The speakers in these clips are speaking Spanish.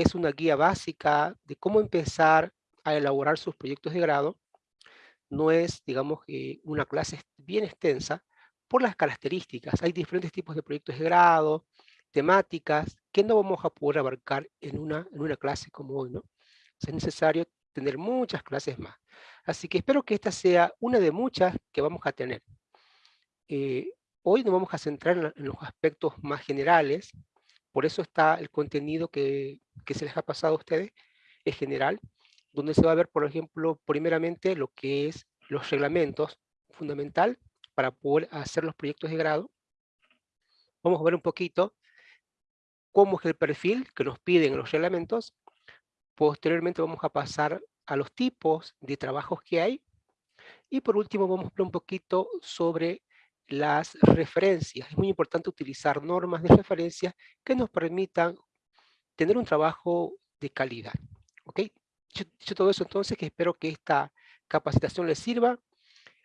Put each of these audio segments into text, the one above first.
es una guía básica de cómo empezar a elaborar sus proyectos de grado. No es, digamos, una clase bien extensa por las características. Hay diferentes tipos de proyectos de grado, temáticas, que no vamos a poder abarcar en una, en una clase como hoy, ¿no? es necesario tener muchas clases más. Así que espero que esta sea una de muchas que vamos a tener. Eh, hoy nos vamos a centrar en, los aspectos más generales, por eso está el contenido que, que se les ha pasado a ustedes, es general, donde se va a ver, por ejemplo, primeramente lo que es los reglamentos, fundamental para poder hacer los proyectos de grado. Vamos a ver un poquito cómo es el perfil que nos piden los reglamentos. Posteriormente vamos a pasar a los tipos de trabajos que hay. Y por último vamos a ver un poquito sobre las referencias. Es muy importante utilizar normas de referencia que nos permitan tener un trabajo de calidad. ¿Ok? Dicho, todo eso entonces, que espero que esta capacitación les sirva.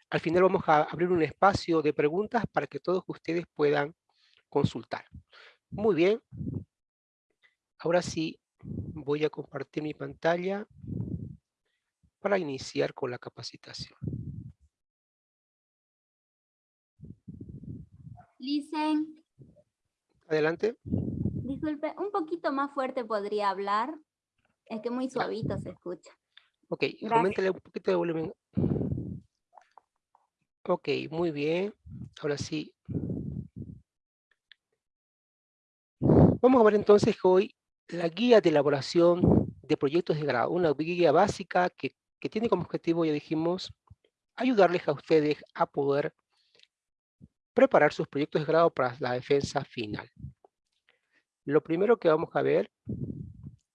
Al final vamos a abrir un espacio de preguntas para que todos ustedes puedan consultar. Muy bien. Ahora sí, voy a compartir mi pantalla para iniciar con la capacitación. Listen. Adelante. Disculpe, un poquito más fuerte podría hablar. Es que muy suavito se escucha. Ok, coméntale un poquito de volumen. Ok, muy bien. Ahora sí. Vamos a ver entonces hoy la guía de elaboración de proyectos de grado. Una guía básica que, que tiene como objetivo, ya dijimos, ayudarles a ustedes a poder preparar sus proyectos de grado para la defensa final. Lo primero que vamos a ver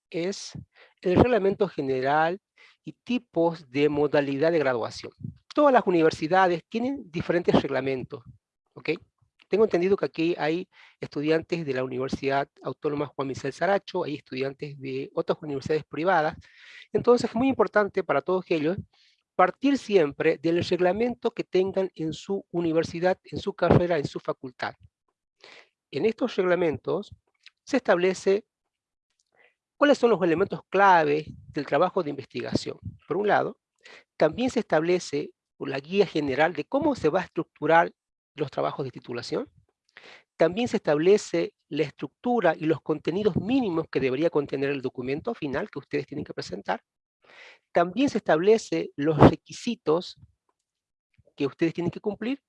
es el reglamento general y tipos de modalidad de graduación. Todas las universidades tienen diferentes reglamentos, ¿ok? Tengo entendido que aquí hay estudiantes de la Universidad Autónoma Juan Michel Saracho, hay estudiantes de otras universidades privadas, entonces es muy importante para todos ellos partir siempre del reglamento que tengan en su universidad, en su carrera, en su facultad. En estos reglamentos se establece cuáles son los elementos clave del trabajo de investigación. Por un lado, también se establece la guía general de cómo se va a estructurar los trabajos de titulación. También se establece la estructura y los contenidos mínimos que debería contener el documento final que ustedes tienen que presentar. También se establece los requisitos que ustedes tienen que cumplir,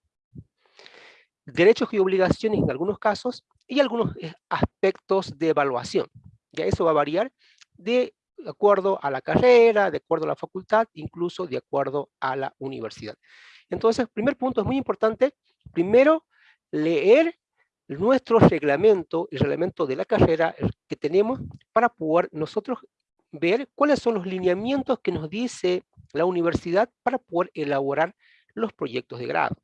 derechos y obligaciones en algunos casos, y algunos eh, aspectos de evaluación. Ya eso va a variar de acuerdo a la carrera, de acuerdo a la facultad, incluso de acuerdo a la universidad. Entonces, primer punto es muy importante, primero, leer nuestro reglamento, el reglamento de la carrera que tenemos para poder nosotros ver cuáles son los lineamientos que nos dice la universidad para poder elaborar los proyectos de grado.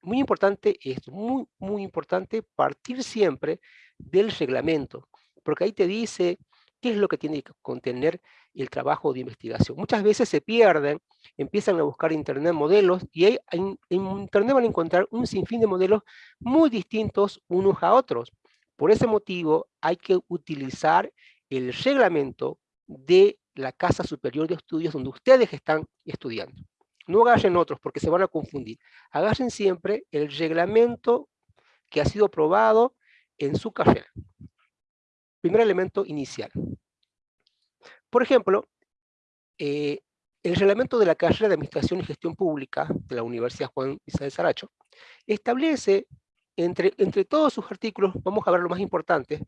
Muy importante esto, muy, muy importante partir siempre del reglamento, porque ahí te dice qué es lo que tiene que contener el trabajo de investigación. Muchas veces se pierden, empiezan a buscar en internet modelos y en, en internet van a encontrar un sinfín de modelos muy distintos unos a otros. Por ese motivo hay que utilizar el reglamento de la Casa Superior de Estudios donde ustedes están estudiando. No agarren otros porque se van a confundir. Agarren siempre el reglamento que ha sido aprobado en su carrera. Primer elemento inicial. Por ejemplo, eh, el reglamento de la carrera de Administración y Gestión Pública de la Universidad Juan Isabel Saracho establece, entre, entre todos sus artículos, vamos a ver lo más importante,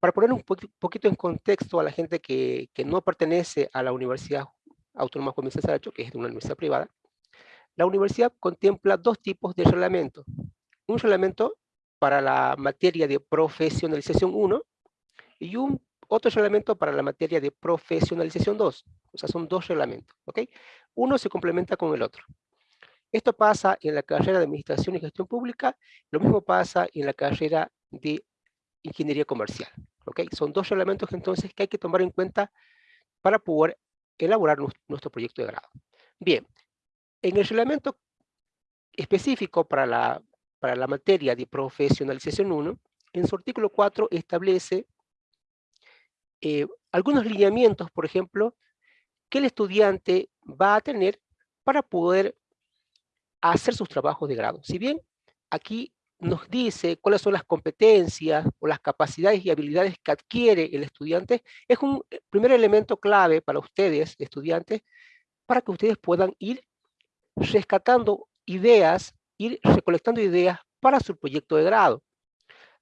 para poner un poquito en contexto a la gente que, que no pertenece a la Universidad Autónoma Juan Vicente Saracho, que es de una universidad privada, la universidad contempla dos tipos de reglamento. Un reglamento para la materia de profesionalización 1 y un otro reglamento para la materia de profesionalización 2. O sea, son dos reglamentos. ¿ok? Uno se complementa con el otro. Esto pasa en la carrera de Administración y Gestión Pública, lo mismo pasa en la carrera de Ingeniería Comercial. ¿Ok? Son dos reglamentos entonces que hay que tomar en cuenta para poder elaborar nuestro proyecto de grado. Bien, en el reglamento específico para la, para la materia de profesionalización 1, en su artículo 4 establece eh, algunos lineamientos, por ejemplo, que el estudiante va a tener para poder hacer sus trabajos de grado. Si bien aquí nos dice cuáles son las competencias o las capacidades y habilidades que adquiere el estudiante, es un eh, primer elemento clave para ustedes, estudiantes, para que ustedes puedan ir rescatando ideas, ir recolectando ideas para su proyecto de grado.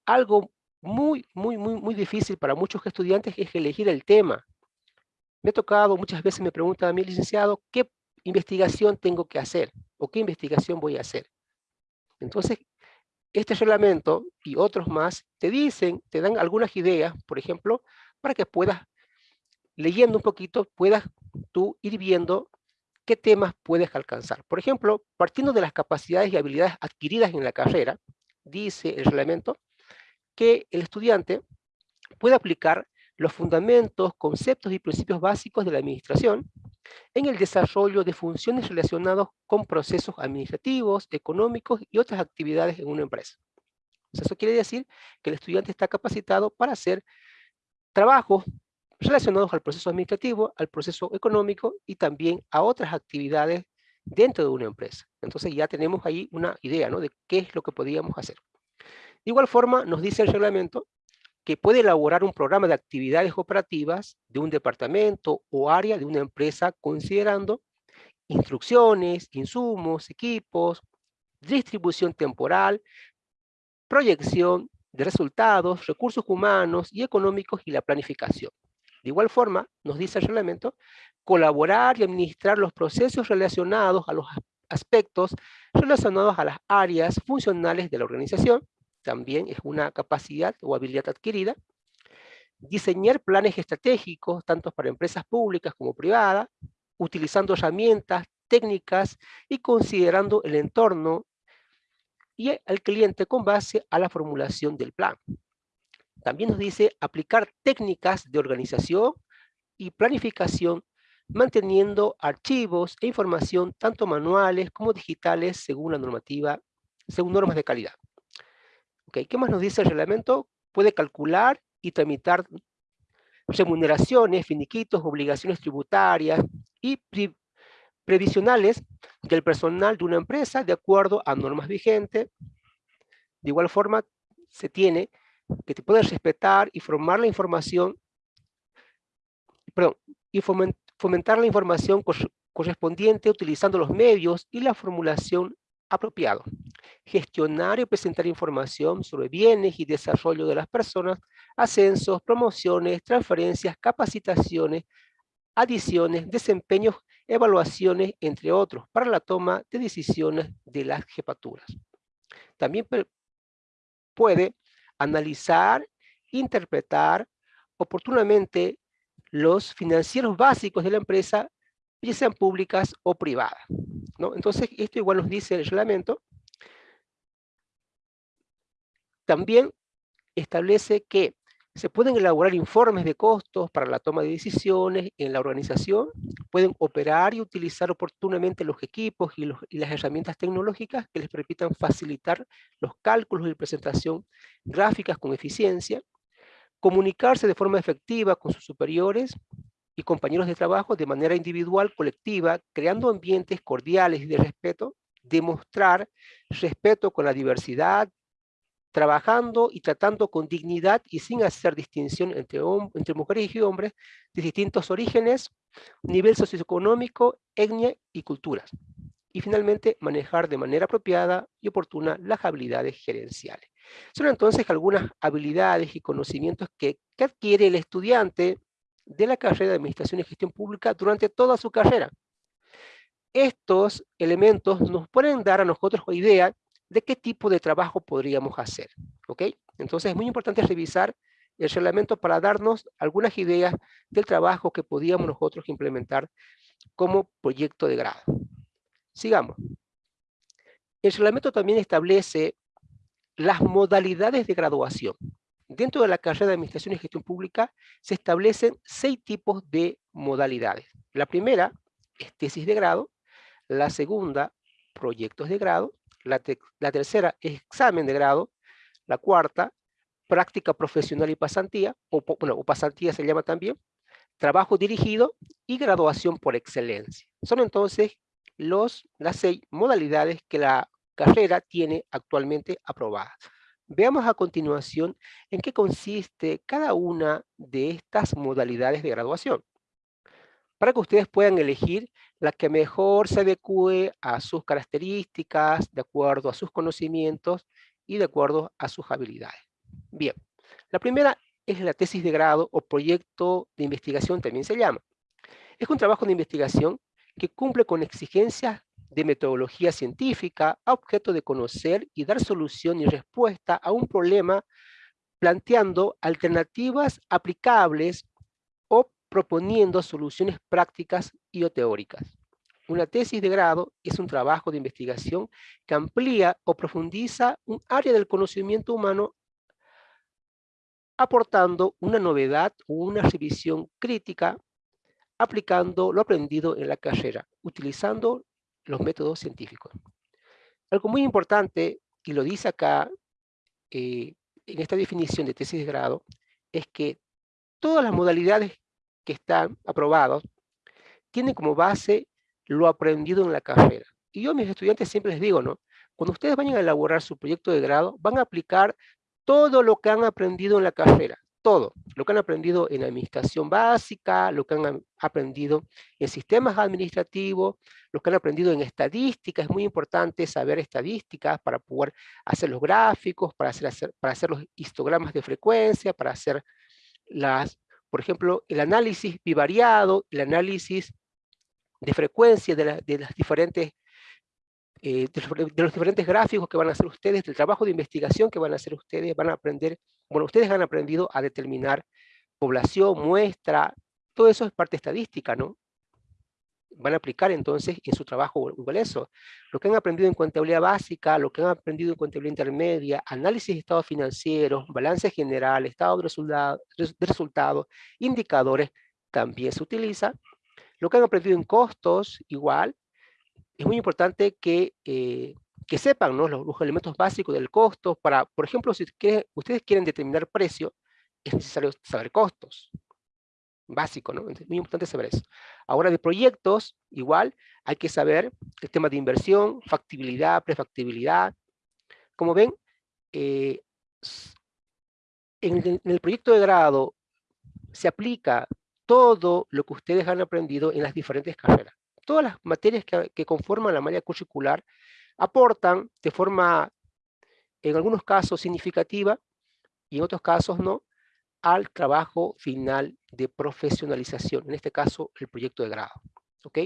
Algo muy, muy, muy, muy difícil para muchos estudiantes es elegir el tema. Me ha tocado, muchas veces me preguntan a mi licenciado, ¿qué investigación tengo que hacer? ¿O qué investigación voy a hacer? Entonces, este reglamento y otros más te dicen, te dan algunas ideas, por ejemplo, para que puedas, leyendo un poquito, puedas tú ir viendo qué temas puedes alcanzar. Por ejemplo, partiendo de las capacidades y habilidades adquiridas en la carrera, dice el reglamento, que el estudiante puede aplicar los fundamentos, conceptos y principios básicos de la administración en el desarrollo de funciones relacionadas con procesos administrativos, económicos y otras actividades en una empresa. Eso quiere decir que el estudiante está capacitado para hacer trabajos relacionados al proceso administrativo, al proceso económico y también a otras actividades dentro de una empresa. Entonces ya tenemos ahí una idea de qué es lo que podíamos hacer. De igual forma, nos dice el reglamento que puede elaborar un programa de actividades operativas de un departamento o área de una empresa considerando instrucciones, insumos, equipos, distribución temporal, proyección de resultados, recursos humanos y económicos y la planificación. De igual forma, nos dice el reglamento, colaborar y administrar los procesos relacionados a los aspectos relacionados a las áreas funcionales de la organización, también es una capacidad o habilidad adquirida. Diseñar planes estratégicos, tanto para empresas públicas como privadas, utilizando herramientas, técnicas y considerando el entorno y al cliente con base a la formulación del plan. También nos dice aplicar técnicas de organización y planificación manteniendo archivos e información tanto manuales como digitales según la normativa, según normas de calidad. ¿Qué más nos dice el reglamento? Puede calcular y tramitar remuneraciones, finiquitos, obligaciones tributarias y previsionales del personal de una empresa de acuerdo a normas vigentes. De igual forma, se tiene que te respetar y formar la información, perdón, y fomentar la información correspondiente utilizando los medios y la formulación apropiado. Gestionar y presentar información sobre bienes y desarrollo de las personas, ascensos, promociones, transferencias, capacitaciones, adiciones, desempeños, evaluaciones, entre otros, para la toma de decisiones de las jefaturas. También puede analizar, interpretar oportunamente los financieros básicos de la empresa, ya sean públicas o privadas. Entonces, esto igual nos dice el reglamento. También establece que se pueden elaborar informes de costos para la toma de decisiones en la organización, pueden operar y utilizar oportunamente los equipos y, y, las herramientas tecnológicas que les permitan facilitar los cálculos y presentación gráficas con eficiencia, comunicarse de forma efectiva con sus superiores y compañeros de trabajo de manera individual, colectiva, creando ambientes cordiales y de respeto, demostrar respeto con la diversidad, trabajando y tratando con dignidad y sin hacer distinción entre, entre mujeres y hombres de distintos orígenes, nivel socioeconómico, etnia y culturas. Y finalmente, manejar de manera apropiada y oportuna las habilidades gerenciales. Son entonces algunas habilidades y conocimientos que, que adquiere el estudiante de la carrera de Administración y Gestión Pública durante toda su carrera. Estos elementos nos pueden dar a nosotros idea de qué tipo de trabajo podríamos hacer. ¿ok? Entonces es muy importante revisar el reglamento para darnos algunas ideas del trabajo que podíamos nosotros implementar como proyecto de grado. Sigamos. El reglamento también establece las modalidades de graduación. Dentro de la carrera de Administración y Gestión Pública se establecen seis tipos de modalidades. La primera es tesis de grado, la segunda, proyectos de grado, la, tercera, examen de grado, la cuarta, práctica profesional y pasantía, o, pasantía se llama también, trabajo dirigido y graduación por excelencia. Son entonces los, las seis modalidades que la carrera tiene actualmente aprobadas. Veamos a continuación en qué consiste cada una de estas modalidades de graduación, para que ustedes puedan elegir la que mejor se adecue a sus características, de acuerdo a sus conocimientos y de acuerdo a sus habilidades. Bien, la primera es la tesis de grado o proyecto de investigación, también se llama. Es un trabajo de investigación que cumple con exigencias de metodología científica a objeto de conocer y dar solución y respuesta a un problema planteando alternativas aplicables o proponiendo soluciones prácticas y o teóricas. Una tesis de grado es un trabajo de investigación que amplía o profundiza un área del conocimiento humano aportando una novedad o una revisión crítica aplicando lo aprendido en la carrera, utilizando los métodos científicos. Algo muy importante, y lo dice acá eh, en esta definición de tesis de grado, es que todas las modalidades que están aprobadas tienen como base lo aprendido en la carrera. Y yo mis estudiantes siempre les digo, ¿no? Cuando ustedes vayan a elaborar su proyecto de grado, van a aplicar todo lo que han aprendido en la carrera, todo, lo que han aprendido en administración básica, lo que han aprendido en sistemas administrativos, lo que han aprendido en estadística, es muy importante saber estadísticas para poder hacer los gráficos, para hacer, para hacer los histogramas de frecuencia, para hacer las, por ejemplo, el análisis bivariado, el análisis de frecuencia de, de las diferentes eh, de, los, diferentes gráficos que van a hacer ustedes, del trabajo de investigación que van a hacer ustedes, van a aprender, bueno, ustedes han aprendido a determinar población, muestra, todo eso es parte estadística, ¿no? Van a aplicar entonces en su trabajo igual eso. Lo que han aprendido en contabilidad básica, lo que han aprendido en contabilidad intermedia, análisis de estados financieros, balance general, estado de resultados, resultado, indicadores, también se utiliza. Lo que han aprendido en costos, igual, es muy importante que, eh, que sepan los, los, elementos básicos del costo. Para, por ejemplo, si ustedes quieren determinar precio, es necesario saber costos. Básico, ¿no? Es muy importante saber eso. Ahora de proyectos, igual, hay que saber el tema de inversión, factibilidad, prefactibilidad. Como ven, eh, en el proyecto de grado se aplica todo lo que ustedes han aprendido en las diferentes carreras todas las materias que, conforman la malla curricular aportan de forma, en algunos casos, significativa y en otros casos no, al trabajo final de profesionalización, en este caso el proyecto de grado. ¿ok?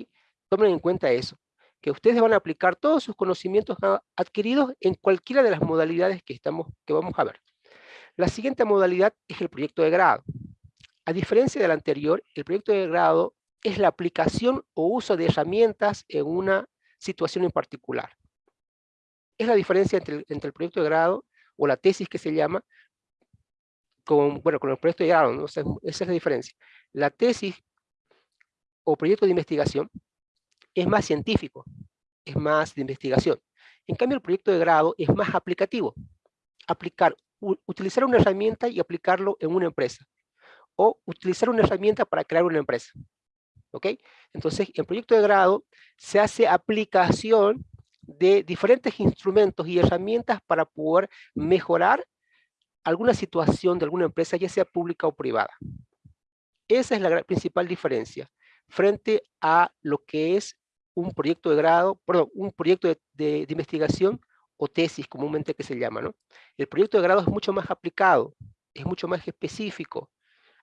Tomen en cuenta eso, que ustedes van a aplicar todos sus conocimientos adquiridos en cualquiera de las modalidades que, estamos, que vamos a ver. La siguiente modalidad es el proyecto de grado. A diferencia del anterior, el proyecto de grado es la aplicación o uso de herramientas en una situación en particular. Es la diferencia entre, el proyecto de grado o la tesis que se llama, con, bueno, con el proyecto de grado, esa es la diferencia. La tesis o proyecto de investigación es más científico, es más de investigación. En cambio, el proyecto de grado es más aplicativo. Aplicar, utilizar una herramienta y aplicarlo en una empresa. O utilizar una herramienta para crear una empresa. ¿Ok? Entonces, en proyecto de grado se hace aplicación de diferentes instrumentos y herramientas para poder mejorar alguna situación de alguna empresa, ya sea pública o privada. Esa es la principal diferencia frente a lo que es un proyecto de grado, perdón, un proyecto de, de investigación o tesis comúnmente que se llama, ¿no? El proyecto de grado es mucho más aplicado, es mucho más específico.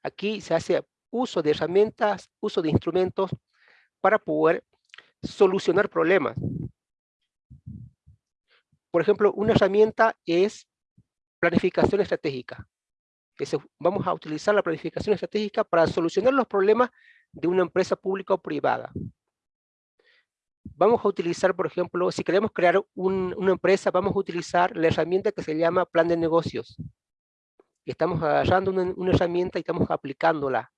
Aquí se hace uso de herramientas, uso de instrumentos para poder solucionar problemas. Por ejemplo, una herramienta es planificación estratégica. vamos a utilizar la planificación estratégica para solucionar los problemas de una empresa pública o privada. Vamos a utilizar, por ejemplo, si queremos crear una empresa, vamos a utilizar la herramienta que se llama plan de negocios. Estamos agarrando una herramienta y estamos aplicándola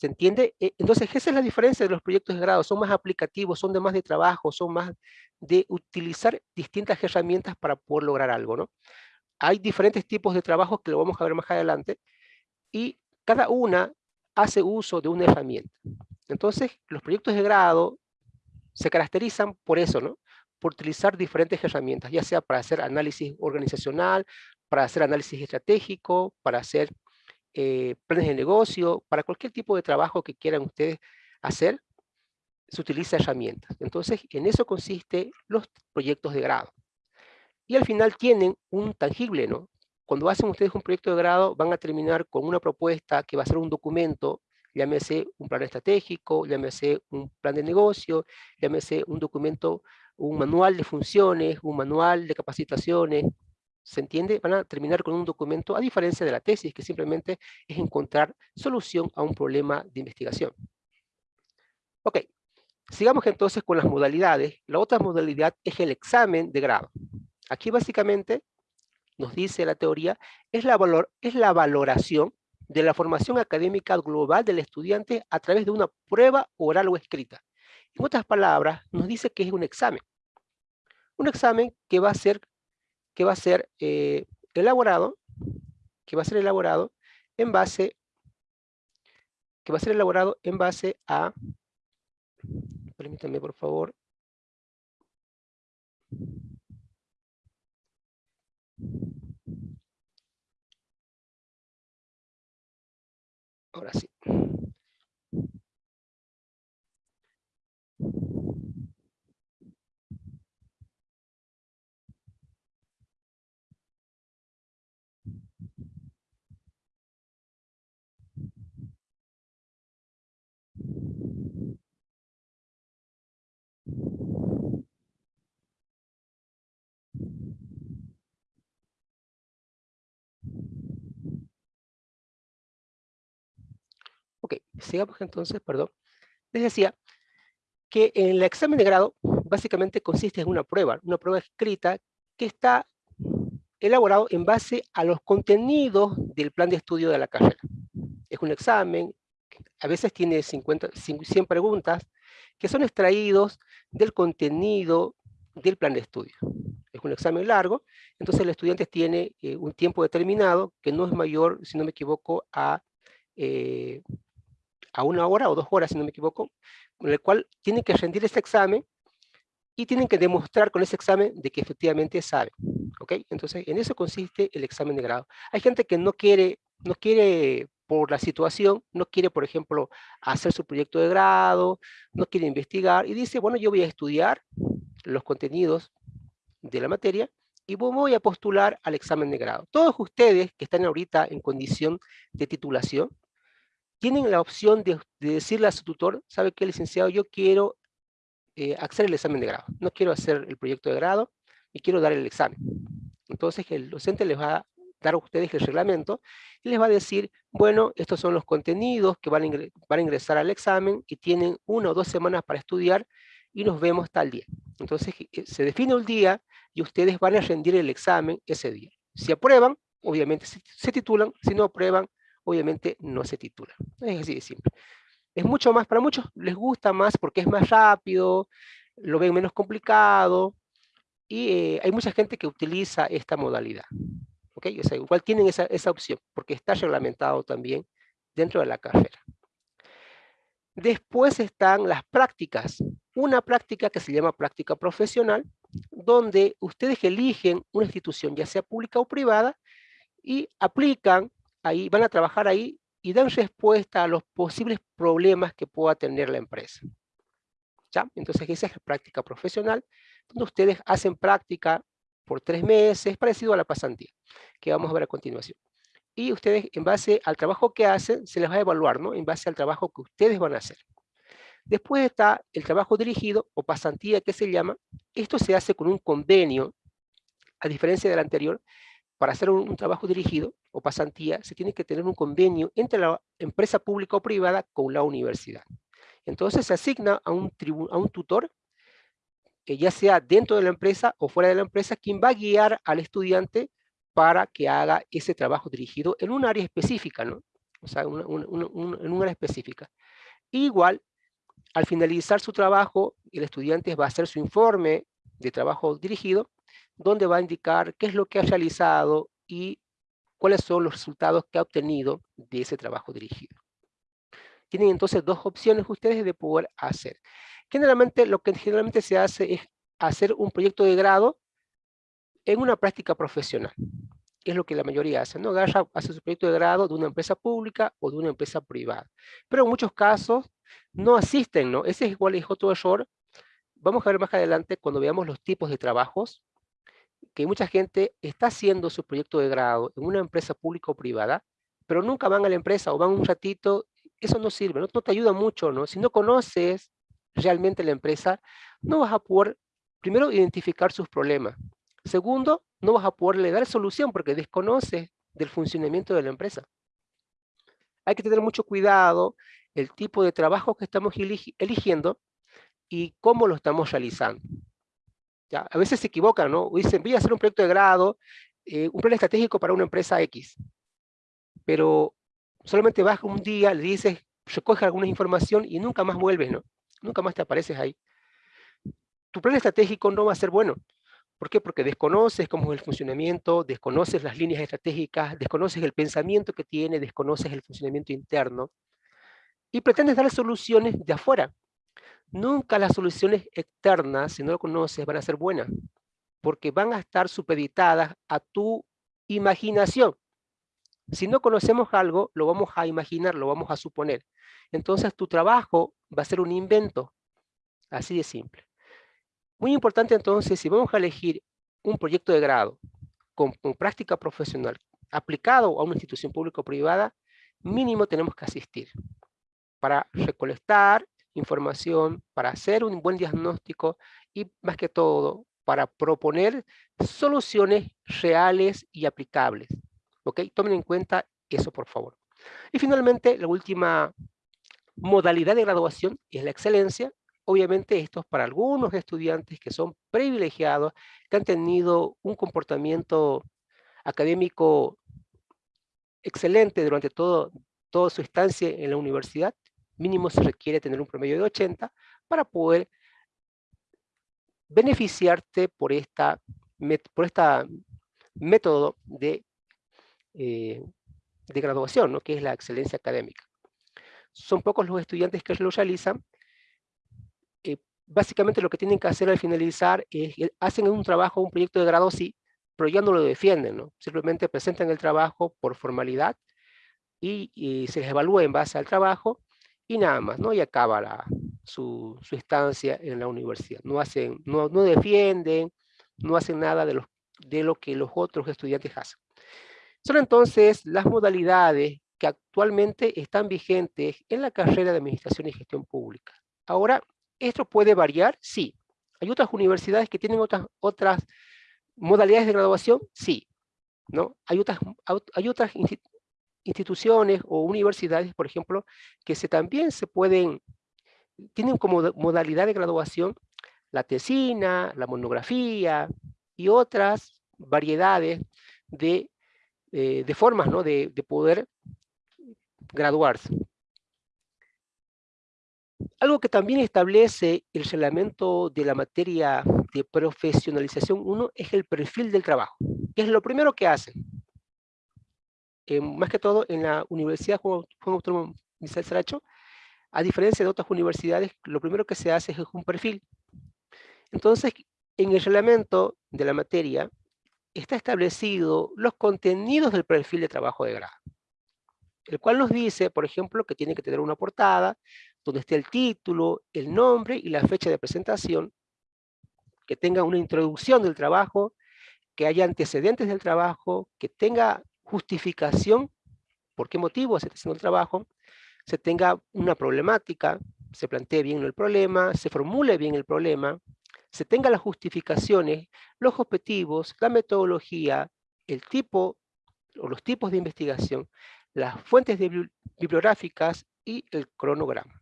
¿Se entiende? E, entonces, esa es la diferencia de los proyectos de grado. Son más aplicativos, son de más de trabajo, son más de utilizar distintas herramientas para poder lograr algo, ¿no? hay diferentes tipos de trabajos que lo vamos a ver más adelante, y cada una hace uso de una herramienta. Entonces, los proyectos de grado se caracterizan por eso, ¿no? Por utilizar diferentes herramientas, ya sea para hacer análisis organizacional, para hacer análisis estratégico, para hacer eh, planes de negocio, para cualquier tipo de trabajo que quieran ustedes hacer, se utiliza herramientas. Entonces, en eso consiste los proyectos de grado. Y al final tienen un tangible, ¿no? Cuando hacen ustedes un proyecto de grado, van a terminar con una propuesta que va a ser un documento, llámese un plan estratégico, llámese un plan de negocio, llámese un documento, un manual de funciones, un manual de capacitaciones, ¿se entiende? Van a terminar con un documento, a diferencia de la tesis, que simplemente es encontrar solución a un problema de investigación. Ok, sigamos entonces con las modalidades. La otra modalidad es el examen de grado. Aquí básicamente nos dice la teoría, es la, valor, es la valoración de la formación académica global del estudiante a través de una prueba oral o escrita. En otras palabras, nos dice que es un examen. Un examen que va a ser, que va a ser eh, elaborado, que va a ser elaborado en base, que va a ser elaborado en base a, permítanme por favor, Ahora sí. Ok, sigamos entonces, perdón. Les decía que el examen de grado básicamente consiste en una prueba, una prueba escrita que está elaborado en base a los contenidos del plan de estudio de la carrera. Es un examen, a veces tiene 50, 100 preguntas, que son extraídos del contenido del plan de estudio. Es un examen largo, entonces el estudiante tiene eh, un tiempo determinado que no es mayor, si no me equivoco, a eh, a una hora o dos horas, si no me equivoco, con el cual tienen que rendir ese examen y tienen que demostrar con ese examen de que efectivamente saben. ¿ok? Entonces, en eso consiste el examen de grado. Hay gente que no quiere, no quiere por la situación, no quiere, por ejemplo, hacer su proyecto de grado, no quiere investigar y dice, bueno, yo voy a estudiar los contenidos de la materia y voy a postular al examen de grado. Todos ustedes que están ahorita en condición de titulación, tienen la opción de, decirle a su tutor, ¿sabe qué, licenciado? Yo quiero eh, hacer el examen de grado. No quiero hacer el proyecto de grado y quiero dar el examen. Entonces el docente les va a dar a ustedes el reglamento y les va a decir, bueno, estos son los contenidos que van a, ingresar al examen y tienen una o dos semanas para estudiar y nos vemos tal día. Entonces eh, se define el día y ustedes van a rendir el examen ese día. Si aprueban, obviamente se titulan, si no aprueban, obviamente no se titula. Es así de simple. Es mucho más, para muchos les gusta más porque es más rápido, lo ven menos complicado, y eh, hay mucha gente que utiliza esta modalidad. igual tienen esa, esa opción, porque está reglamentado también dentro de la carrera. Después están las prácticas. Una práctica que se llama práctica profesional, donde ustedes eligen una institución, ya sea pública o privada, y aplican ahí, van a trabajar ahí y dan respuesta a los posibles problemas que pueda tener la empresa. ¿Ya? Entonces esa es la práctica profesional, donde ustedes hacen práctica por tres meses, parecido a la pasantía, que vamos a ver a continuación. Y ustedes, en base al trabajo que hacen, se les va a evaluar, ¿no? En base al trabajo que ustedes van a hacer. Después está el trabajo dirigido, o pasantía que se llama. Esto se hace con un convenio, a diferencia del anterior, para hacer un, trabajo dirigido o pasantía, se tiene que tener un convenio entre la empresa pública o privada con la universidad. Entonces se asigna a un, a un tutor, que ya sea dentro de la empresa o fuera de la empresa, quien va a guiar al estudiante para que haga ese trabajo dirigido en un área específica, ¿no? O sea, en un área específica. Igual, al finalizar su trabajo, el estudiante va a hacer su informe de trabajo dirigido donde va a indicar qué es lo que ha realizado y cuáles son los resultados que ha obtenido de ese trabajo dirigido. Tienen entonces dos opciones ustedes de poder hacer. Generalmente, lo que generalmente se hace es hacer un proyecto de grado en una práctica profesional. Es lo que la mayoría hace, ¿no? Agarra, hace su proyecto de grado de una empresa pública o de una empresa privada. Pero en muchos casos no asisten, ¿no? Ese es igual es otro error. Vamos a ver más adelante cuando veamos los tipos de trabajos, que mucha gente está haciendo su proyecto de grado en una empresa pública o privada, pero nunca van a la empresa o van un ratito, eso no sirve, no, no te ayuda mucho, ¿no? Si no conoces realmente la empresa, no vas a poder, primero, identificar sus problemas. Segundo, no vas a poderle dar solución porque desconoces del funcionamiento de la empresa. Hay que tener mucho cuidado el tipo de trabajo que estamos eligiendo y cómo lo estamos realizando. A veces se equivocan, ¿no? Dicen, voy a hacer un proyecto de grado, eh, un plan estratégico para una empresa X. Pero solamente vas un día, le dices, recoge alguna información y nunca más vuelves, ¿no? Nunca más te apareces ahí. Tu plan estratégico no va a ser bueno. ¿Por qué? Porque desconoces cómo es el funcionamiento, desconoces las líneas estratégicas, desconoces el pensamiento que tiene, desconoces el funcionamiento interno y pretendes dar soluciones de afuera. Nunca las soluciones externas, si no lo conoces, van a ser buenas, porque van a estar supeditadas a tu imaginación. Si no conocemos algo, lo vamos a imaginar, lo vamos a suponer. Entonces tu trabajo va a ser un invento. Así de simple. Muy importante entonces, si vamos a elegir un proyecto de grado con, práctica profesional aplicado a una institución pública o privada, mínimo tenemos que asistir para recolectar información, para hacer un buen diagnóstico y más que todo, para proponer soluciones reales y aplicables. ¿Ok? Tomen en cuenta eso, por favor. Y finalmente, la última modalidad de graduación es la excelencia. Obviamente esto es para algunos estudiantes que son privilegiados, que han tenido un comportamiento académico excelente durante todo, toda su estancia en la universidad. Mínimo se requiere tener un promedio de 80 para poder beneficiarte por esta, por esta método de, eh, de graduación, ¿no? que es la excelencia académica son pocos los estudiantes que lo realizan. Eh, básicamente lo que tienen que hacer al finalizar es, hacen un trabajo, un proyecto de grado sí, pero ya no lo defienden, ¿no? Simplemente presentan el trabajo por formalidad y, se les evalúa en base al trabajo y nada más, ¿no? Y acaba su, estancia en la universidad. No, hacen, no, no defienden, no hacen nada de, los, de lo que los otros estudiantes hacen. Son entonces las modalidades que actualmente están vigentes en la carrera de Administración y Gestión Pública. Ahora, ¿esto puede variar? Sí. ¿Hay otras universidades que tienen otras, otras modalidades de graduación? Sí. ¿no? Hay, otras, hay otras instituciones o universidades, por ejemplo, que se, también se pueden, tienen como modalidad de graduación la tesina, la monografía y otras variedades de, eh, de formas ¿no? de, de poder graduarse. Algo que también establece el reglamento de la materia de profesionalización 1 es el perfil del trabajo, que es lo primero que hacen. Eh, más que todo en la Universidad Juan, Autónomo Michel Saracho, a diferencia de otras universidades, lo primero que se hace es un perfil. Entonces, en el reglamento de la materia está establecido los contenidos del perfil de trabajo de grado el cual nos dice, por ejemplo, que tiene que tener una portada donde esté el título, el nombre y la fecha de presentación, que tenga una introducción del trabajo, que haya antecedentes del trabajo, que tenga justificación, por qué motivo se está haciendo el trabajo, se tenga una problemática, se plantee bien el problema, se formule bien el problema, se tenga las justificaciones, los objetivos, la metodología, el tipo o los tipos de investigación, las fuentes bibliográficas y el cronograma.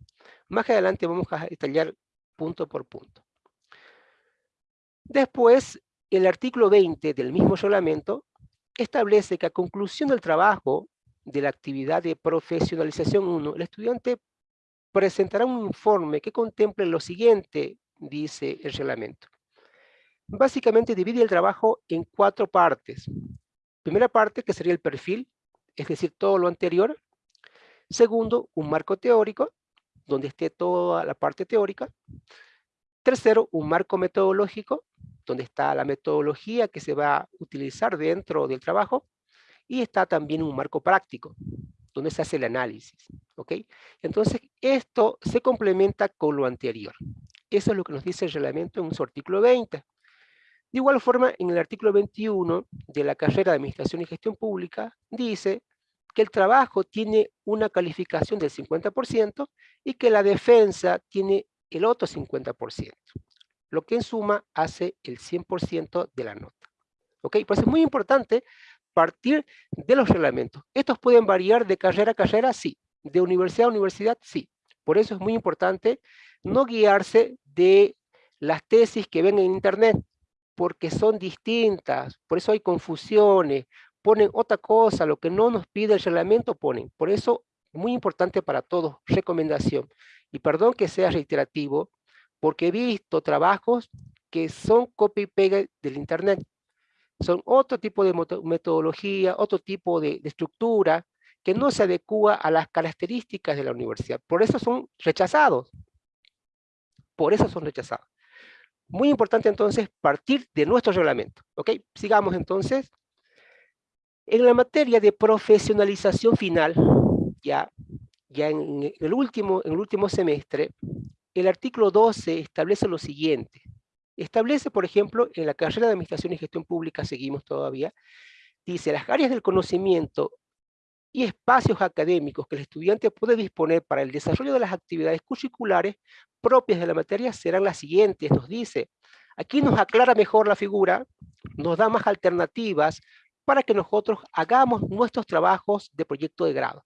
Más adelante vamos a detallar punto por punto. Después, el artículo 20 del mismo reglamento establece que a conclusión del trabajo de la actividad de profesionalización 1, el estudiante presentará un informe que contemple lo siguiente, dice el reglamento. básicamente divide el trabajo en cuatro partes. Primera parte, que sería el perfil, es decir, todo lo anterior. Segundo, un marco teórico, donde esté toda la parte teórica. Tercero, un marco metodológico, donde está la metodología que se va a utilizar dentro del trabajo. Y está también un marco práctico, donde se hace el análisis. ¿ok? Entonces, esto se complementa con lo anterior. Eso es lo que nos dice el reglamento en su artículo 20. De igual forma, en el artículo 21 de la carrera de Administración y Gestión Pública, dice que el trabajo tiene una calificación del 50% y que la defensa tiene el otro 50%, lo que en suma hace el 100% de la nota. ¿Ok? Pues es muy importante partir de los reglamentos. Estos pueden variar de carrera a carrera, sí. De universidad a universidad, sí. Por eso es muy importante no guiarse de las tesis que ven en internet, porque son distintas, por eso hay confusiones, ponen otra cosa, lo que no nos pide el reglamento ponen. Por eso, muy importante para todos, recomendación. Y perdón que sea reiterativo, porque he visto trabajos que son copy y pega del internet son otro tipo de metodología, otro tipo de, estructura que no se adecua a las características de la universidad. Por eso son rechazados. Por eso son rechazados. Muy importante entonces partir de nuestro reglamento. ¿Ok? Sigamos entonces. En la materia de profesionalización final, ya, en, el último, en el último semestre, el artículo 12 establece lo siguiente. Establece, por ejemplo, en la carrera de Administración y Gestión Pública, seguimos todavía, dice, las áreas del conocimiento y espacios académicos que el estudiante puede disponer para el desarrollo de las actividades curriculares propias de la materia serán las siguientes, nos dice. Aquí nos aclara mejor la figura, nos da más alternativas para que nosotros hagamos nuestros trabajos de proyecto de grado.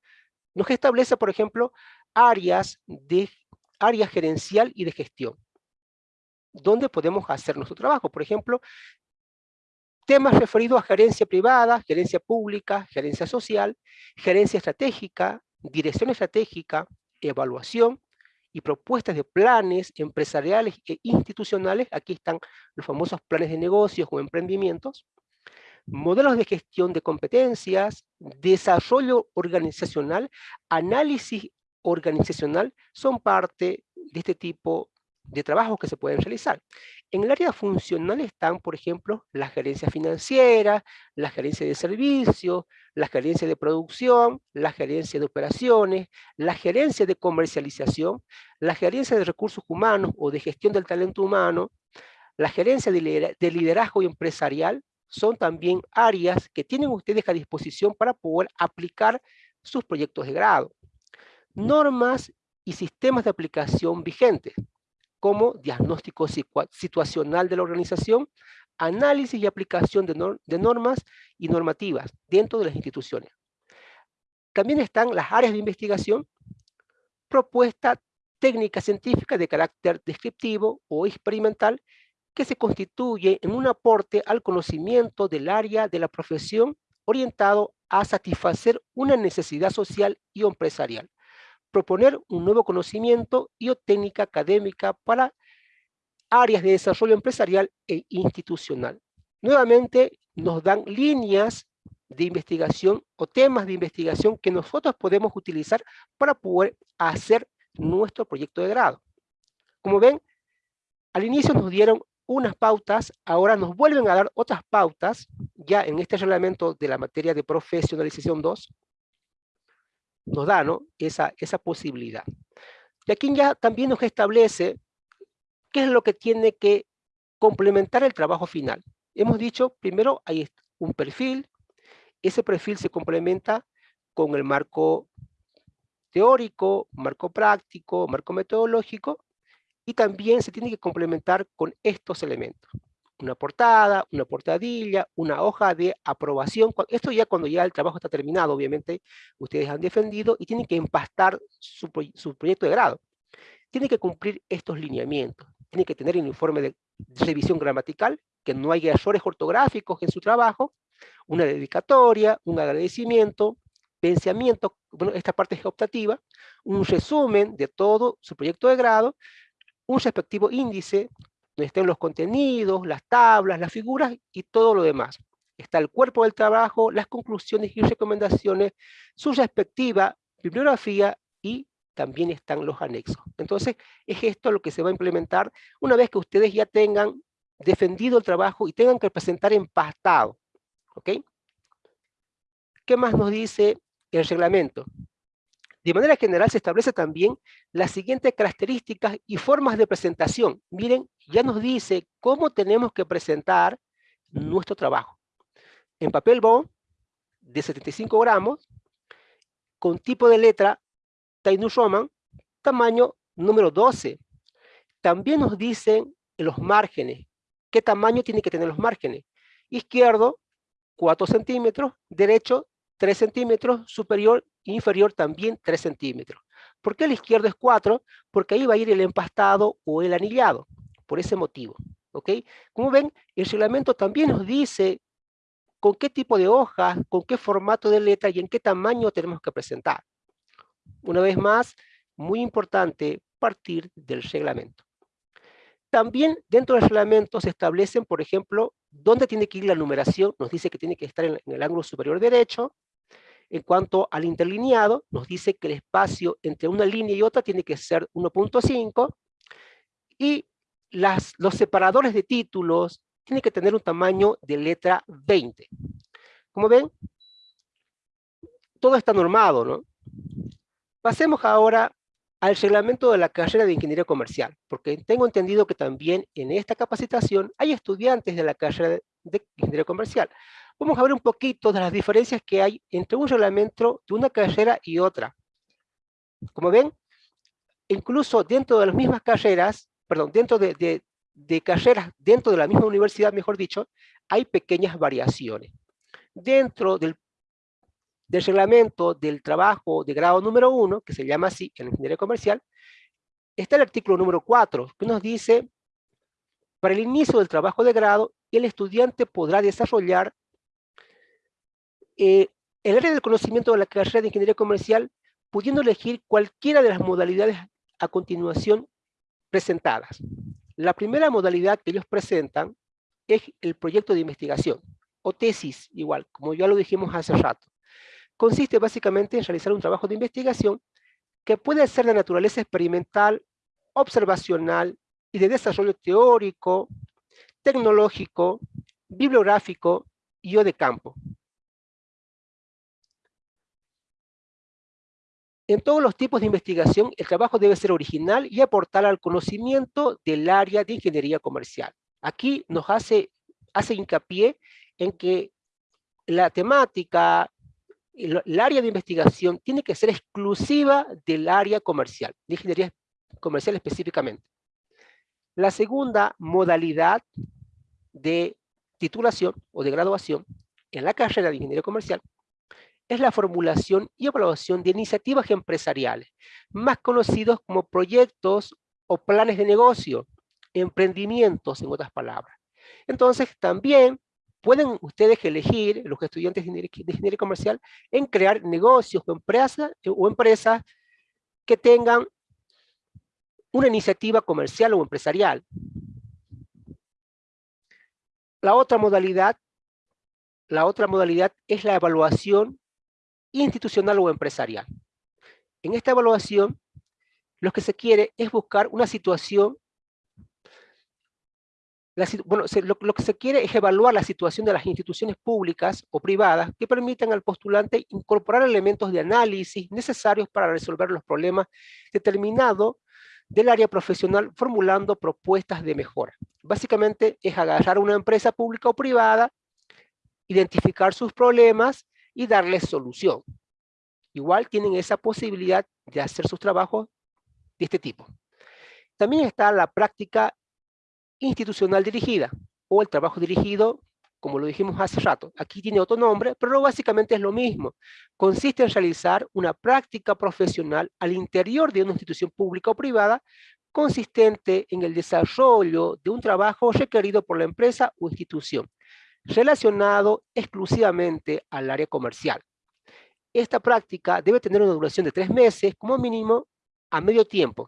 Nos establece, por ejemplo, áreas de área gerencial y de gestión donde podemos hacer nuestro trabajo. Por ejemplo, temas referidos a gerencia privada, gerencia pública, gerencia social, gerencia estratégica, dirección estratégica, evaluación y propuestas de planes empresariales e institucionales. Aquí están los famosos planes de negocios o emprendimientos. Modelos de gestión de competencias, desarrollo organizacional, análisis organizacional, son parte de este tipo de trabajos que se pueden realizar. En el área funcional están, por ejemplo, la gerencia financiera, la gerencia de servicios, la gerencia de producción, la gerencia de operaciones, la gerencia de comercialización, la gerencia de recursos humanos o de gestión del talento humano, la gerencia de liderazgo empresarial, son también áreas que tienen ustedes a disposición para poder aplicar sus proyectos de grado. Normas y sistemas de aplicación vigentes como diagnóstico situacional de la organización, análisis y aplicación de, normas y normativas dentro de las instituciones. También están las áreas de investigación, propuesta técnica científica de carácter descriptivo o experimental que se constituye en un aporte al conocimiento del área de la profesión orientado a satisfacer una necesidad social y empresarial proponer un nuevo conocimiento y o técnica académica para áreas de desarrollo empresarial e institucional. Nuevamente nos dan líneas de investigación o temas de investigación que nosotros podemos utilizar para poder hacer nuestro proyecto de grado. Como ven, al inicio nos dieron unas pautas, ahora nos vuelven a dar otras pautas, ya en este reglamento de la materia de profesionalización 2, nos da ¿no? esa, esa posibilidad. Y aquí ya también nos establece qué es lo que tiene que complementar el trabajo final. Hemos dicho, primero hay un perfil, ese perfil se complementa con el marco teórico, marco práctico, marco metodológico, y también se tiene que complementar con estos elementos una portada, una portadilla, una hoja de aprobación. Esto ya cuando ya el trabajo está terminado, obviamente, ustedes han defendido y tienen que empastar su, proyecto de grado. Tienen que cumplir estos lineamientos. Tienen que tener un informe de revisión gramatical, que no haya errores ortográficos en su trabajo, una dedicatoria, un agradecimiento, pensamiento, bueno, esta parte es optativa, un resumen de todo su proyecto de grado, un respectivo índice donde estén los contenidos, las tablas, las figuras y todo lo demás. Está el cuerpo del trabajo, las conclusiones y recomendaciones, su respectiva bibliografía y también están los anexos. Entonces, es esto lo que se va a implementar una vez que ustedes ya tengan defendido el trabajo y tengan que presentar empastado. ¿Ok? ¿Qué más nos dice el reglamento? De manera general se establece también las siguientes características y formas de presentación. Miren, ya nos dice cómo tenemos que presentar nuestro trabajo. En papel bond de 75 gramos, con tipo de letra Tainu Roman, tamaño número 12. También nos dicen los márgenes, qué tamaño tiene que tener los márgenes. Izquierdo, 4 centímetros, derecho, 3 centímetros, superior inferior también 3 centímetros. ¿Por qué el izquierdo es 4? Porque ahí va a ir el empastado o el anillado, por ese motivo. ¿ok? Como ven, el reglamento también nos dice con qué tipo de hoja, con qué formato de letra y en qué tamaño tenemos que presentar. Una vez más, muy importante partir del reglamento. También dentro del reglamento se establecen, por ejemplo, dónde tiene que ir la numeración. Nos dice que tiene que estar en el ángulo superior derecho, en cuanto al interlineado, nos dice que el espacio entre una línea y otra tiene que ser 1.5 y las, los separadores de títulos tienen que tener un tamaño de letra 20. Como ven, todo está normado, ¿no? Pasemos ahora al reglamento de la carrera de Ingeniería Comercial, porque tengo entendido que también en esta capacitación hay estudiantes de la carrera de Ingeniería Comercial vamos a ver un poquito de las diferencias que hay entre un reglamento de una carrera y otra. Como ven, incluso dentro de las mismas carreras, perdón, dentro de, carreras, dentro de la misma universidad, mejor dicho, hay pequeñas variaciones. Dentro del, del reglamento del trabajo de grado número uno, que se llama así en ingeniería comercial, está el artículo número 4, que nos dice, para el inicio del trabajo de grado, el estudiante podrá desarrollar eh, el área del conocimiento de la carrera de Ingeniería Comercial, pudiendo elegir cualquiera de las modalidades a continuación presentadas. La primera modalidad que ellos presentan es el proyecto de investigación, o tesis, igual, como ya lo dijimos hace rato. Consiste básicamente en realizar un trabajo de investigación que puede ser de naturaleza experimental, observacional y de desarrollo teórico, tecnológico, bibliográfico y o de campo. En todos los tipos de investigación, el trabajo debe ser original y aportar al conocimiento del área de ingeniería comercial. Aquí nos hace, hace hincapié en que la temática, el, área de investigación tiene que ser exclusiva del área comercial, de ingeniería comercial específicamente. La segunda modalidad de titulación o de graduación en la carrera de ingeniería comercial es la formulación y evaluación de iniciativas empresariales, más conocidos como proyectos o planes de negocio, emprendimientos, en otras palabras. Entonces, también pueden ustedes elegir, los estudiantes de ingeniería comercial, en crear negocios o empresas, o empresas que tengan una iniciativa comercial o empresarial. La otra modalidad, la otra modalidad es la evaluación institucional o empresarial. En esta evaluación, lo que se quiere es buscar una situación, bueno, lo, que se quiere es evaluar la situación de las instituciones públicas o privadas que permitan al postulante incorporar elementos de análisis necesarios para resolver los problemas determinados del área profesional formulando propuestas de mejora. Básicamente es agarrar una empresa pública o privada, identificar sus problemas y darles solución. Igual tienen esa posibilidad de hacer sus trabajos de este tipo. También está la práctica institucional dirigida, o el trabajo dirigido, como lo dijimos hace rato. Aquí tiene otro nombre, pero básicamente es lo mismo. Consiste en realizar una práctica profesional al interior de una institución pública o privada, consistente en el desarrollo de un trabajo requerido por la empresa o institución, relacionado exclusivamente al área comercial. Esta práctica debe tener una duración de tres meses como mínimo a medio tiempo.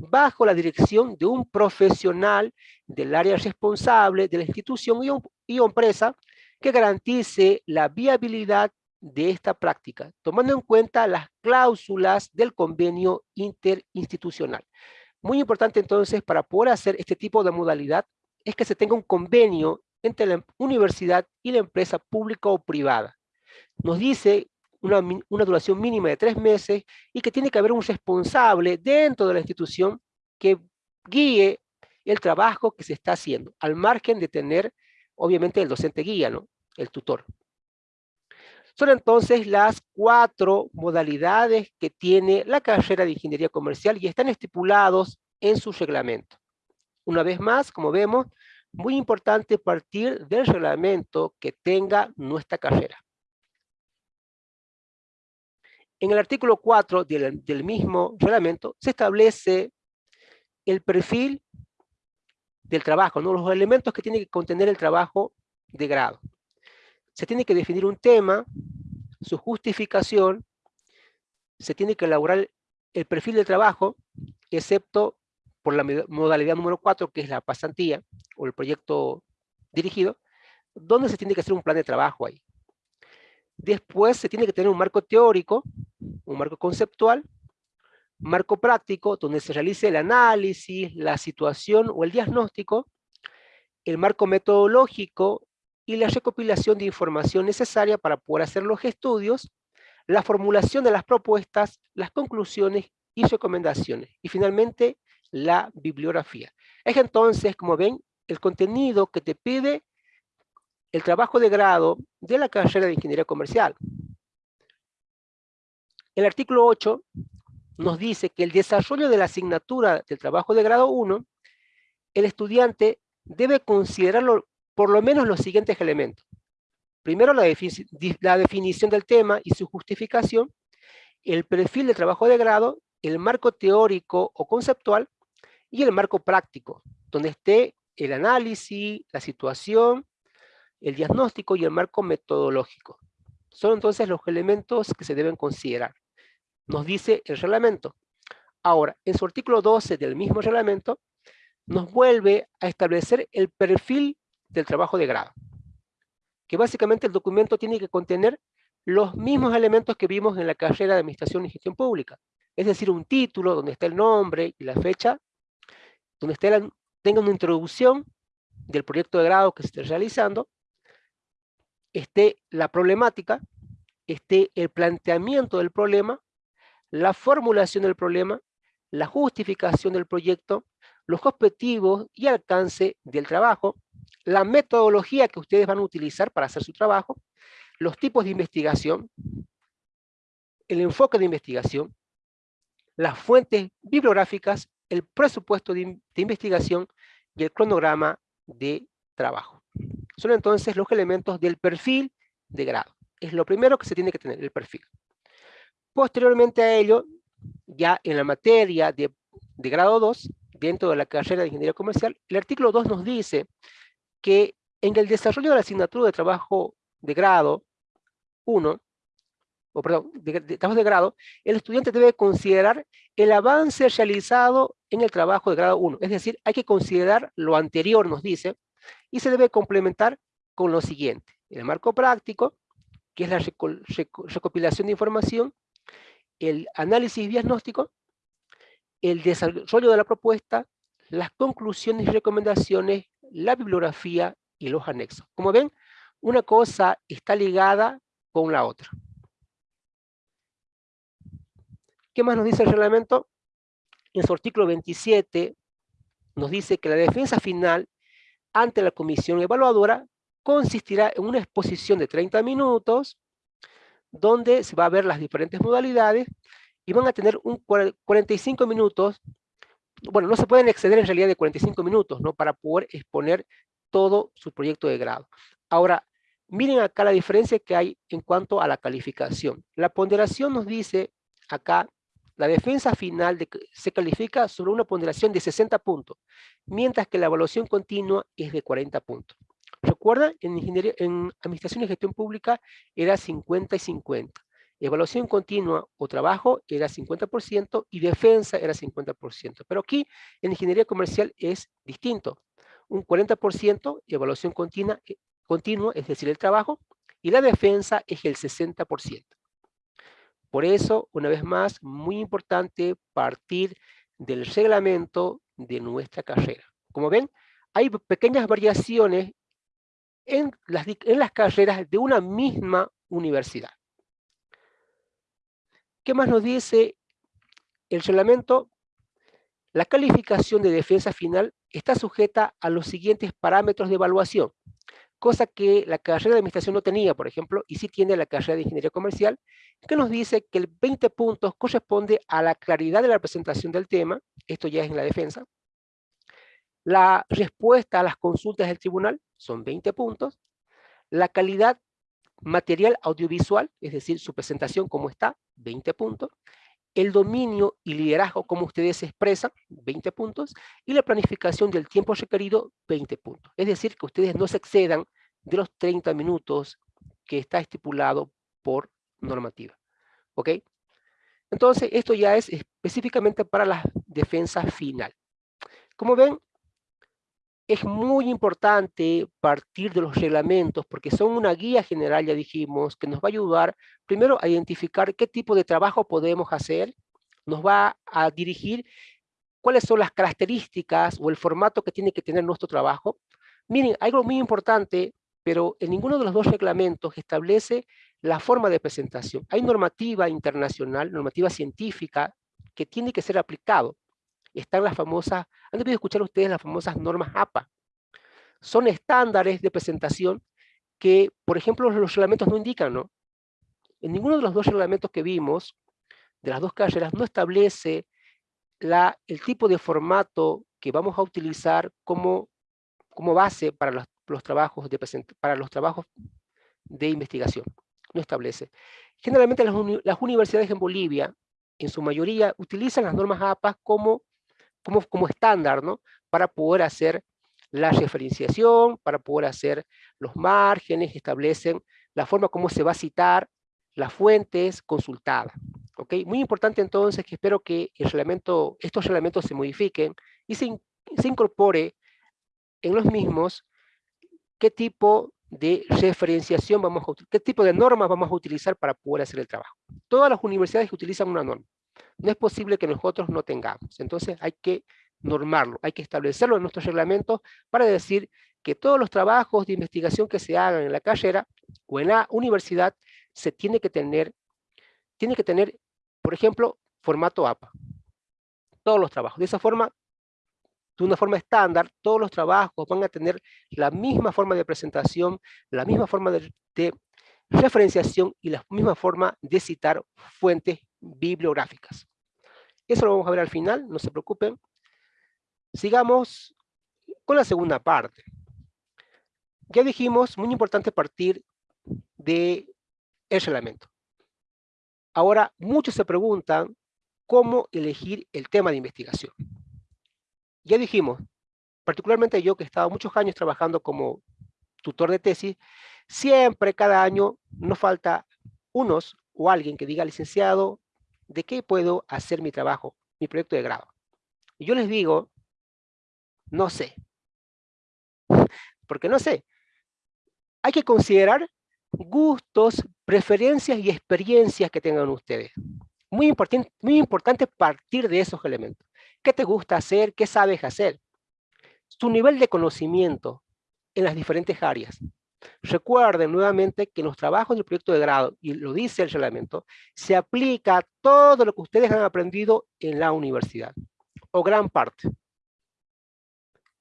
bajo la dirección de un profesional del área responsable de la institución y, empresa que garantice la viabilidad de esta práctica, tomando en cuenta las cláusulas del convenio interinstitucional. Muy importante entonces para poder hacer este tipo de modalidad es que se tenga un convenio entre la universidad y la empresa pública o privada. Nos dice una, una, duración mínima de tres meses y que tiene que haber un responsable dentro de la institución que guíe el trabajo que se está haciendo, al margen de tener, obviamente, el docente guía, ¿no? el tutor. Son entonces las cuatro modalidades que tiene la carrera de Ingeniería Comercial y están estipulados en su reglamento. Una vez más, como vemos, muy importante partir del reglamento que tenga nuestra carrera. En el artículo 4 del, del mismo reglamento se establece el perfil del trabajo, ¿no? los elementos que tiene que contener el trabajo de grado. Se tiene que definir un tema, su justificación, se tiene que elaborar el perfil del trabajo, excepto por la modalidad número 4, que es la pasantía, o el proyecto dirigido, donde se tiene que hacer un plan de trabajo ahí. Después se tiene que tener un marco teórico, un marco conceptual, marco práctico, donde se realice el análisis, la situación o el diagnóstico, el marco metodológico y la recopilación de información necesaria para poder hacer los estudios, la formulación de las propuestas, las conclusiones y recomendaciones. Y finalmente, la bibliografía. Es entonces, como ven, el contenido que te pide el trabajo de grado de la carrera de Ingeniería Comercial. El artículo 8 nos dice que el desarrollo de la asignatura del trabajo de grado 1, el estudiante debe considerarlo por lo menos los siguientes elementos. Primero, la, la definición del tema y su justificación, el perfil de trabajo de grado, el marco teórico o conceptual, y el marco práctico, donde esté el análisis, la situación, el diagnóstico y el marco metodológico. Son entonces los elementos que se deben considerar. Nos dice el reglamento. Ahora, en su artículo 12 del mismo reglamento, nos vuelve a establecer el perfil del trabajo de grado. Que básicamente el documento tiene que contener los mismos elementos que vimos en la carrera de Administración y Gestión Pública. Es decir, un título donde está el nombre y la fecha donde usted tenga una introducción del proyecto de grado que se esté realizando, esté la problemática, esté el planteamiento del problema, la formulación del problema, la justificación del proyecto, los objetivos y alcance del trabajo, la metodología que ustedes van a utilizar para hacer su trabajo, los tipos de investigación, el enfoque de investigación, las fuentes bibliográficas el presupuesto de, investigación y el cronograma de trabajo. Son entonces los elementos del perfil de grado. Es lo primero que se tiene que tener, el perfil. Posteriormente a ello, ya en la materia de, de grado 2, dentro de la carrera de Ingeniería Comercial, el artículo 2 nos dice que en el desarrollo de la asignatura de trabajo de grado 1, o perdón, de, de, trabajo de grado, el estudiante debe considerar el avance realizado en el trabajo de grado 1. Es decir, hay que considerar lo anterior, nos dice, y se debe complementar con lo siguiente. El marco práctico, que es la recopilación de información, el análisis diagnóstico, el desarrollo de la propuesta, las conclusiones y recomendaciones, la bibliografía y los anexos. Como ven, una cosa está ligada con la otra. ¿Qué más nos dice el reglamento? En su artículo 27 nos dice que la defensa final ante la comisión evaluadora consistirá en una exposición de 30 minutos donde se va a ver las diferentes modalidades y van a tener un 45 minutos, bueno, no se pueden exceder en realidad de 45 minutos, ¿no? Para poder exponer todo su proyecto de grado. Ahora, miren acá la diferencia que hay en cuanto a la calificación. La ponderación nos dice acá la defensa final se califica sobre una ponderación de 60 puntos, mientras que la evaluación continua es de 40 puntos. Recuerda, en, ingeniería, en Administración y Gestión Pública era 50 y 50. Evaluación continua o trabajo era 50% y defensa era 50%. Pero aquí en ingeniería comercial es distinto. Un 40% evaluación continua, eh, continua, es decir, el trabajo, y la defensa es el 60%. Por eso, una vez más, muy importante partir del reglamento de nuestra carrera. Como ven, hay pequeñas variaciones en las, carreras de una misma universidad. ¿Qué más nos dice el reglamento? La calificación de defensa final está sujeta a los siguientes parámetros de evaluación, cosa que la carrera de administración no tenía, por ejemplo, y sí tiene la carrera de ingeniería comercial, que nos dice que el 20 puntos corresponde a la claridad de la presentación del tema, esto ya es en la defensa, la respuesta a las consultas del tribunal son 20 puntos, la calidad material audiovisual, es decir, su presentación como está, 20 puntos, el dominio y liderazgo como ustedes expresan, 20 puntos, y la planificación del tiempo requerido, 20 puntos. Es decir, que ustedes no se excedan de los 30 minutos que está estipulado por normativa. ¿Ok? Entonces, esto ya es específicamente para la defensa final. Como ven, es muy importante partir de los reglamentos porque son una guía general, ya dijimos, que nos va a ayudar primero a identificar qué tipo de trabajo podemos hacer, nos va a dirigir cuáles son las características o el formato que tiene que tener nuestro trabajo. Miren, algo muy importante, pero en ninguno de los dos reglamentos establece la forma de presentación. Hay normativa internacional, normativa científica, que tiene que ser aplicado están las famosas, han debido escuchar ustedes las famosas normas APA. Son estándares de presentación que, por ejemplo, los reglamentos no indican, ¿no? En ninguno de los dos reglamentos que vimos, de las dos carreras, no establece la, el tipo de formato que vamos a utilizar como, como base para los, los trabajos de para los trabajos de investigación. No establece. Generalmente las, las universidades en Bolivia, en su mayoría, utilizan las normas APA como como, como estándar, ¿no? Para poder hacer la referenciación, para poder hacer los márgenes, establecen la forma como se va a citar las fuentes consultadas. ¿ok? Muy importante entonces que espero que el reglamento, estos reglamentos se modifiquen y se, se incorpore en los mismos qué tipo de referenciación vamos a qué tipo de normas vamos a utilizar para poder hacer el trabajo. Todas las universidades utilizan una norma. No es posible que nosotros no tengamos. Entonces hay que normarlo, hay que establecerlo en nuestros reglamentos para decir que todos los trabajos de investigación que se hagan en la carrera o en la universidad se tiene que tener, tiene que tener, por ejemplo, formato APA. Todos los trabajos. De esa forma, de una forma estándar, todos los trabajos van a tener la misma forma de presentación, la misma forma de, de referenciación y la misma forma de citar fuentes bibliográficas. Eso lo vamos a ver al final, no se preocupen. Sigamos con la segunda parte. Ya dijimos, muy importante partir de el reglamento. Ahora, muchos se preguntan cómo elegir el tema de investigación. Ya dijimos, particularmente yo que he estado muchos años trabajando como tutor de tesis, siempre, cada año, nos falta unos o alguien que diga, licenciado, ¿de qué puedo hacer mi trabajo, mi proyecto de grado? Y yo les digo, no sé. Porque no sé. Hay que considerar gustos, preferencias y experiencias que tengan ustedes. Muy importante, muy importante partir de esos elementos. ¿Qué te gusta hacer? ¿Qué sabes hacer? Su nivel de conocimiento en las diferentes áreas. Recuerden nuevamente que los trabajos del proyecto de grado, y lo dice el reglamento, se aplica todo lo que ustedes han aprendido en la universidad, o gran parte.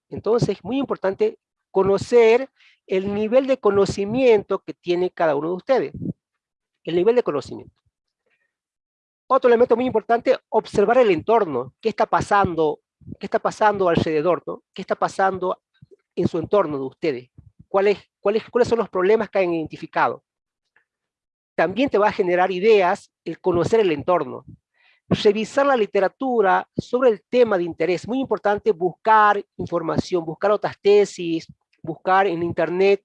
Entonces, es muy importante conocer el nivel de conocimiento que tiene cada uno de ustedes. El nivel de conocimiento. Otro elemento muy importante, observar el entorno. ¿Qué está pasando? ¿Qué está pasando alrededor? ¿no? ¿Qué está pasando en su entorno de ustedes? ¿Cuáles, cuáles, cuáles son los problemas que han identificado? También te va a generar ideas el conocer el entorno revisar la literatura sobre el tema de interés. Muy importante buscar información, buscar otras tesis, buscar en internet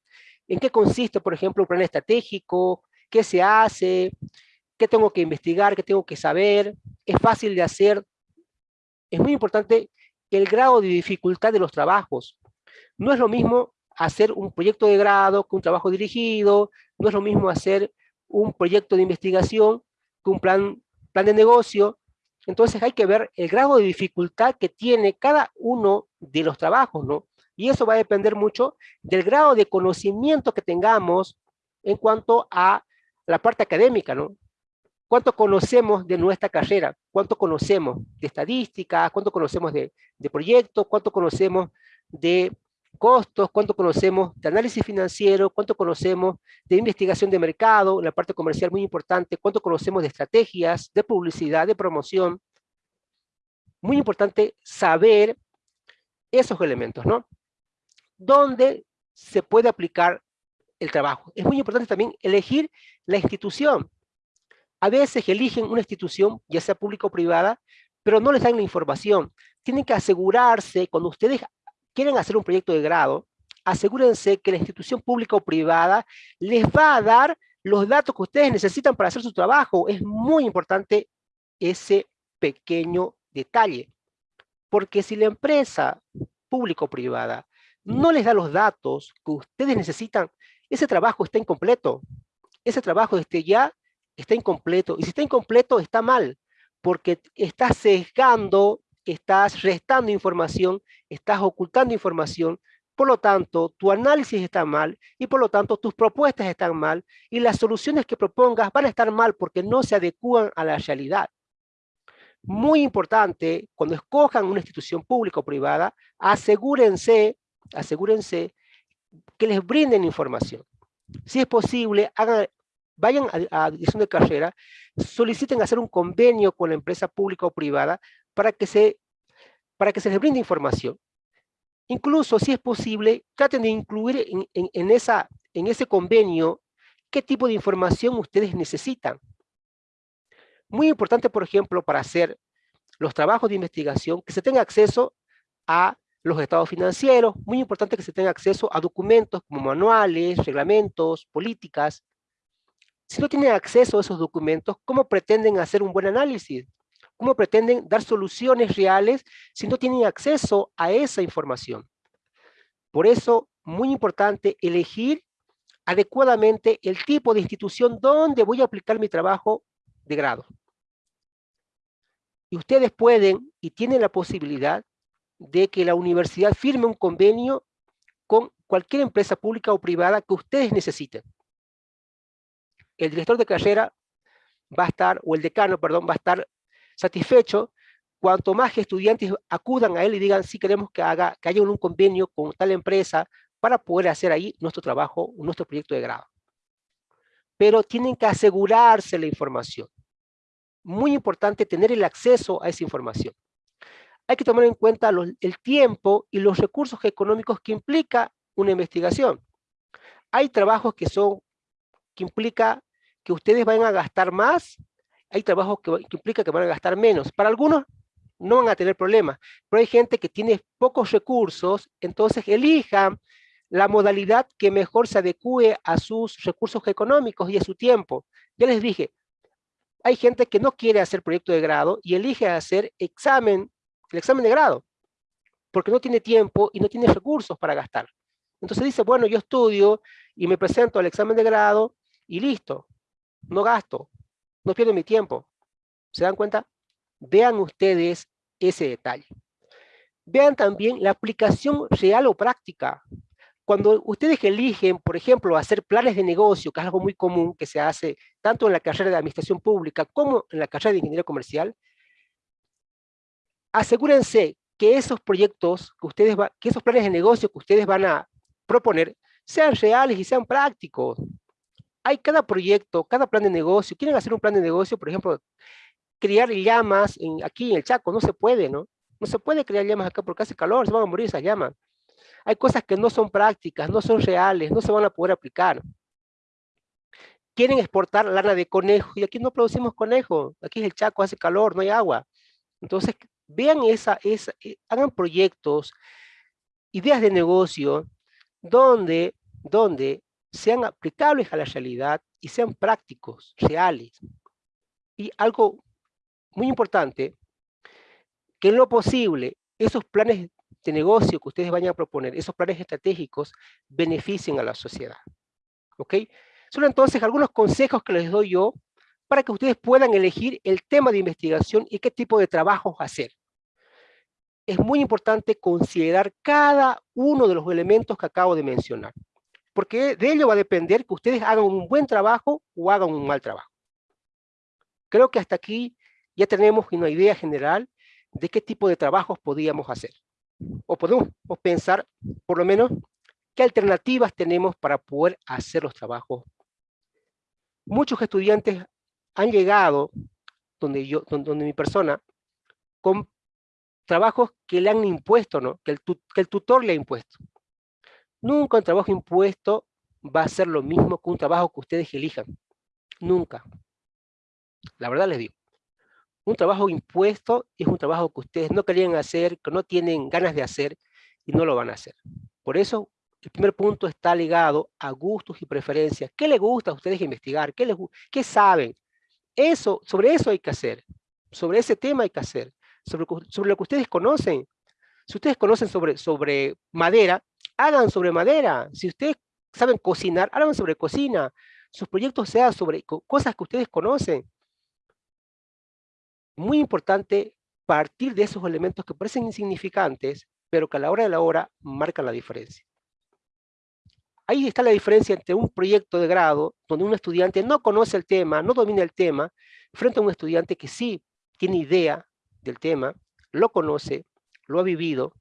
en qué consiste, por ejemplo, un plan estratégico, qué se hace, qué tengo que investigar, qué tengo que saber, es fácil de hacer. Es muy importante el grado de dificultad de los trabajos. No es lo mismo hacer un proyecto de grado un trabajo dirigido, no es lo mismo hacer un proyecto de investigación que un plan, plan de negocio. Entonces hay que ver el grado de dificultad que tiene cada uno de los trabajos, ¿no? Y eso va a depender mucho del grado de conocimiento que tengamos en cuanto a la parte académica, ¿no? ¿Cuánto conocemos de nuestra carrera? ¿Cuánto conocemos de estadística? ¿Cuánto conocemos de, de proyectos? ¿Cuánto conocemos de costos? ¿Cuánto conocemos de análisis financiero? ¿Cuánto conocemos de investigación de mercado? La parte comercial muy importante. ¿Cuánto conocemos de estrategias, de publicidad, de promoción? Muy importante saber esos elementos, ¿no? ¿Dónde se puede aplicar el trabajo? Es muy importante también elegir la institución a veces eligen una institución, ya sea pública o privada, pero no les dan la información. Tienen que asegurarse, cuando ustedes quieren hacer un proyecto de grado, asegúrense que la institución pública o privada les va a dar los datos que ustedes necesitan para hacer su trabajo. Es muy importante ese pequeño detalle. Porque si la empresa pública o privada no les da los datos que ustedes necesitan, ese trabajo está incompleto. Ese trabajo este ya está incompleto. Y si está incompleto, está mal, porque estás sesgando, estás restando información, estás ocultando información, por lo tanto, tu análisis está mal y por lo tanto tus propuestas están mal y las soluciones que propongas van a estar mal porque no se adecúan a la realidad. Muy importante, cuando escojan una institución pública o privada, asegúrense, asegúrense que les brinden información. Si es posible, vayan a, dirección de carrera, soliciten hacer un convenio con la empresa pública o privada para que se, para que se les brinde información. Incluso, si es posible, traten de incluir en, esa, en ese convenio qué tipo de información ustedes necesitan. Muy importante, por ejemplo, para hacer los trabajos de investigación, que se tenga acceso a los estados financieros, muy importante que se tenga acceso a documentos como manuales, reglamentos, políticas, si no tienen acceso a esos documentos, ¿cómo pretenden hacer un buen análisis? ¿Cómo pretenden dar soluciones reales si no tienen acceso a esa información? Por eso, muy importante elegir adecuadamente el tipo de institución donde voy a aplicar mi trabajo de grado. Y ustedes pueden y tienen la posibilidad de que la universidad firme un convenio con cualquier empresa pública o privada que ustedes necesiten el director de carrera va a estar, o el decano, perdón, va a estar satisfecho cuanto más estudiantes acudan a él y digan, sí queremos que, haga, que haya un convenio con tal empresa para poder hacer ahí nuestro trabajo, nuestro proyecto de grado. Pero tienen que asegurarse la información. Muy importante tener el acceso a esa información. Hay que tomar en cuenta el tiempo y los recursos económicos que implica una investigación. Hay trabajos que son, que implica que ustedes van a gastar más, hay trabajos que, implica que van a gastar menos. Para algunos no van a tener problemas, pero hay gente que tiene pocos recursos, entonces elijan la modalidad que mejor se adecue a sus recursos económicos y a su tiempo. Ya les dije, hay gente que no quiere hacer proyecto de grado y elige hacer examen, el examen de grado, porque no tiene tiempo y no tiene recursos para gastar. Entonces dice, bueno, yo estudio y me presento al examen de grado y listo no gasto, no pierdo mi tiempo. ¿Se dan cuenta? Vean ustedes ese detalle. Vean también la aplicación real o práctica. Cuando ustedes eligen, por ejemplo, hacer planes de negocio, que es algo muy común que se hace tanto en la carrera de administración pública como en la carrera de ingeniería comercial, asegúrense que esos proyectos, que, ustedes que esos planes de negocio que ustedes van a proponer, sean reales y sean prácticos hay cada proyecto, cada plan de negocio, quieren hacer un plan de negocio, por ejemplo, criar llamas aquí en el Chaco, no se puede, ¿no? No se puede crear llamas acá porque hace calor, se van a morir esas llamas. Hay cosas que no son prácticas, no son reales, no se van a poder aplicar. Quieren exportar lana de conejo y aquí no producimos conejo, aquí es el Chaco, hace calor, no hay agua. Entonces, vean esa, esa eh, hagan proyectos, ideas de negocio, donde, donde sean aplicables a la realidad y sean prácticos, reales. Y algo muy importante, que en lo posible, esos planes de negocio que ustedes vayan a proponer, esos planes estratégicos, beneficien a la sociedad. ¿Ok? Son entonces algunos consejos que les doy yo para que ustedes puedan elegir el tema de investigación y qué tipo de trabajos hacer. Es muy importante considerar cada uno de los elementos que acabo de mencionar, porque de ello va a depender que ustedes hagan un buen trabajo o hagan un mal trabajo. Creo que hasta aquí ya tenemos una idea general de qué tipo de trabajos podríamos hacer. O podemos pensar, por lo menos, qué alternativas tenemos para poder hacer los trabajos. Muchos estudiantes han llegado donde, yo, donde, mi persona con trabajos que le han impuesto, ¿no? que el tutor le ha impuesto. Nunca un trabajo impuesto va a ser lo mismo que un trabajo que ustedes elijan. Nunca. La verdad les digo. Un trabajo impuesto es un trabajo que ustedes no querían hacer, que no tienen ganas de hacer y no lo van a hacer. Por eso, el primer punto está ligado a gustos y preferencias. ¿Qué les gusta a ustedes investigar? ¿Qué, les, qué saben? Eso, sobre eso hay que hacer. Sobre ese tema hay que hacer. Sobre, sobre lo que ustedes conocen. Si ustedes conocen sobre, sobre madera, hagan sobre madera. Si ustedes saben cocinar, hagan sobre cocina. Sus proyectos sean sobre cosas que ustedes conocen muy importante partir de esos elementos que parecen insignificantes, pero que a la hora de la hora marcan la diferencia. Ahí está la diferencia entre un proyecto de grado, donde un estudiante no conoce el tema, no domina el tema, frente a un estudiante que sí tiene idea del tema, lo conoce, lo ha vivido,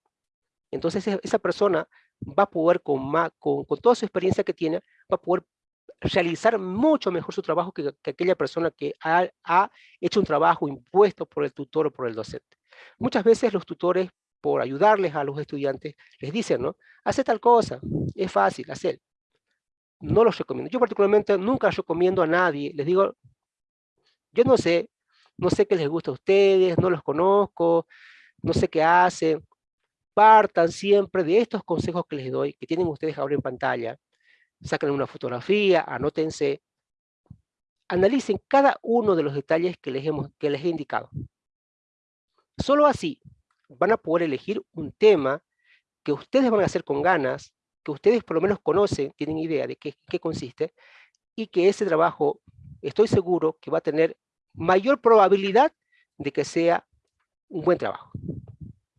entonces esa persona va a poder, con, con, con toda su experiencia que tiene, va a poder realizar mucho mejor su trabajo que, aquella persona que ha, ha, hecho un trabajo impuesto por el tutor o por el docente. Muchas veces los tutores, por ayudarles a los estudiantes, les dicen, ¿no? Hace tal cosa, es fácil, hacer. No los recomiendo. Yo particularmente nunca recomiendo a nadie, les digo, yo no sé, no sé qué les gusta a ustedes, no los conozco, no sé qué hacen. Partan siempre de estos consejos que les doy, que tienen ustedes ahora en pantalla, sacan una fotografía, anótense, analicen cada uno de los detalles que les, hemos, que les he indicado. Solo así van a poder elegir un tema que ustedes van a hacer con ganas, que ustedes por lo menos conocen, tienen idea de qué, qué consiste, y que ese trabajo, estoy seguro que va a tener mayor probabilidad de que sea un buen trabajo.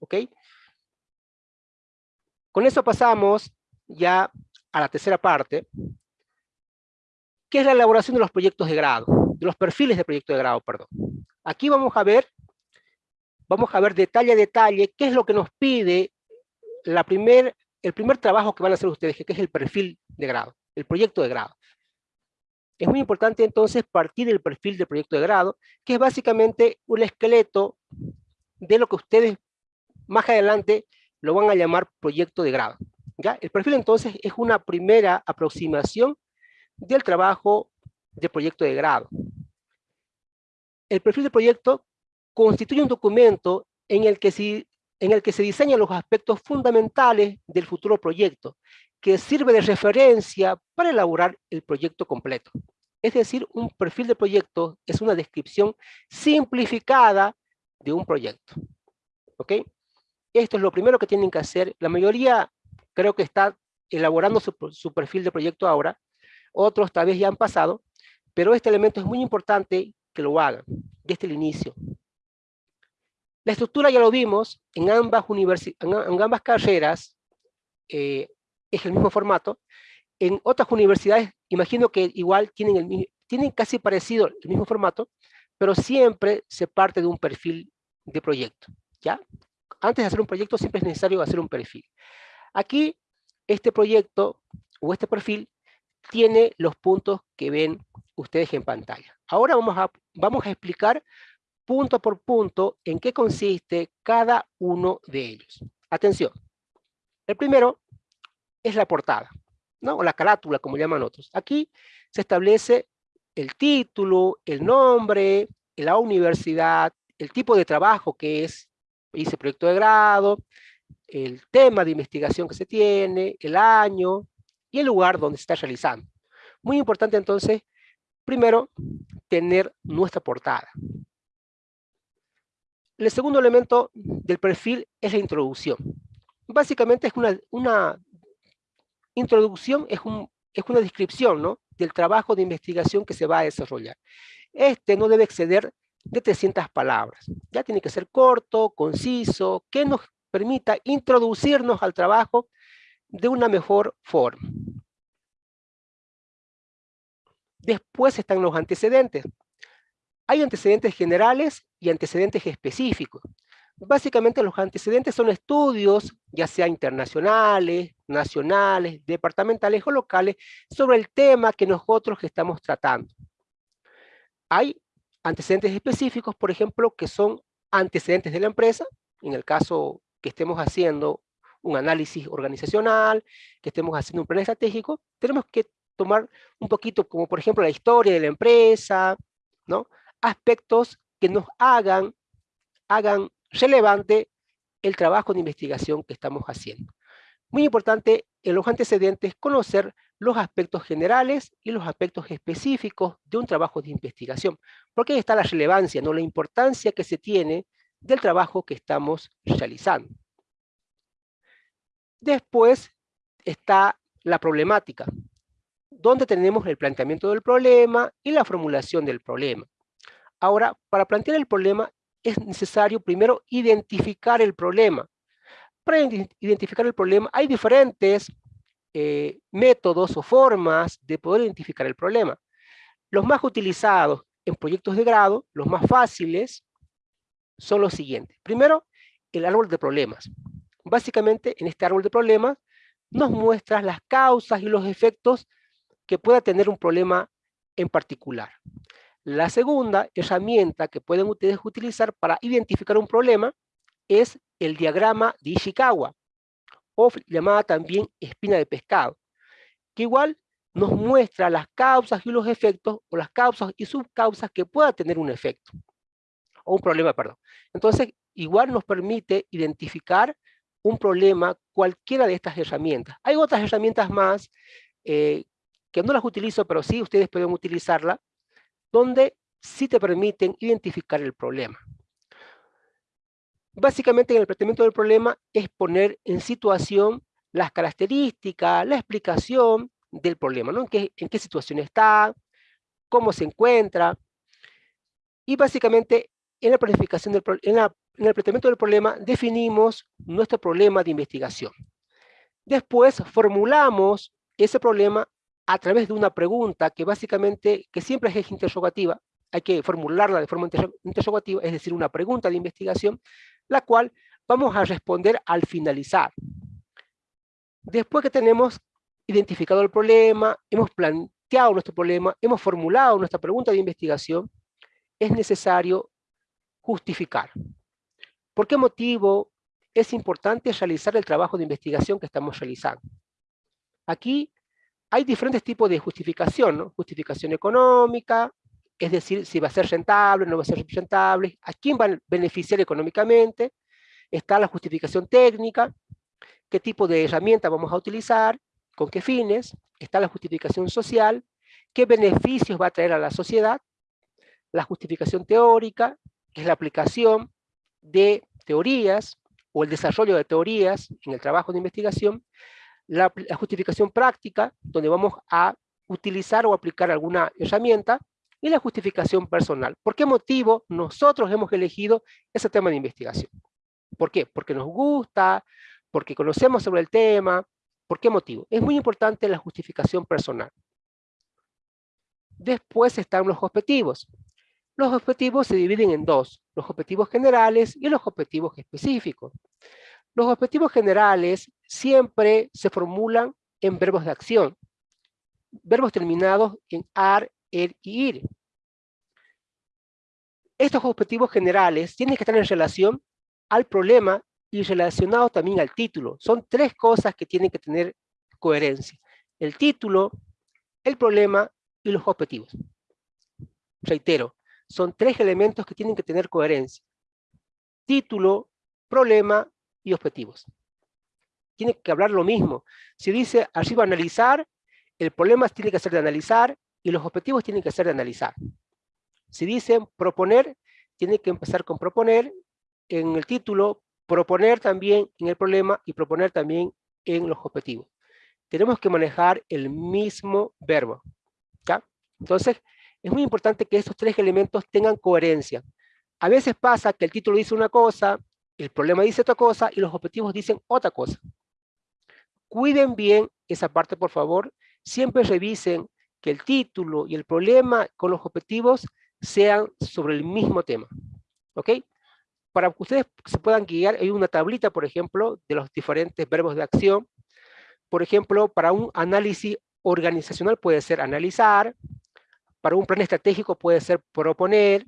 ¿Ok? Con eso pasamos ya a la tercera parte, que es la elaboración de los proyectos de grado, de los perfiles de proyecto de grado, perdón. Aquí vamos a ver, vamos a ver detalle a detalle qué es lo que nos pide la primer, el primer trabajo que van a hacer ustedes, que es el perfil de grado, el proyecto de grado. Es muy importante entonces partir del perfil del proyecto de grado, que es básicamente un esqueleto de lo que ustedes más adelante lo van a llamar proyecto de grado. El perfil entonces es una primera aproximación del trabajo de proyecto de grado. El perfil de proyecto constituye un documento en el, que se, en el que se diseñan los aspectos fundamentales del futuro proyecto, que sirve de referencia para elaborar el proyecto completo. Es decir, un perfil de proyecto es una descripción simplificada de un proyecto. ¿Ok? Esto es lo primero que tienen que hacer. La mayoría creo que está elaborando su, perfil de proyecto ahora, otros tal vez ya han pasado, pero este elemento es muy importante que lo hagan desde el inicio. La estructura ya lo vimos, en ambas, en ambas carreras eh, es el mismo formato. En otras universidades, imagino que igual tienen, el, tienen casi parecido el mismo formato, pero siempre se parte de un perfil de proyecto. ¿ya? Antes de hacer un proyecto siempre es necesario hacer un perfil. Aquí, este proyecto o este perfil tiene los puntos que ven ustedes en pantalla. Ahora vamos a, vamos a explicar punto por punto en qué consiste cada uno de ellos. Atención. El primero es la portada, ¿no? o la carátula, como llaman otros. Aquí se establece el título, el nombre, la universidad, el tipo de trabajo que es, dice proyecto de grado, el tema de investigación que se tiene, el año y el lugar donde se está realizando. Muy importante entonces Primero, tener nuestra portada. El segundo elemento del perfil es la introducción. Básicamente es una, una introducción, es, un, es una descripción ¿no? del trabajo de investigación que se va a desarrollar. Este no debe exceder de 300 palabras. Ya tiene que ser corto, conciso, que nos permita introducirnos al trabajo de una mejor forma. Después están los antecedentes. Hay antecedentes generales y antecedentes específicos. Básicamente los antecedentes son estudios, ya sea internacionales, nacionales, departamentales o locales, sobre el tema que nosotros estamos tratando. Hay antecedentes específicos, por ejemplo, que son antecedentes de la empresa, en el caso que estemos haciendo un análisis organizacional, que estemos haciendo un plan estratégico, tenemos que tomar un poquito como por ejemplo la historia de la empresa, ¿no? aspectos que nos hagan, hagan relevante el trabajo de investigación que estamos haciendo. Muy importante en los antecedentes conocer los aspectos generales y los aspectos específicos de un trabajo de investigación, porque ahí está la relevancia, ¿no? la importancia que se tiene del trabajo que estamos realizando. Después está la problemática, donde tenemos el planteamiento del problema y la formulación del problema. Ahora, para plantear el problema es necesario primero identificar el problema. Para identificar el problema hay diferentes eh, métodos o formas de poder identificar el problema. Los más utilizados en proyectos de grado, los más fáciles, son los siguientes. Primero, el árbol de problemas. Básicamente, en este árbol de problemas, nos muestra las causas y los efectos que pueda tener un problema en particular. La segunda herramienta que pueden ustedes utilizar para identificar un problema es el diagrama de Ishikawa, llamada también espina de pescado, que igual nos muestra las causas y los efectos, o las causas y subcausas que pueda tener un efecto, o un problema, perdón. Entonces, igual nos permite identificar un problema cualquiera de estas herramientas. Hay otras herramientas más eh, que no las utilizo, pero sí ustedes pueden utilizarla, donde sí te permiten identificar el problema. Básicamente en el planteamiento del problema es poner en situación las características, la explicación del problema, ¿no? ¿En qué, en qué situación está, cómo se encuentra, y básicamente en la planificación del en, el planteamiento del problema definimos nuestro problema de investigación. Después formulamos ese problema a través de una pregunta que básicamente, que siempre es interrogativa, hay que formularla de forma interrogativa, es decir, una pregunta de investigación, la cual vamos a responder al finalizar. Después que tenemos identificado el problema, hemos planteado nuestro problema, hemos formulado nuestra pregunta de investigación, es necesario justificar. ¿Por qué motivo es importante realizar el trabajo de investigación que estamos realizando? Aquí hay diferentes tipos de justificación. Justificación económica, es decir, si va a ser rentable, no va a ser rentable, a quién va a beneficiar económicamente, está la justificación técnica, qué tipo de herramienta vamos a utilizar, con qué fines, está la justificación social, qué beneficios va a traer a la sociedad, la justificación teórica, que es la aplicación de teorías o el desarrollo de teorías en el trabajo de investigación, la, justificación práctica, donde vamos a utilizar o aplicar alguna herramienta, y la justificación personal. ¿Por qué motivo nosotros hemos elegido ese tema de investigación? ¿Por qué? Porque nos gusta, porque conocemos sobre el tema. ¿Por qué motivo? Es muy importante la justificación personal. Después están los objetivos. Los objetivos se dividen en dos, los objetivos generales y los objetivos específicos. Los objetivos generales siempre se formulan en verbos de acción, verbos terminados en ar, y ir. Estos objetivos generales tienen que estar en relación al problema y relacionados también al título. Son tres cosas que tienen que tener coherencia. El título, el problema y los objetivos. Reitero, son tres elementos que tienen que tener coherencia. Título, problema y objetivos. Tiene que hablar lo mismo. Si dice arriba analizar, el problema tiene que ser de analizar, y los objetivos tienen que ser de analizar. Si dicen proponer, tiene que empezar con proponer en el título, proponer también en el problema y proponer también en los objetivos. Tenemos que manejar el mismo verbo. ¿ya? Entonces, es muy importante que estos tres elementos tengan coherencia. A veces pasa que el título dice una cosa, el problema dice otra cosa y los objetivos dicen otra cosa. Cuiden bien esa parte, por favor. Siempre revisen que el título y el problema con los objetivos sean sobre el mismo tema. ¿Ok? Para que ustedes se puedan guiar, hay una tablita, por ejemplo, de los diferentes verbos de acción. Por ejemplo, para un análisis organizacional puede ser analizar, para un plan estratégico puede ser proponer,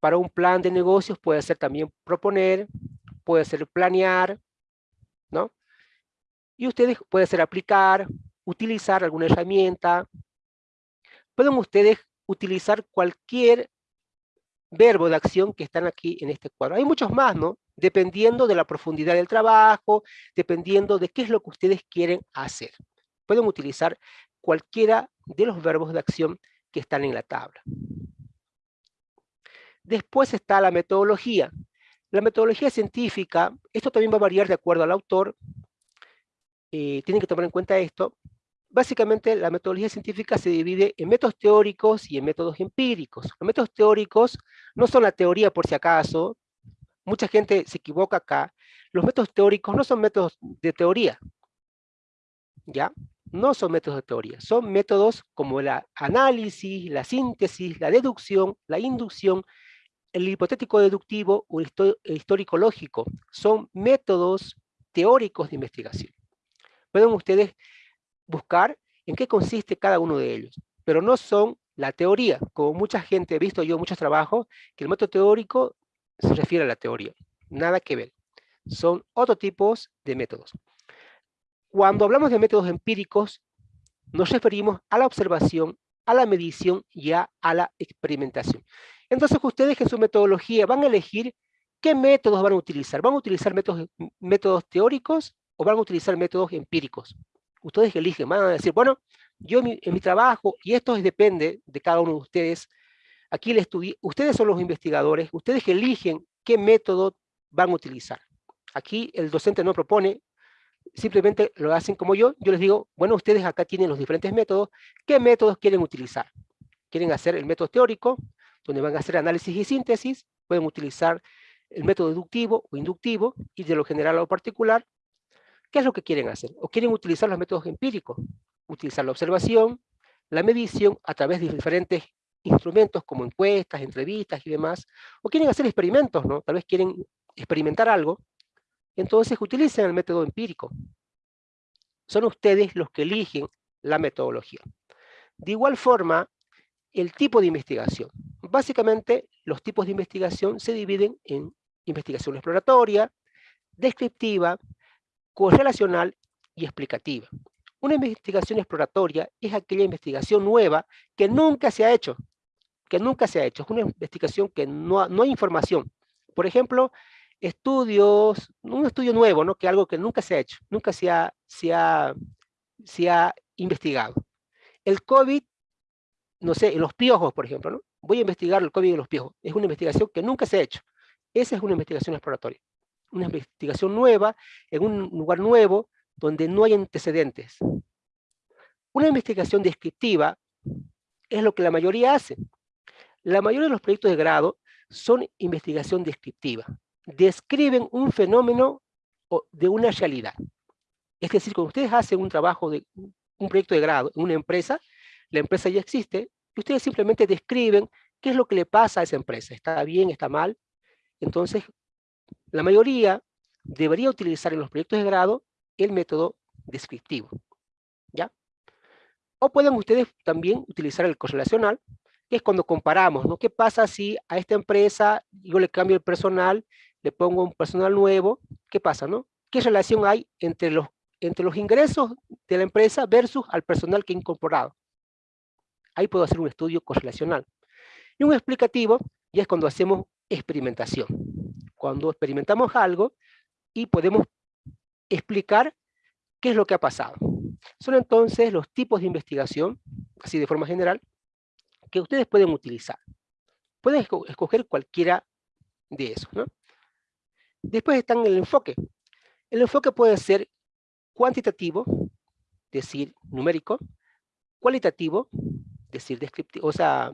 para un plan de negocios puede ser también proponer, puede ser planear, ¿no? Y ustedes pueden ser aplicar, utilizar alguna herramienta. Pueden ustedes utilizar cualquier verbo de acción que están aquí en este cuadro. Hay muchos más, ¿no? Dependiendo de la profundidad del trabajo, dependiendo de qué es lo que ustedes quieren hacer. Pueden utilizar cualquiera de los verbos de acción que están en la tabla. Después está la metodología. La metodología científica, esto también va a variar de acuerdo al autor, eh, tienen que tomar en cuenta esto. Básicamente la metodología científica se divide en métodos teóricos y en métodos empíricos. Los métodos teóricos no son la teoría por si acaso, mucha gente se equivoca acá. Los métodos teóricos no son métodos de teoría, ¿ya? No son métodos de teoría, son métodos como el análisis, la síntesis, la deducción, la inducción, el hipotético deductivo o el histórico lógico. Son métodos teóricos de investigación. Pueden ustedes buscar en qué consiste cada uno de ellos, pero no son la teoría, como mucha gente, he visto yo muchos trabajos, que el método teórico se refiere a la teoría, nada que ver. Son otros tipos de métodos. Cuando hablamos de métodos empíricos, nos referimos a la observación, a la medición y a, la experimentación. Entonces ustedes en su metodología van a elegir qué métodos van a utilizar. ¿Van a utilizar métodos, métodos teóricos o van a utilizar métodos empíricos? Ustedes eligen, van a decir, bueno, yo en mi, trabajo, y esto depende de cada uno de ustedes, aquí el ustedes son los investigadores, ustedes eligen qué método van a utilizar. Aquí el docente no propone, simplemente lo hacen como yo, yo les digo, bueno, ustedes acá tienen los diferentes métodos, ¿qué métodos quieren utilizar? ¿Quieren hacer el método teórico, donde van a hacer análisis y síntesis? Pueden utilizar el método deductivo o inductivo, y de lo general a lo particular. ¿Qué es lo que quieren hacer? ¿O quieren utilizar los métodos empíricos? Utilizar la observación, la medición a través de diferentes instrumentos como encuestas, entrevistas y demás. O quieren hacer experimentos, ¿no? Tal vez quieren experimentar algo entonces utilicen el método empírico. Son ustedes los que eligen la metodología. De igual forma, el tipo de investigación. Básicamente, los tipos de investigación se dividen en investigación exploratoria, descriptiva, correlacional y explicativa. Una investigación exploratoria es aquella investigación nueva que nunca se ha hecho, que nunca se ha hecho. Es una investigación que no, no hay información. Por ejemplo, estudios, un estudio nuevo, ¿no? que algo que nunca se ha hecho, nunca se ha, se ha, se ha investigado. El COVID, no sé, en los piojos, por ejemplo, ¿no? voy a investigar el COVID en los piojos, es una investigación que nunca se ha hecho. Esa es una investigación exploratoria, una investigación nueva, en un lugar nuevo, donde no hay antecedentes. Una investigación descriptiva es lo que la mayoría hace. La mayoría de los proyectos de grado son investigación descriptiva describen un fenómeno de una realidad. Es decir, cuando ustedes hacen un trabajo, de un proyecto de grado en una empresa, la empresa ya existe, y ustedes simplemente describen qué es lo que le pasa a esa empresa. ¿Está bien? ¿Está mal? Entonces, la mayoría debería utilizar en los proyectos de grado el método descriptivo. ¿Ya? O pueden ustedes también utilizar el correlacional, que es cuando comparamos, ¿no? ¿Qué pasa si a esta empresa yo le cambio el personal le pongo un personal nuevo, ¿qué pasa, no? ¿Qué relación hay entre los, entre los ingresos de la empresa versus al personal que he incorporado? Ahí puedo hacer un estudio correlacional. Y un explicativo ya es cuando hacemos experimentación. Cuando experimentamos algo y podemos explicar qué es lo que ha pasado. son entonces los tipos de investigación, así de forma general, que ustedes pueden utilizar. Pueden escoger cualquiera de esos. Después están el enfoque. El enfoque puede ser cuantitativo, decir numérico, cualitativo, decir descriptivo, o sea,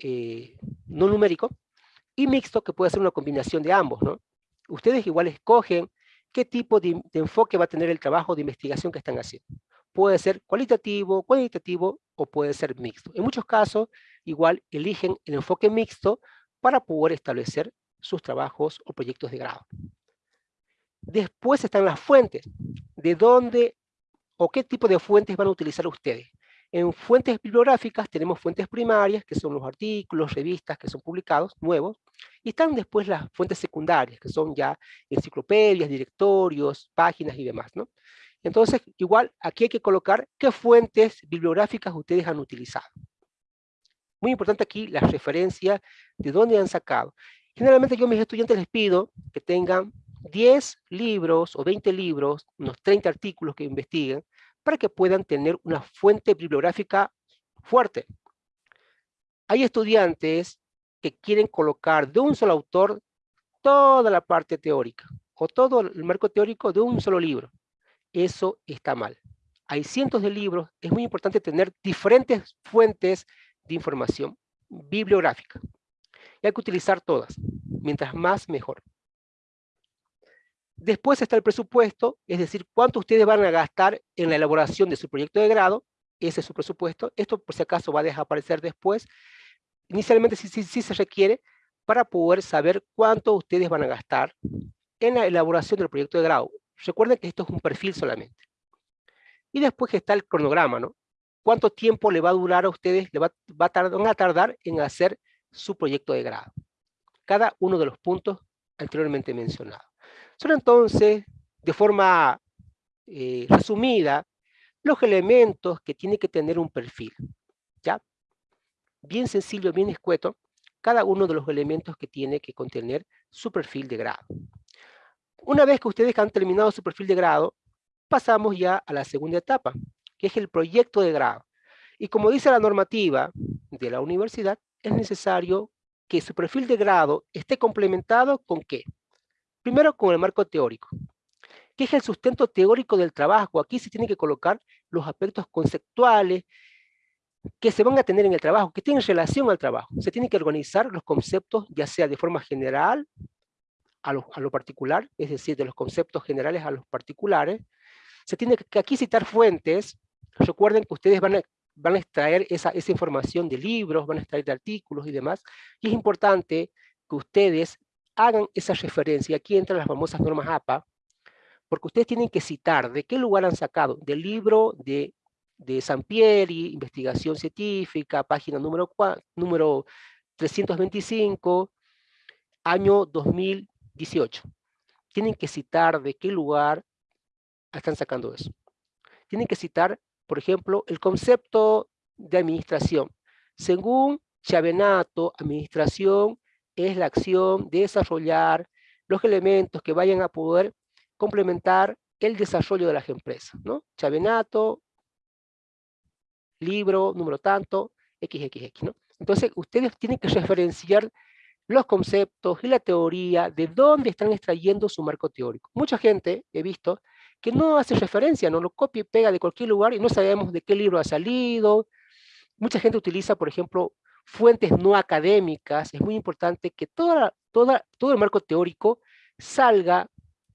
eh, no numérico, y mixto, que puede ser una combinación de ambos, ¿no? Ustedes igual escogen qué tipo de, enfoque va a tener el trabajo de investigación que están haciendo. Puede ser cualitativo, cuantitativo o puede ser mixto. En muchos casos, igual eligen el enfoque mixto para poder establecer sus trabajos o proyectos de grado. Después están las fuentes, de dónde o qué tipo de fuentes van a utilizar ustedes. En fuentes bibliográficas tenemos fuentes primarias, que son los artículos, revistas que son publicados, nuevos, y están después las fuentes secundarias, que son ya enciclopedias, directorios, páginas y demás, ¿no? Entonces, igual, aquí hay que colocar qué fuentes bibliográficas ustedes han utilizado. Muy importante aquí la referencia de dónde han sacado. Generalmente yo a mis estudiantes les pido que tengan 10 libros o 20 libros, unos 30 artículos que investiguen, para que puedan tener una fuente bibliográfica fuerte. Hay estudiantes que quieren colocar de un solo autor toda la parte teórica o todo el marco teórico de un solo libro. Eso está mal. Hay cientos de libros, es muy importante tener diferentes fuentes de información bibliográfica. Y hay que utilizar todas, mientras más mejor. Después está el presupuesto, es decir, cuánto ustedes van a gastar en la elaboración de su proyecto de grado, ese es su presupuesto, esto por si acaso va a desaparecer después, inicialmente sí, se requiere para poder saber cuánto ustedes van a gastar en la elaboración del proyecto de grado. Recuerden que esto es un perfil solamente. Y después está el cronograma, ¿no? ¿Cuánto tiempo le va a durar a ustedes, le va, a tardar en hacer su proyecto de grado? Cada uno de los puntos anteriormente mencionados. Son entonces, de forma eh, resumida, los elementos que tiene que tener un perfil. ¿ya? Bien sencillo, bien escueto, cada uno de los elementos que tiene que contener su perfil de grado. Una vez que ustedes han terminado su perfil de grado, pasamos ya a la segunda etapa, que es el proyecto de grado. Y como dice la normativa de la universidad, es necesario que su perfil de grado esté complementado con qué? Primero con el marco teórico. ¿Qué es el sustento teórico del trabajo? Aquí se tienen que colocar los aspectos conceptuales que se van a tener en el trabajo, que tienen relación al trabajo. Se tienen que organizar los conceptos, ya sea de forma general a lo, a lo particular, es decir, de los conceptos generales a los particulares. Se tiene que aquí citar fuentes. Recuerden que ustedes van a, van a extraer esa, esa información de libros, van a extraer de artículos y demás. Y es importante que ustedes hagan esa referencia. Aquí entran las famosas normas APA, porque ustedes tienen que citar de qué lugar han sacado, del libro de, de Sampieri, investigación científica, página número, número 325, año 2018. Tienen que citar de qué lugar están sacando eso. Tienen que citar, por ejemplo, el concepto de administración. Según Chavenato, administración es la acción de desarrollar los elementos que vayan a poder complementar el desarrollo de las empresas, ¿no? Chavenato, libro, número tanto, XXX, ¿no? Entonces, ustedes tienen que referenciar los conceptos y la teoría de dónde están extrayendo su marco teórico. Mucha gente, he visto, que no hace referencia, no lo copia y pega de cualquier lugar y no sabemos de qué libro ha salido. Mucha gente utiliza, por ejemplo, fuentes no académicas, es muy importante que toda, toda, todo el marco teórico salga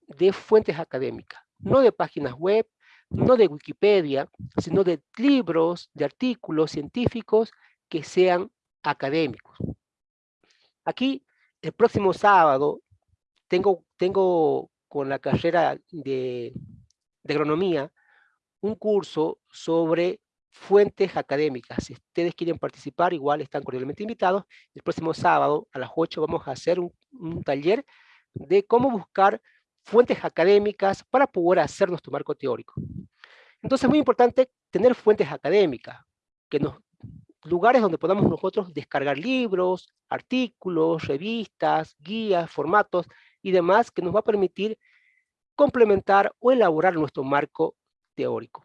de fuentes académicas, no de páginas web, no de Wikipedia, sino de libros, de artículos científicos que sean académicos. Aquí, el próximo sábado, tengo, tengo con la carrera de, de agronomía un curso sobre fuentes académicas. Si ustedes quieren participar, igual están cordialmente invitados. El próximo sábado a las 8 vamos a hacer un, taller de cómo buscar fuentes académicas para poder hacer nuestro marco teórico. Entonces es muy importante tener fuentes académicas, que nos, lugares donde podamos nosotros descargar libros, artículos, revistas, guías, formatos y demás que nos va a permitir complementar o elaborar nuestro marco teórico.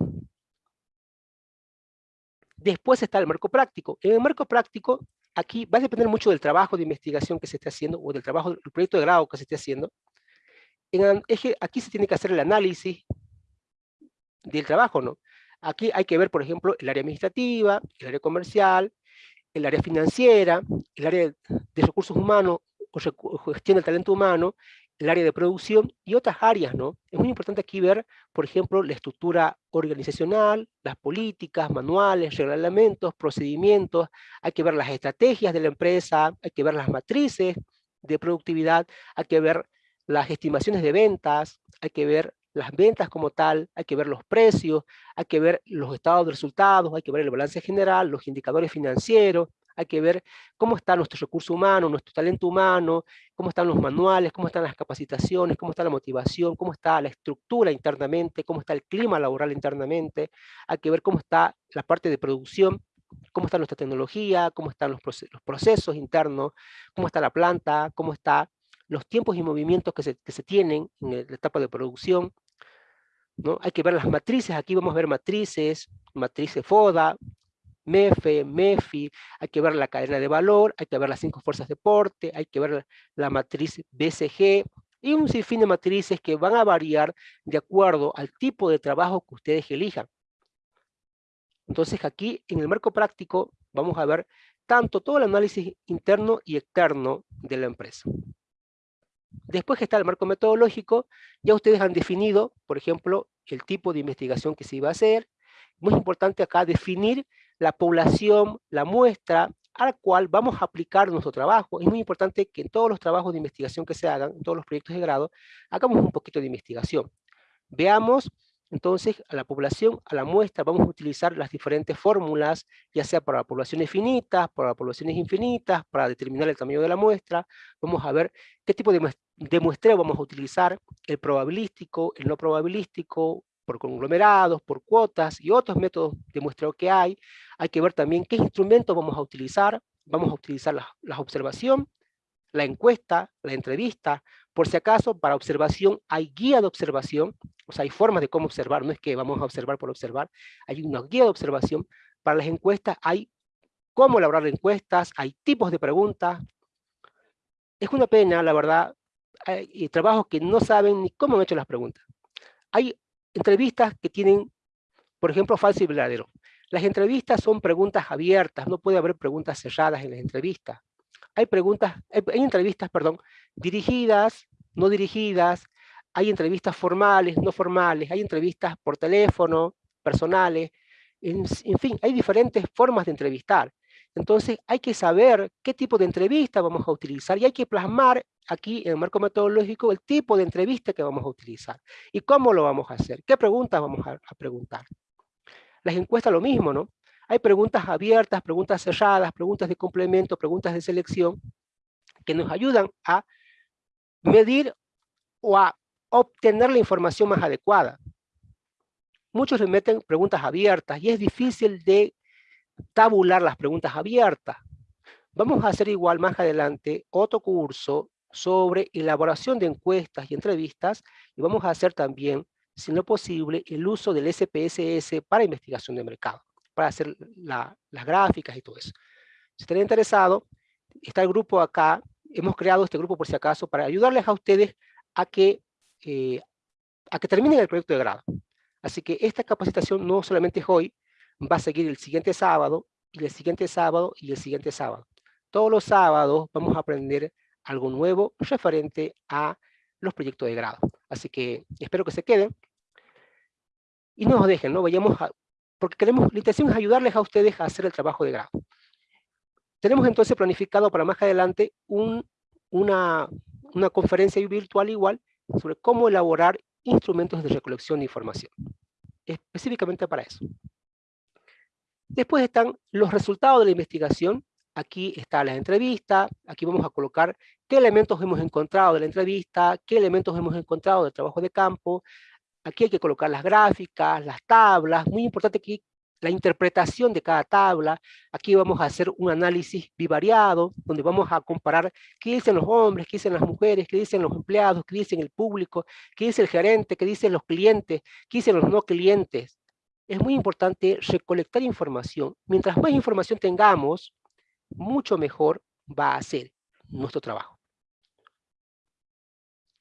Después está el marco práctico. En el marco práctico, aquí va a depender mucho del trabajo de investigación que se esté haciendo o del trabajo del proyecto de grado que se esté haciendo. En, aquí se tiene que hacer el análisis del trabajo, ¿no? Aquí hay que ver, por ejemplo, el área administrativa, el área comercial, el área financiera, el área de recursos humanos o gestión del talento humano, el área de producción y otras áreas, ¿no? Es muy importante aquí ver, por ejemplo, la estructura organizacional, las políticas, manuales, reglamentos, procedimientos, hay que ver las estrategias de la empresa, hay que ver las matrices de productividad, hay que ver las estimaciones de ventas, hay que ver las ventas como tal, hay que ver los precios, hay que ver los estados de resultados, hay que ver el balance general, los indicadores financieros, hay que ver cómo está nuestro recurso humano, nuestro talento humano, cómo están los manuales, cómo están las capacitaciones, cómo está la motivación, cómo está la estructura internamente, cómo está el clima laboral internamente, hay que ver cómo está la parte de producción, cómo está nuestra tecnología, cómo están los, procesos, internos, cómo está la planta, cómo están los tiempos y movimientos que se, que se tienen en la etapa de producción, ¿no? Hay que ver las matrices, aquí vamos a ver matrices, matrices FODA, MEFE, MEFI, hay que ver la cadena de valor, hay que ver las cinco fuerzas de porte, hay que ver la, matriz BCG, y un sinfín de matrices que van a variar de acuerdo al tipo de trabajo que ustedes elijan. Entonces aquí en el marco práctico vamos a ver tanto todo el análisis interno y externo de la empresa. Después que está el marco metodológico, ya ustedes han definido, por ejemplo, el tipo de investigación que se iba a hacer. Muy importante acá definir la población, la muestra a la cual vamos a aplicar nuestro trabajo. Es muy importante que en todos los trabajos de investigación que se hagan, en todos los proyectos de grado, hagamos un poquito de investigación. Veamos entonces a la población, a la muestra, vamos a utilizar las diferentes fórmulas, ya sea para poblaciones finitas, para poblaciones infinitas, para determinar el tamaño de la muestra. Vamos a ver qué tipo de muestreo vamos a utilizar, el probabilístico, el no probabilístico, por conglomerados, por cuotas y otros métodos de muestreo que hay. Hay que ver también qué instrumentos vamos a utilizar. Vamos a utilizar la, la observación, la encuesta, la entrevista. Por si acaso, para observación hay guía de observación, o sea, hay formas de cómo observar, no es que vamos a observar por observar, hay una guía de observación. Para las encuestas hay cómo elaborar encuestas, hay tipos de preguntas. Es una pena, la verdad, hay trabajos que no saben ni cómo han hecho las preguntas. Hay entrevistas que tienen, por ejemplo, falso y verdadero. Las entrevistas son preguntas abiertas, no puede haber preguntas cerradas en las entrevistas. Hay preguntas, hay, entrevistas, perdón, dirigidas, no dirigidas, hay entrevistas formales, no formales, hay entrevistas por teléfono, personales, en, fin, hay diferentes formas de entrevistar. Entonces hay que saber qué tipo de entrevista vamos a utilizar y hay que plasmar aquí en el marco metodológico el tipo de entrevista que vamos a utilizar y cómo lo vamos a hacer, qué preguntas vamos a, preguntar. Las encuestas lo mismo, ¿no? Hay preguntas abiertas, preguntas cerradas, preguntas de complemento, preguntas de selección, que nos ayudan a medir o a obtener la información más adecuada. Muchos le meten preguntas abiertas y es difícil de tabular las preguntas abiertas. Vamos a hacer igual más adelante otro curso sobre elaboración de encuestas y entrevistas y vamos a hacer también, si no posible, el uso del SPSS para investigación de mercado, para hacer las gráficas y todo eso. Si están interesados, está el grupo acá, hemos creado este grupo por si acaso para ayudarles a ustedes a que, eh, a que terminen el proyecto de grado. Así que esta capacitación no solamente es hoy, va a seguir el siguiente sábado, y el siguiente sábado, y el siguiente sábado. Todos los sábados vamos a aprender algo nuevo referente a los proyectos de grado. Así que espero que se queden y no nos dejen, ¿no? Vayamos a, porque queremos, la intención es ayudarles a ustedes a hacer el trabajo de grado. Tenemos entonces planificado para más adelante un, una, una conferencia virtual igual sobre cómo elaborar instrumentos de recolección de información. Específicamente para eso. Después están los resultados de la investigación Aquí está la entrevista, aquí vamos a colocar qué elementos hemos encontrado de la entrevista, qué elementos hemos encontrado del trabajo de campo. Aquí hay que colocar las gráficas, las tablas, muy importante aquí la interpretación de cada tabla. Aquí vamos a hacer un análisis bivariado, donde vamos a comparar qué dicen los hombres, qué dicen las mujeres, qué dicen los empleados, qué dicen el público, qué dice el gerente, qué dicen los clientes, qué dicen los no clientes. Es muy importante recolectar información. Mientras más información tengamos, mucho mejor va a ser nuestro trabajo.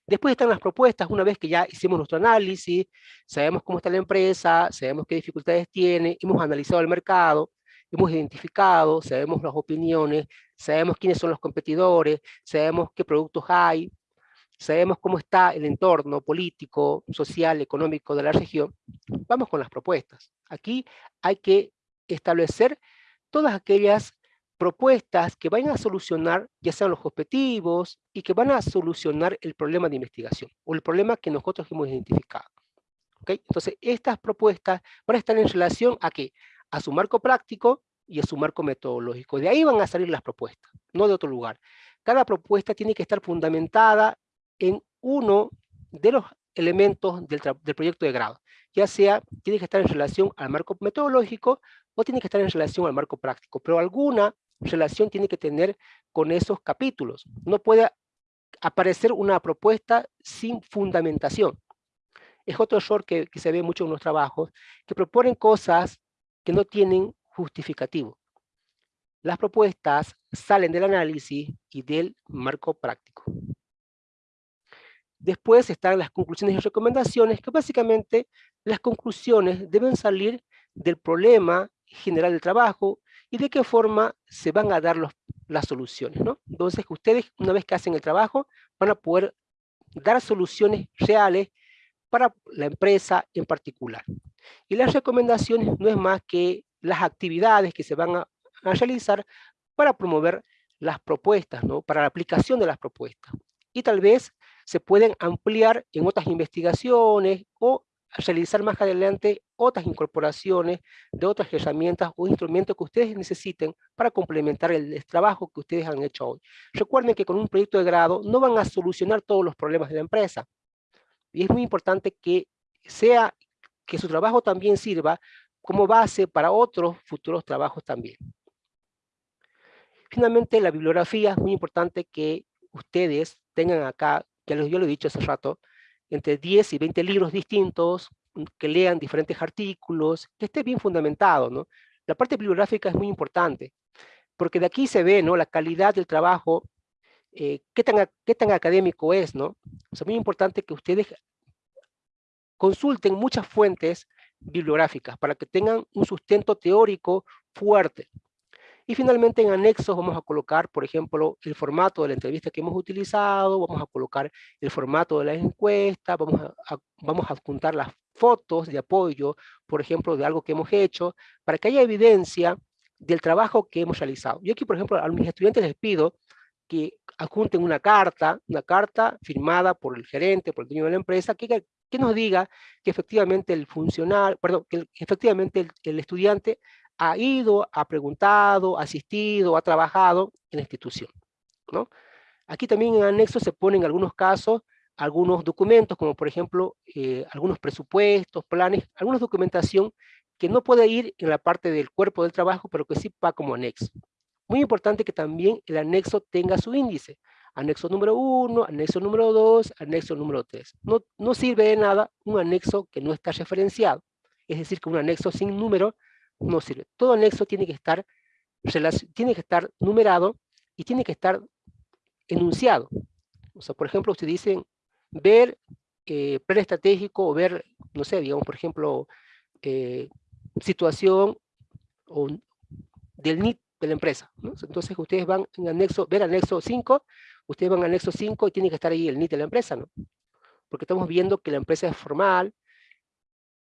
Después están las propuestas, una vez que ya hicimos nuestro análisis, sabemos cómo está la empresa, sabemos qué dificultades tiene, hemos analizado el mercado, hemos identificado, sabemos las opiniones, sabemos quiénes son los competidores, sabemos qué productos hay, sabemos cómo está el entorno político, social, económico de la región, vamos con las propuestas. Aquí hay que establecer todas aquellas propuestas que vayan a solucionar ya sean los objetivos y que van a solucionar el problema de investigación o el problema que nosotros hemos identificado. ¿Okay? Entonces, estas propuestas van a estar en relación a qué? A su marco práctico y a su marco metodológico. De ahí van a salir las propuestas, no de otro lugar. Cada propuesta tiene que estar fundamentada en uno de los elementos del, del, proyecto de grado, ya sea tiene que estar en relación al marco metodológico o tiene que estar en relación al marco práctico, pero alguna relación tiene que tener con esos capítulos. No puede aparecer una propuesta sin fundamentación. Es otro error que, que se ve mucho en los trabajos, que proponen cosas que no tienen justificativo. Las propuestas salen del análisis y del marco práctico. Después están las conclusiones y recomendaciones, que básicamente las conclusiones deben salir del problema general del trabajo y de qué forma se van a dar las soluciones. ¿no? Entonces, ustedes, una vez que hacen el trabajo, van a poder dar soluciones reales para la empresa en particular. Y las recomendaciones no es más que las actividades que se van a, a realizar para promover las propuestas, ¿no? para la aplicación de las propuestas. Y tal vez se pueden ampliar en otras investigaciones o realizar más adelante otras incorporaciones de otras herramientas o instrumentos que ustedes necesiten para complementar el, trabajo que ustedes han hecho hoy. Recuerden que con un proyecto de grado no van a solucionar todos los problemas de la empresa. Y es muy importante que sea que su trabajo también sirva como base para otros futuros trabajos también. Finalmente, la bibliografía es muy importante que ustedes tengan acá, que yo lo he dicho hace rato, entre 10 y 20 libros distintos, mm, que lean diferentes artículos, que esté bien fundamentado, ¿no? La parte bibliográfica es muy importante, porque de aquí se ve, ¿no? La calidad del trabajo, eh, qué, tan, qué tan académico es, ¿no? O muy importante que ustedes consulten muchas fuentes bibliográficas para que tengan un sustento teórico fuerte. Y finalmente en anexos vamos a colocar, por ejemplo, el formato de la entrevista que hemos utilizado, vamos a colocar el formato de la encuesta, vamos a, vamos a adjuntar las fotos de apoyo, por ejemplo, de algo que hemos hecho, para que haya evidencia del trabajo que hemos realizado. Yo aquí, por ejemplo, a mis estudiantes les pido que adjunten una carta, una carta firmada por el gerente, por el dueño de la empresa, que, que nos diga que efectivamente el funcionario, perdón, que efectivamente el, el estudiante ha ido, ha preguntado, ha asistido, ha trabajado en la institución. ¿no? Aquí también en anexo se ponen en algunos casos algunos documentos, como por ejemplo eh, algunos presupuestos, planes, alguna documentación que no puede ir en la parte del cuerpo del trabajo, pero que sí va como anexo. Muy importante que también el anexo tenga su índice. Anexo número 1, anexo número 2, anexo número 3. No, no sirve de nada un anexo que no está referenciado. Es decir, que un anexo sin número no sirve. Todo anexo tiene que estar, tiene que estar numerado y tiene que estar enunciado. O sea, por ejemplo, usted dice ver eh, plan estratégico o ver, no sé, digamos, por ejemplo, eh, situación del NIT de la empresa. Entonces ustedes van en anexo, ver anexo 5, ustedes van a anexo 5 y tiene que estar ahí el NIT de la empresa, ¿no? Porque estamos viendo que la empresa es formal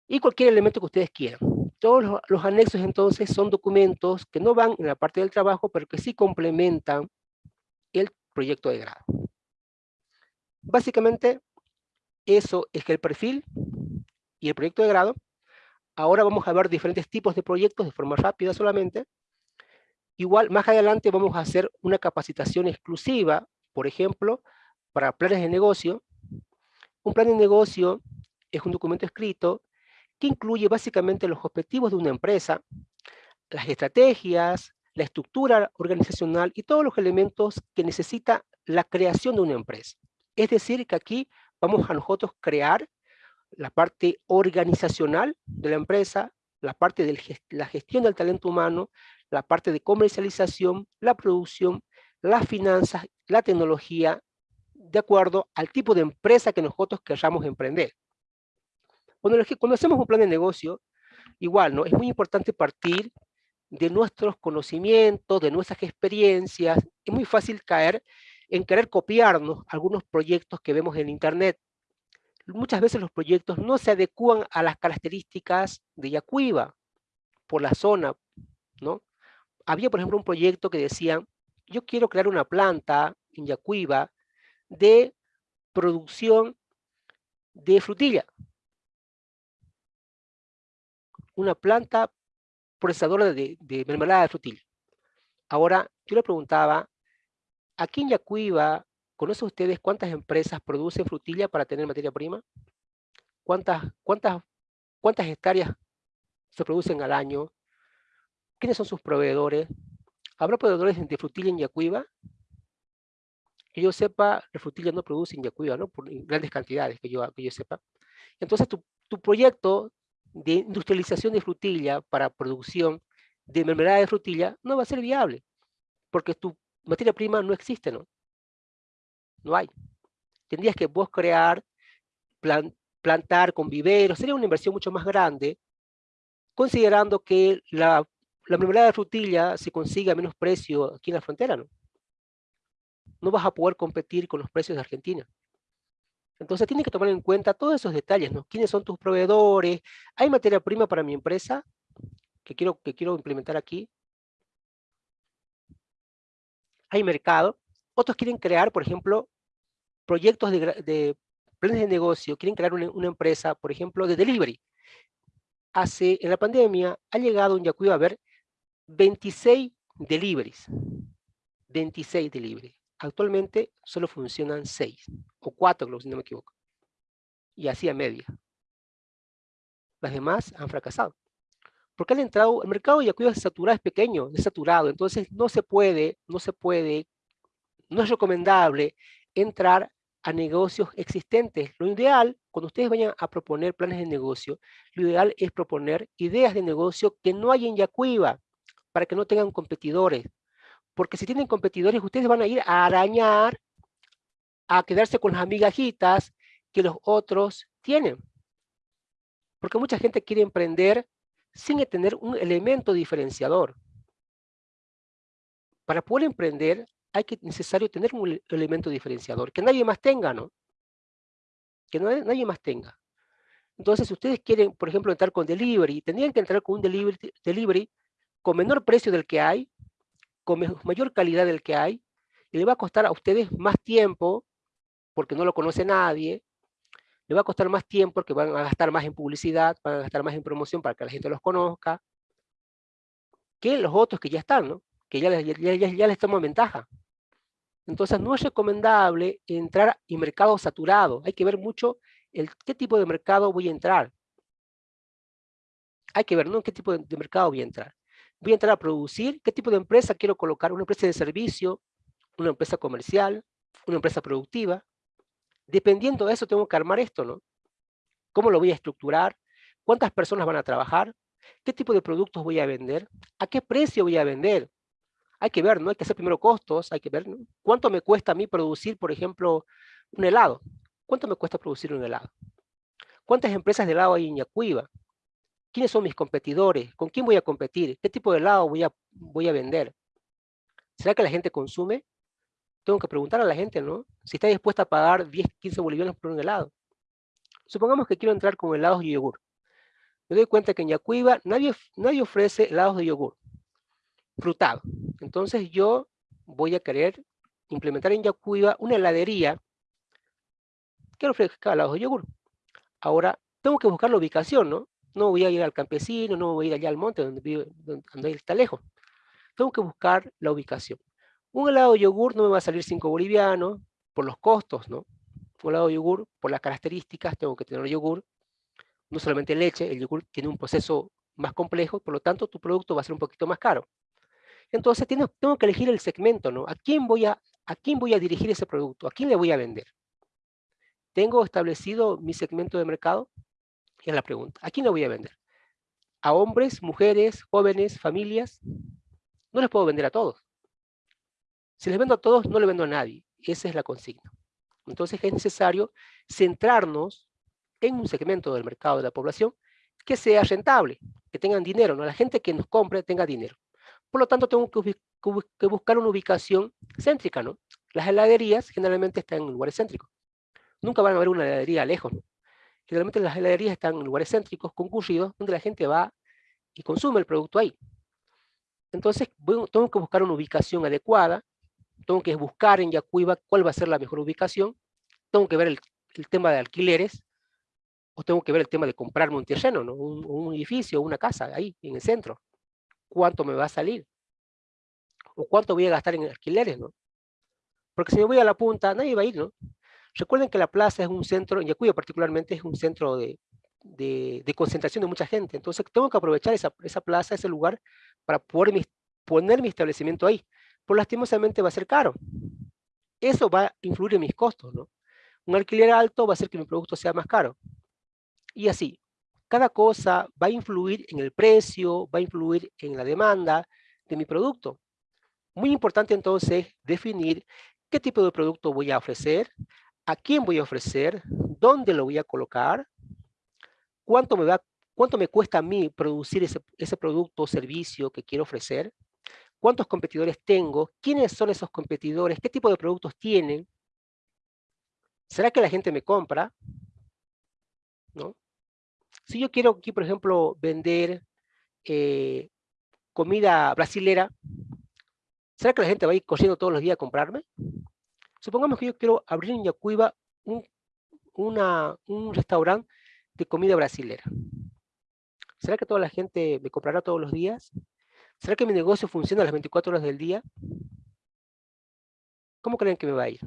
y cualquier elemento que ustedes quieran. Todos los, anexos entonces son documentos que no van en la parte del trabajo, pero que sí complementan el proyecto de grado. Básicamente, eso es que el perfil y el proyecto de grado. Ahora vamos a ver diferentes tipos de proyectos de forma rápida solamente. Igual, más adelante vamos a hacer una capacitación exclusiva, por ejemplo, para planes de negocio. Un plan de negocio es un documento escrito que incluye básicamente los objetivos de una empresa, las estrategias, la estructura organizacional y todos los elementos que necesita la creación de una empresa. Es decir, que aquí vamos a nosotros crear la parte organizacional de la empresa, la parte de la gestión del talento humano, la parte de comercialización, la producción, las finanzas, la tecnología, de acuerdo al tipo de empresa que nosotros queramos emprender. Cuando, cuando hacemos un plan de negocio, igual, ¿no? Es muy importante partir de nuestros conocimientos, de nuestras experiencias. Es muy fácil caer en querer copiarnos algunos proyectos que vemos en Internet. Muchas veces los proyectos no se adecúan a las características de Yacuiba, por la zona, ¿no? Había, por ejemplo, un proyecto que decía, yo quiero crear una planta en Yacuiba de producción de frutilla. Una planta procesadora de, de mermelada. Ahora, yo le preguntaba, aquí en Yacuiba, ¿conocen ustedes cuántas empresas producen frutilla para tener materia prima? ¿Cuántas, cuántas, cuántas hectáreas se producen al año? ¿Quiénes son sus proveedores? ¿Habrá proveedores de frutilla en Yacuiba? Que yo sepa, la frutilla no produce en Yacuiba, ¿no? Por grandes cantidades, que yo, que yo sepa. Entonces, tu, tu proyecto de industrialización de frutilla para producción de mermelada de frutilla no va a ser viable, porque tu materia prima no existe, ¿no? No hay. Tendrías que vos crear, plantar con viveros, sería una inversión mucho más grande, considerando que la, la mermelada de frutilla se consigue a menos precio aquí en la frontera, ¿no? No vas a poder competir con los precios de Argentina. Entonces tienes que tomar en cuenta todos esos detalles, ¿no? ¿Quiénes son tus proveedores? ¿Hay materia prima para mi empresa que quiero, que quiero implementar aquí? ¿Hay mercado? Otros quieren crear, por ejemplo, proyectos de, planes de negocio, quieren crear una, empresa, por ejemplo, de delivery. Hace, en la pandemia, ha llegado en Yacuiba a haber 26 deliveries. 26 deliveries. Actualmente solo funcionan 6 o 4, si no me equivoco. Y así a media. Las demás han fracasado. Porque han entrado, el mercado de es saturado, es pequeño, es saturado, entonces no se puede, no se puede, no es recomendable entrar a negocios existentes. Lo ideal, cuando ustedes vayan a proponer planes de negocio, lo ideal es proponer ideas de negocio que no hay en Yacuiba, para que no tengan competidores. Porque si tienen competidores, ustedes van a ir a arañar, a quedarse con las amigajitas que los otros tienen. Porque mucha gente quiere emprender sin tener un elemento diferenciador. Para poder emprender, hay que necesario tener un elemento diferenciador, que nadie más tenga, ¿no? Que nadie más tenga. Entonces, si ustedes quieren, por ejemplo, entrar con delivery, tendrían que entrar con un delivery, delivery con menor precio del que hay, con mayor calidad del que hay, y le va a costar a ustedes más tiempo, porque no lo conoce nadie, le va a costar más tiempo porque van a gastar más en publicidad, van a gastar más en promoción para que la gente los conozca, que los otros que ya están, ¿no? que ya, ya, ya, les toman ventaja. Entonces no es recomendable entrar en mercado saturado. Hay que ver mucho el, qué tipo de mercado voy a entrar. Hay que ver, ¿no? ¿Qué tipo de mercado voy a entrar? Voy a entrar a producir, qué tipo de empresa quiero colocar, una empresa de servicio, una empresa comercial, una empresa productiva. Dependiendo de eso tengo que armar esto, ¿no? ¿Cómo lo voy a estructurar? ¿Cuántas personas van a trabajar? ¿Qué tipo de productos voy a vender? ¿A qué precio voy a vender? Hay que ver, ¿no? Hay que hacer primero costos, hay que ver, ¿no? ¿Cuánto me cuesta a mí producir, por ejemplo, un helado? ¿Cuánto me cuesta producir un helado? ¿Cuántas empresas de helado hay en Yacuiba? ¿Quiénes son mis competidores? ¿Con quién voy a competir? ¿Qué tipo de helado voy a, vender? ¿Será que la gente consume? Tengo que preguntar a la gente, ¿no? Si está dispuesta a pagar 10, 15 bolivianos por un helado. Supongamos que quiero entrar con helados de yogur. Me doy cuenta que en Yacuiba nadie, nadie ofrece helados de yogur frutado. Entonces yo voy a querer implementar en Yacuiba una heladería que ofrezca helados de yogur. Ahora, tengo que buscar la ubicación, ¿no? No voy a ir al campesino, no voy a ir allá al monte donde, vive, donde está lejos. Tengo que buscar la ubicación. Un helado de yogur no me va a salir 5 bolivianos por los costos, ¿no? Un helado de yogur, por las características, tengo que tener yogur, no solamente leche, el yogur tiene un proceso más complejo, por lo tanto tu producto va a ser un poquito más caro. Entonces tengo, tengo que elegir el segmento, ¿no? ¿A quién, voy a, ¿A quién voy a dirigir ese producto? ¿A quién le voy a vender? ¿Tengo establecido mi segmento de mercado? Es la pregunta. ¿A quién le voy a vender? a hombres, mujeres, jóvenes, familias. No les puedo vender a todos. Si les vendo a todos, no le vendo a nadie. Esa es la consigna. Entonces es necesario centrarnos en un segmento del mercado de la población que sea rentable, que tengan dinero, ¿no? la gente que nos compre tenga dinero. Por lo tanto, tengo que, buscar una ubicación céntrica, ¿no? Las heladerías generalmente están en lugares céntricos. Nunca van a haber una heladería lejos. Generalmente las heladerías están en lugares céntricos, concurridos, donde la gente va y consume el producto ahí. Entonces, tengo que buscar una ubicación adecuada, tengo que buscar en Yacuiba cuál va a ser la mejor ubicación, tengo que ver el, tema de alquileres, o tengo que ver el tema de comprarme un terreno, ¿no? un, un edificio, una casa ahí, en el centro. ¿Cuánto me va a salir? ¿O cuánto voy a gastar en alquileres? ¿no? Porque si me voy a la punta, nadie va a ir, ¿no? Recuerden que la plaza es un centro, en Yacuyo particularmente es un centro de, de, concentración de mucha gente. Entonces tengo que aprovechar esa, esa plaza, ese lugar, para poder poner mi establecimiento ahí. Por lastimosamente va a ser caro. Eso va a influir en mis costos, ¿no? Un alquiler alto va a hacer que mi producto sea más caro. Y así, cada cosa va a influir en el precio, va a influir en la demanda de mi producto. Muy importante entonces definir qué tipo de producto voy a ofrecer, a quién voy a ofrecer, dónde lo voy a colocar, cuánto me, va, cuánto me cuesta a mí producir ese, producto o servicio que quiero ofrecer, cuántos competidores tengo, quiénes son esos competidores, qué tipo de productos tienen, ¿será que la gente me compra? ¿No? Si yo quiero aquí, por ejemplo, vender eh, comida brasilera, ¿será que la gente va a ir corriendo todos los días a comprarme? Supongamos que yo quiero abrir en Yacuiba un, restaurante de comida brasilera. ¿Será que toda la gente me comprará todos los días? ¿Será que mi negocio funciona las 24 horas del día? ¿Cómo creen que me va a ir?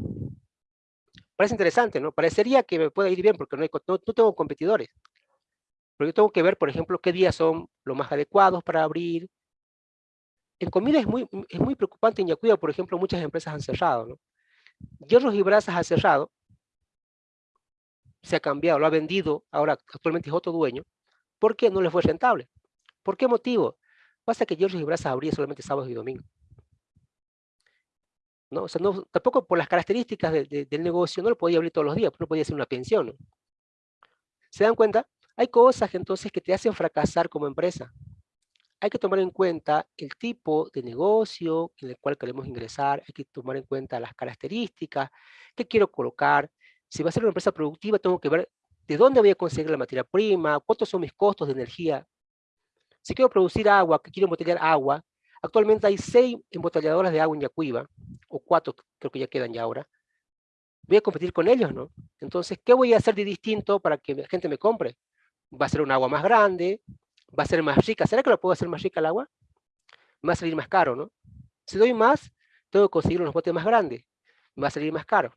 Parece interesante, ¿no? Parecería que me pueda ir bien porque no, tengo competidores. Pero yo tengo que ver, por ejemplo, qué días son los más adecuados para abrir. En comida es muy, es muy preocupante en Yacuya, por ejemplo, muchas empresas han cerrado, ¿no? Hierros y Brasas ha cerrado, se ha cambiado, lo ha vendido, ahora actualmente es otro dueño, ¿por qué no le fue rentable? ¿Por qué motivo? Pasa que Hierros y Brasas abría solamente sábados y domingos. ¿No? O sea, tampoco por las características del negocio no lo podía abrir todos los días, no podía hacer una pensión. ¿Se dan cuenta? Hay cosas entonces que te hacen fracasar como empresa hay que tomar en cuenta el tipo de negocio en el cual queremos ingresar, hay que tomar en cuenta las características, qué quiero colocar. Si va a ser una empresa productiva, tengo que ver de dónde voy a conseguir la materia prima, cuántos son mis costos de energía. Si quiero producir agua, que quiero embotellar agua, actualmente hay seis embotelladoras de agua en Yacuiba, o cuatro creo que ya quedan ya ahora. Voy a competir con ellos, ¿no? Entonces, ¿qué voy a hacer de distinto para que la gente me compre? Va a ser un agua más grande, va a ser más rica. ¿Será que lo puedo hacer más rica el agua? Me va a salir más caro, ¿no? Si doy más, tengo que conseguir unos botes más grandes. Me va a salir más caro.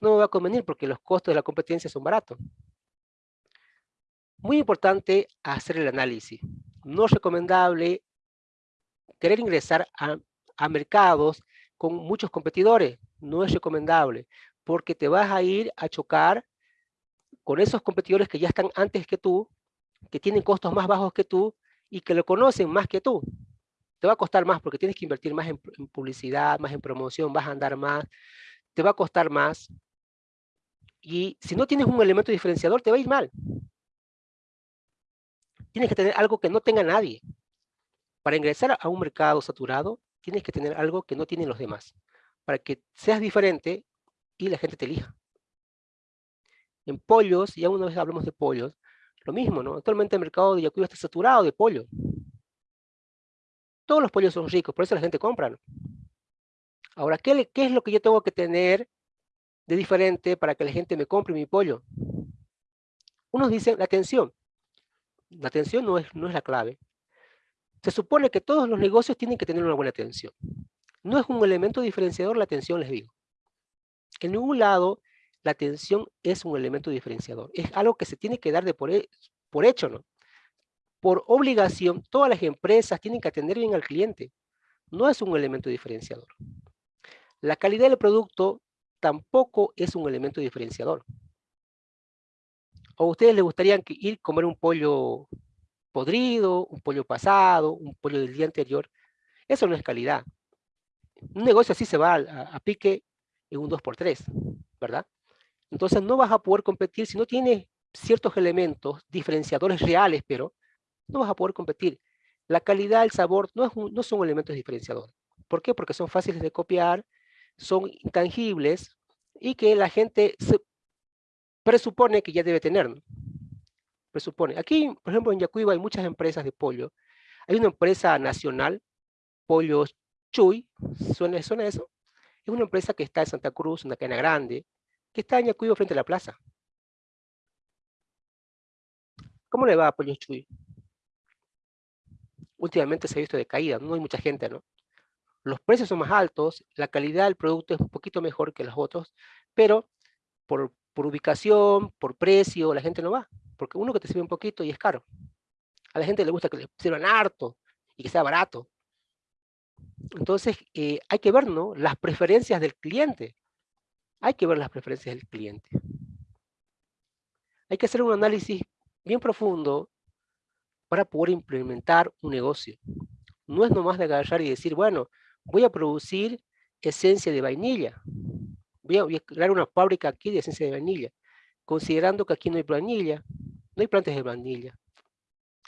No me va a convenir porque los costos de la competencia son baratos. Muy importante hacer el análisis. No es recomendable querer ingresar a, a mercados con muchos competidores. No es recomendable porque te vas a ir a chocar con esos competidores que ya están antes que tú que tienen costos más bajos que tú y que lo conocen más que tú. Te va a costar más porque tienes que invertir más en, publicidad, más en promoción, vas a andar más, te va a costar más. Y si no tienes un elemento diferenciador, te va a ir mal. Tienes que tener algo que no tenga nadie. Para ingresar a un mercado saturado, tienes que tener algo que no tienen los demás. Para que seas diferente y la gente te elija. En pollos, ya una vez hablamos de pollos, lo mismo, ¿no? Actualmente el mercado de Yacuyo está saturado de pollo. Todos los pollos son ricos, por eso la gente compra, ¿no? Ahora, ¿qué, ¿qué, es lo que yo tengo que tener de diferente para que la gente me compre mi pollo? Unos dicen la atención. La atención no es, no es la clave. Se supone que todos los negocios tienen que tener una buena atención. No es un elemento diferenciador la atención, les digo. En ningún lado la atención es un elemento diferenciador. Es algo que se tiene que dar de por, por hecho, ¿no? Por obligación, todas las empresas tienen que atender bien al cliente. No es un elemento diferenciador. La calidad del producto tampoco es un elemento diferenciador. ¿O a ustedes les gustaría ir a comer un pollo podrido, un pollo pasado, un pollo del día anterior. Eso no es calidad. Un negocio así se va a, pique en un 2x3, ¿verdad? Entonces no vas a poder competir si no tienes ciertos elementos diferenciadores reales, pero no vas a poder competir. La calidad, el sabor no, no son elementos diferenciadores. ¿Por qué? Porque son fáciles de copiar, son intangibles y que la gente se presupone que ya debe tener. Presupone. Aquí, por ejemplo, en Yacuiba hay muchas empresas de pollo. Hay una empresa nacional, Pollos Chuy, ¿suena, ¿suena eso? Es una empresa que está en Santa Cruz, una cadena grande, que está en Yacuiba frente a la plaza. ¿Cómo le va a Chuy? Últimamente se ha visto de caída, no hay mucha gente, ¿no? Los precios son más altos, la calidad del producto es un poquito mejor que los otros, pero por, por ubicación, por precio, la gente no va, porque uno que te sirve un poquito y es caro. A la gente le gusta que le sirvan harto y que sea barato. Entonces, eh, hay que ver ¿no? las preferencias del cliente. Hay que ver las preferencias del cliente. Hay que hacer un análisis bien profundo para poder implementar un negocio. No es nomás de agarrar y decir, bueno, voy a producir esencia de vainilla. Voy a, crear una fábrica aquí de esencia de vainilla, considerando que aquí no hay vainilla, no hay plantas de vainilla,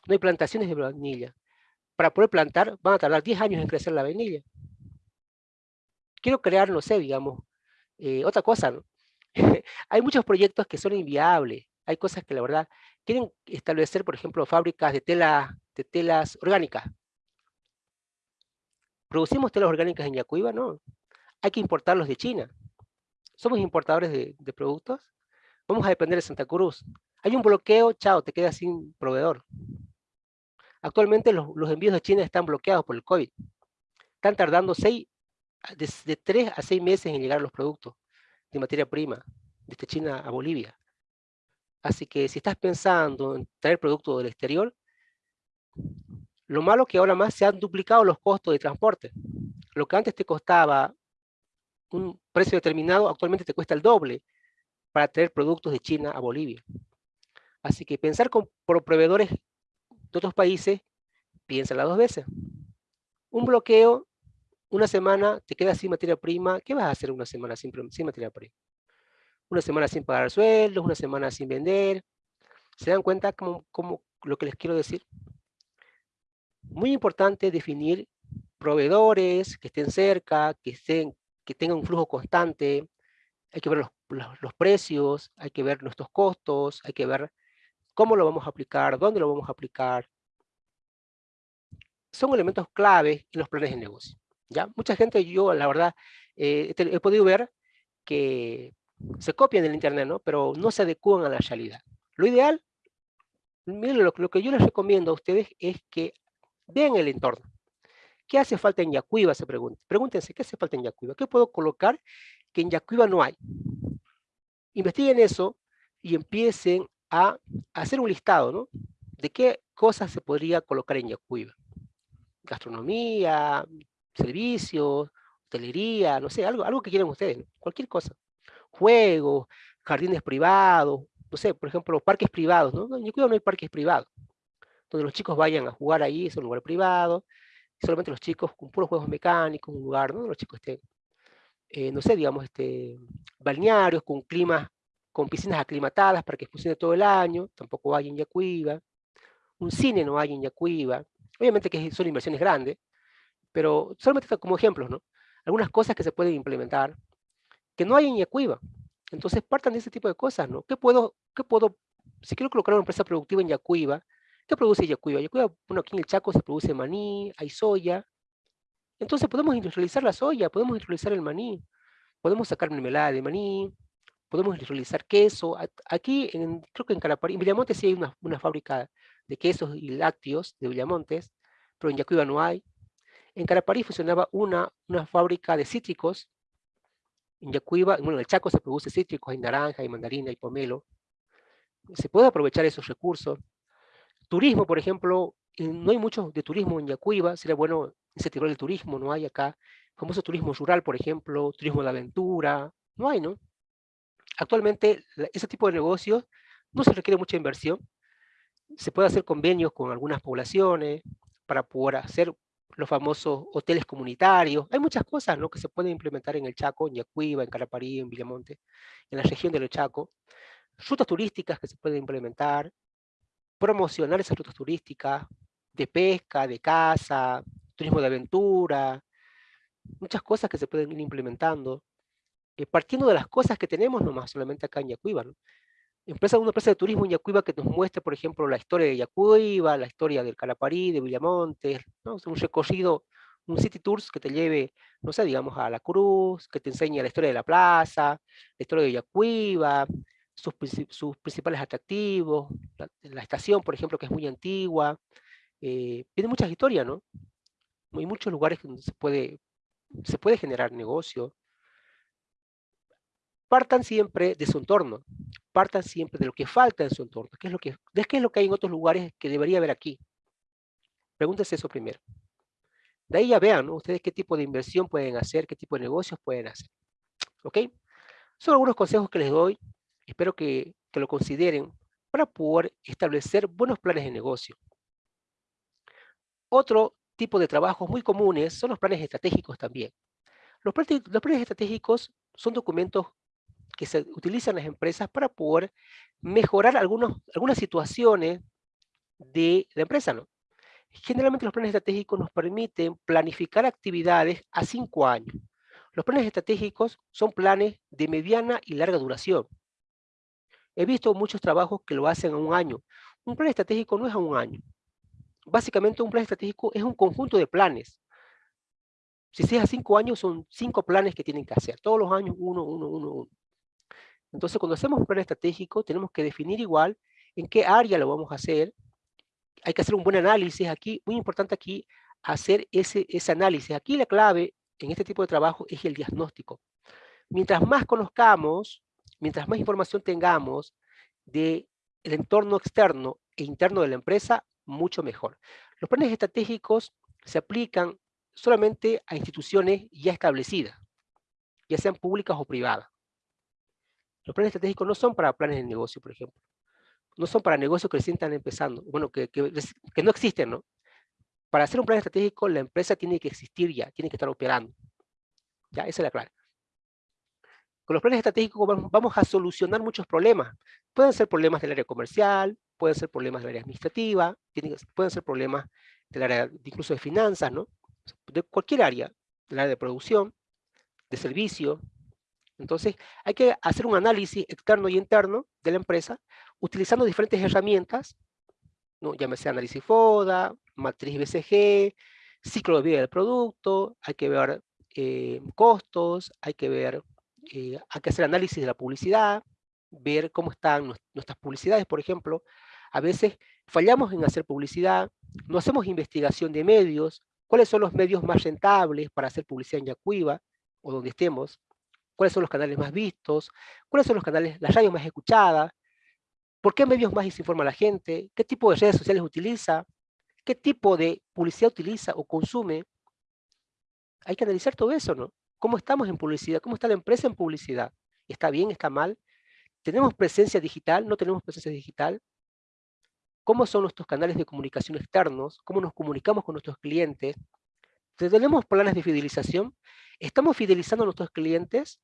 no hay plantaciones de vainilla. Para poder plantar van a tardar 10 años en crecer la vainilla. Quiero crear, no sé, digamos, eh, otra cosa, ¿no? hay muchos proyectos que son inviables, hay cosas que la verdad quieren establecer, por ejemplo, fábricas de, tela, de telas orgánicas. ¿Producimos telas orgánicas en Yacuiba? No. Hay que importarlos de China. ¿Somos importadores de, productos? Vamos a depender de Santa Cruz. Hay un bloqueo, chao, te quedas sin proveedor. Actualmente los, envíos de China están bloqueados por el COVID. Están tardando seis, de, 3 a 6 meses en llegar los productos de materia prima desde China a Bolivia. Así que si estás pensando en traer productos del exterior, lo malo que ahora más se han duplicado los costos de transporte. Lo que antes te costaba un precio determinado, actualmente te cuesta el doble para traer productos de China a Bolivia. Así que pensar con, proveedores de otros países, piénsala dos veces. Un bloqueo, una semana, te quedas sin materia prima. ¿Qué vas a hacer una semana sin, sin materia prima? una semana sin pagar sueldos, una semana sin vender. ¿Se dan cuenta como, como lo que les quiero decir? Muy importante definir proveedores que estén cerca, que, estén, que tengan un flujo constante. Hay que ver los, los, precios, hay que ver nuestros costos, hay que ver cómo lo vamos a aplicar, dónde lo vamos a aplicar. Son elementos claves en los planes de negocio. ¿Ya? Mucha gente, yo la verdad, eh, he podido ver que se copian del internet, ¿no? Pero no se adecúan a la realidad. Lo ideal, miren, lo, que yo les recomiendo a ustedes es que vean el entorno. ¿Qué hace falta en Yacuiba? Se preguntan. Pregúntense, ¿qué hace falta en Yacuiba? ¿Qué puedo colocar que en Yacuiba no hay? Investiguen eso y empiecen a hacer un listado, ¿no? De qué cosas se podría colocar en Yacuiba. Gastronomía, servicios, hotelería, no sé, algo, algo que quieran ustedes, cualquier cosa juegos, jardines privados, no sé, por ejemplo, parques privados, ¿no? En Yacuiba no hay parques privados, donde los chicos vayan a jugar ahí, es un lugar privado, solamente los chicos con puros juegos mecánicos, un lugar, ¿no? Los chicos estén, eh, no sé, digamos, este, balnearios con climas, con piscinas aclimatadas para que funcione todo el año, tampoco hay en Yacuiba, un cine no hay en Yacuiba, obviamente que son inversiones grandes, pero solamente como ejemplos, ¿no? Algunas cosas que se pueden implementar, que no hay en Yacuiba. Entonces partan de ese tipo de cosas, ¿no? ¿Qué puedo, qué puedo, si quiero colocar una empresa productiva en Yacuiba, ¿qué produce Yacuiba? Yacuiba, bueno, aquí en el Chaco se produce maní, hay soya. Entonces podemos industrializar la soya, podemos industrializar el maní, podemos sacar mermelada de maní, podemos industrializar queso. Aquí, en, creo que en Caraparí, en Villamontes sí hay una, una fábrica de quesos y lácteos de Villamontes, pero en Yacuiba no hay. En Caraparí funcionaba una, una fábrica de cítricos en Yacuiba, bueno, en el Chaco se produce cítricos, hay naranja, hay mandarina, hay pomelo. Se puede aprovechar esos recursos. Turismo, por ejemplo, no hay mucho de turismo en Yacuiba, sería bueno incentivar el turismo, no hay acá. Famoso turismo rural, por ejemplo, turismo de aventura, no hay, ¿no? Actualmente, ese tipo de negocios no se requiere mucha inversión. se puede hacer convenios con algunas poblaciones para poder hacer los famosos hoteles comunitarios. Hay muchas cosas ¿no? que se pueden implementar en el Chaco, en Yacuiba, en Caraparí, en Villamonte, en la región del Chaco. Rutas turísticas que se pueden implementar, promocionar esas rutas turísticas de pesca, de caza, turismo de aventura, muchas cosas que se pueden ir implementando, eh, partiendo de las cosas que tenemos nomás solamente acá en Yacuiba. ¿no? Empresa, una empresa de turismo en Yacuiba que nos muestre, por ejemplo, la historia de Yacuiba, la historia del Calaparí, de Villamontes, ¿no? un recorrido, un city tours que te lleve, no sé, digamos, a La Cruz, que te enseñe la historia de la plaza, la historia de Yacuiba, sus, sus principales atractivos, la, estación, por ejemplo, que es muy antigua, eh, tiene muchas historias, ¿no? Hay muchos lugares donde se puede, se puede generar negocio. Partan siempre de su entorno, partan siempre de lo que falta en su entorno, qué es lo que, qué es lo que hay en otros lugares que debería haber aquí. Pregúntense eso primero. De ahí ya vean, ¿no? Ustedes qué tipo de inversión pueden hacer, qué tipo de negocios pueden hacer. ¿Ok? Son algunos consejos que les doy. Espero que, que lo consideren para poder establecer buenos planes de negocio. Otro tipo de trabajos muy comunes son los planes estratégicos también. Los los planes estratégicos son documentos que se utilizan las empresas para poder mejorar algunos, algunas situaciones de la empresa. ¿no? Generalmente los planes estratégicos nos permiten planificar actividades a cinco años. Los planes estratégicos son planes de mediana y larga duración. He visto muchos trabajos que lo hacen a un año. Un plan estratégico no es a un año. Básicamente un plan estratégico es un conjunto de planes. Si es a cinco años, son cinco planes que tienen que hacer. Todos los años, uno, uno, uno, uno. Entonces, cuando hacemos un plan estratégico, tenemos que definir igual en qué área lo vamos a hacer. Hay que hacer un buen análisis aquí. Muy importante aquí, hacer ese, ese análisis. Aquí la clave en este tipo de trabajo es el diagnóstico. Mientras más conozcamos, mientras más información tengamos del entorno externo e interno de la empresa, mucho mejor. Los planes estratégicos se aplican solamente a instituciones ya establecidas, ya sean públicas o privadas. Los planes estratégicos no son para planes de negocio, por ejemplo. No son para negocios que recién están empezando, bueno, que, que, que no existen, ¿no? Para hacer un plan estratégico, la empresa tiene que existir ya, tiene que estar operando. Ya, esa es la clave. Con los planes estratégicos vamos a solucionar muchos problemas. Pueden ser problemas del área comercial, pueden ser problemas del área administrativa, pueden ser problemas del área incluso de finanzas, ¿no? De cualquier área, del área de producción, de servicio. Entonces, hay que hacer un análisis externo y interno de la empresa utilizando diferentes herramientas, ¿no? llámese análisis FODA, matriz BCG, ciclo de vida del producto, hay que ver eh, costos, hay que ver eh, hay que hacer análisis de la publicidad, ver cómo están nuestras publicidades, por ejemplo. A veces fallamos en hacer publicidad, no hacemos investigación de medios, cuáles son los medios más rentables para hacer publicidad en Yacuiba, o donde estemos, cuáles son los canales más vistos, cuáles son los canales, las radios más escuchadas, por qué medios más desinforma la gente, qué tipo de redes sociales utiliza, qué tipo de publicidad utiliza o consume. Hay que analizar todo eso, ¿no? ¿Cómo estamos en publicidad? ¿Cómo está la empresa en publicidad? ¿Está bien? ¿Está mal? ¿Tenemos presencia digital? ¿No tenemos presencia digital? ¿Cómo son nuestros canales de comunicación externos? ¿Cómo nos comunicamos con nuestros clientes? ¿Tenemos planes de fidelización? ¿Estamos fidelizando a nuestros clientes?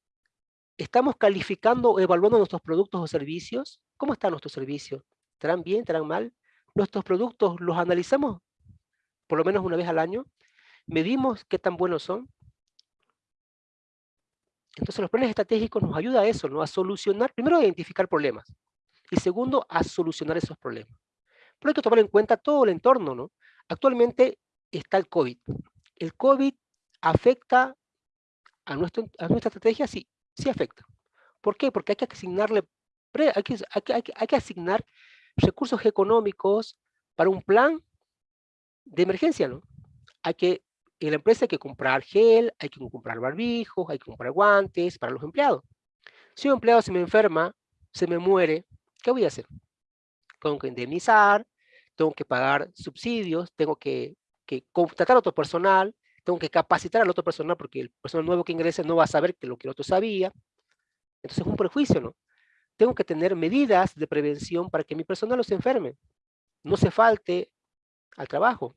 ¿Estamos calificando o evaluando nuestros productos o servicios? ¿Cómo están nuestros servicios? ¿Estarán bien? ¿Estarán mal? ¿Nuestros productos los analizamos por lo menos una vez al año? ¿Medimos qué tan buenos son? Entonces los planes estratégicos nos ayudan a eso, a solucionar, primero a identificar problemas, y segundo, a solucionar esos problemas. Pero hay que tomar en cuenta todo el entorno, ¿no? Actualmente está el COVID. ¿El COVID afecta a, nuestra estrategia? Sí, sí afecta. ¿Por qué? Porque hay que asignarle, hay que, hay que asignar recursos económicos para un plan de emergencia, ¿no? Hay que en la empresa hay que comprar gel, hay que comprar barbijos, hay que comprar guantes para los empleados. Si un empleado se me enferma, se me muere, ¿qué voy a hacer? Tengo que indemnizar, tengo que pagar subsidios, tengo que, contratar a otro personal, tengo que capacitar al otro personal porque el personal nuevo que ingrese no va a saber que lo que el otro sabía. Entonces es un prejuicio, ¿no? Tengo que tener medidas de prevención para que mi personal no se enferme. no se falte al trabajo.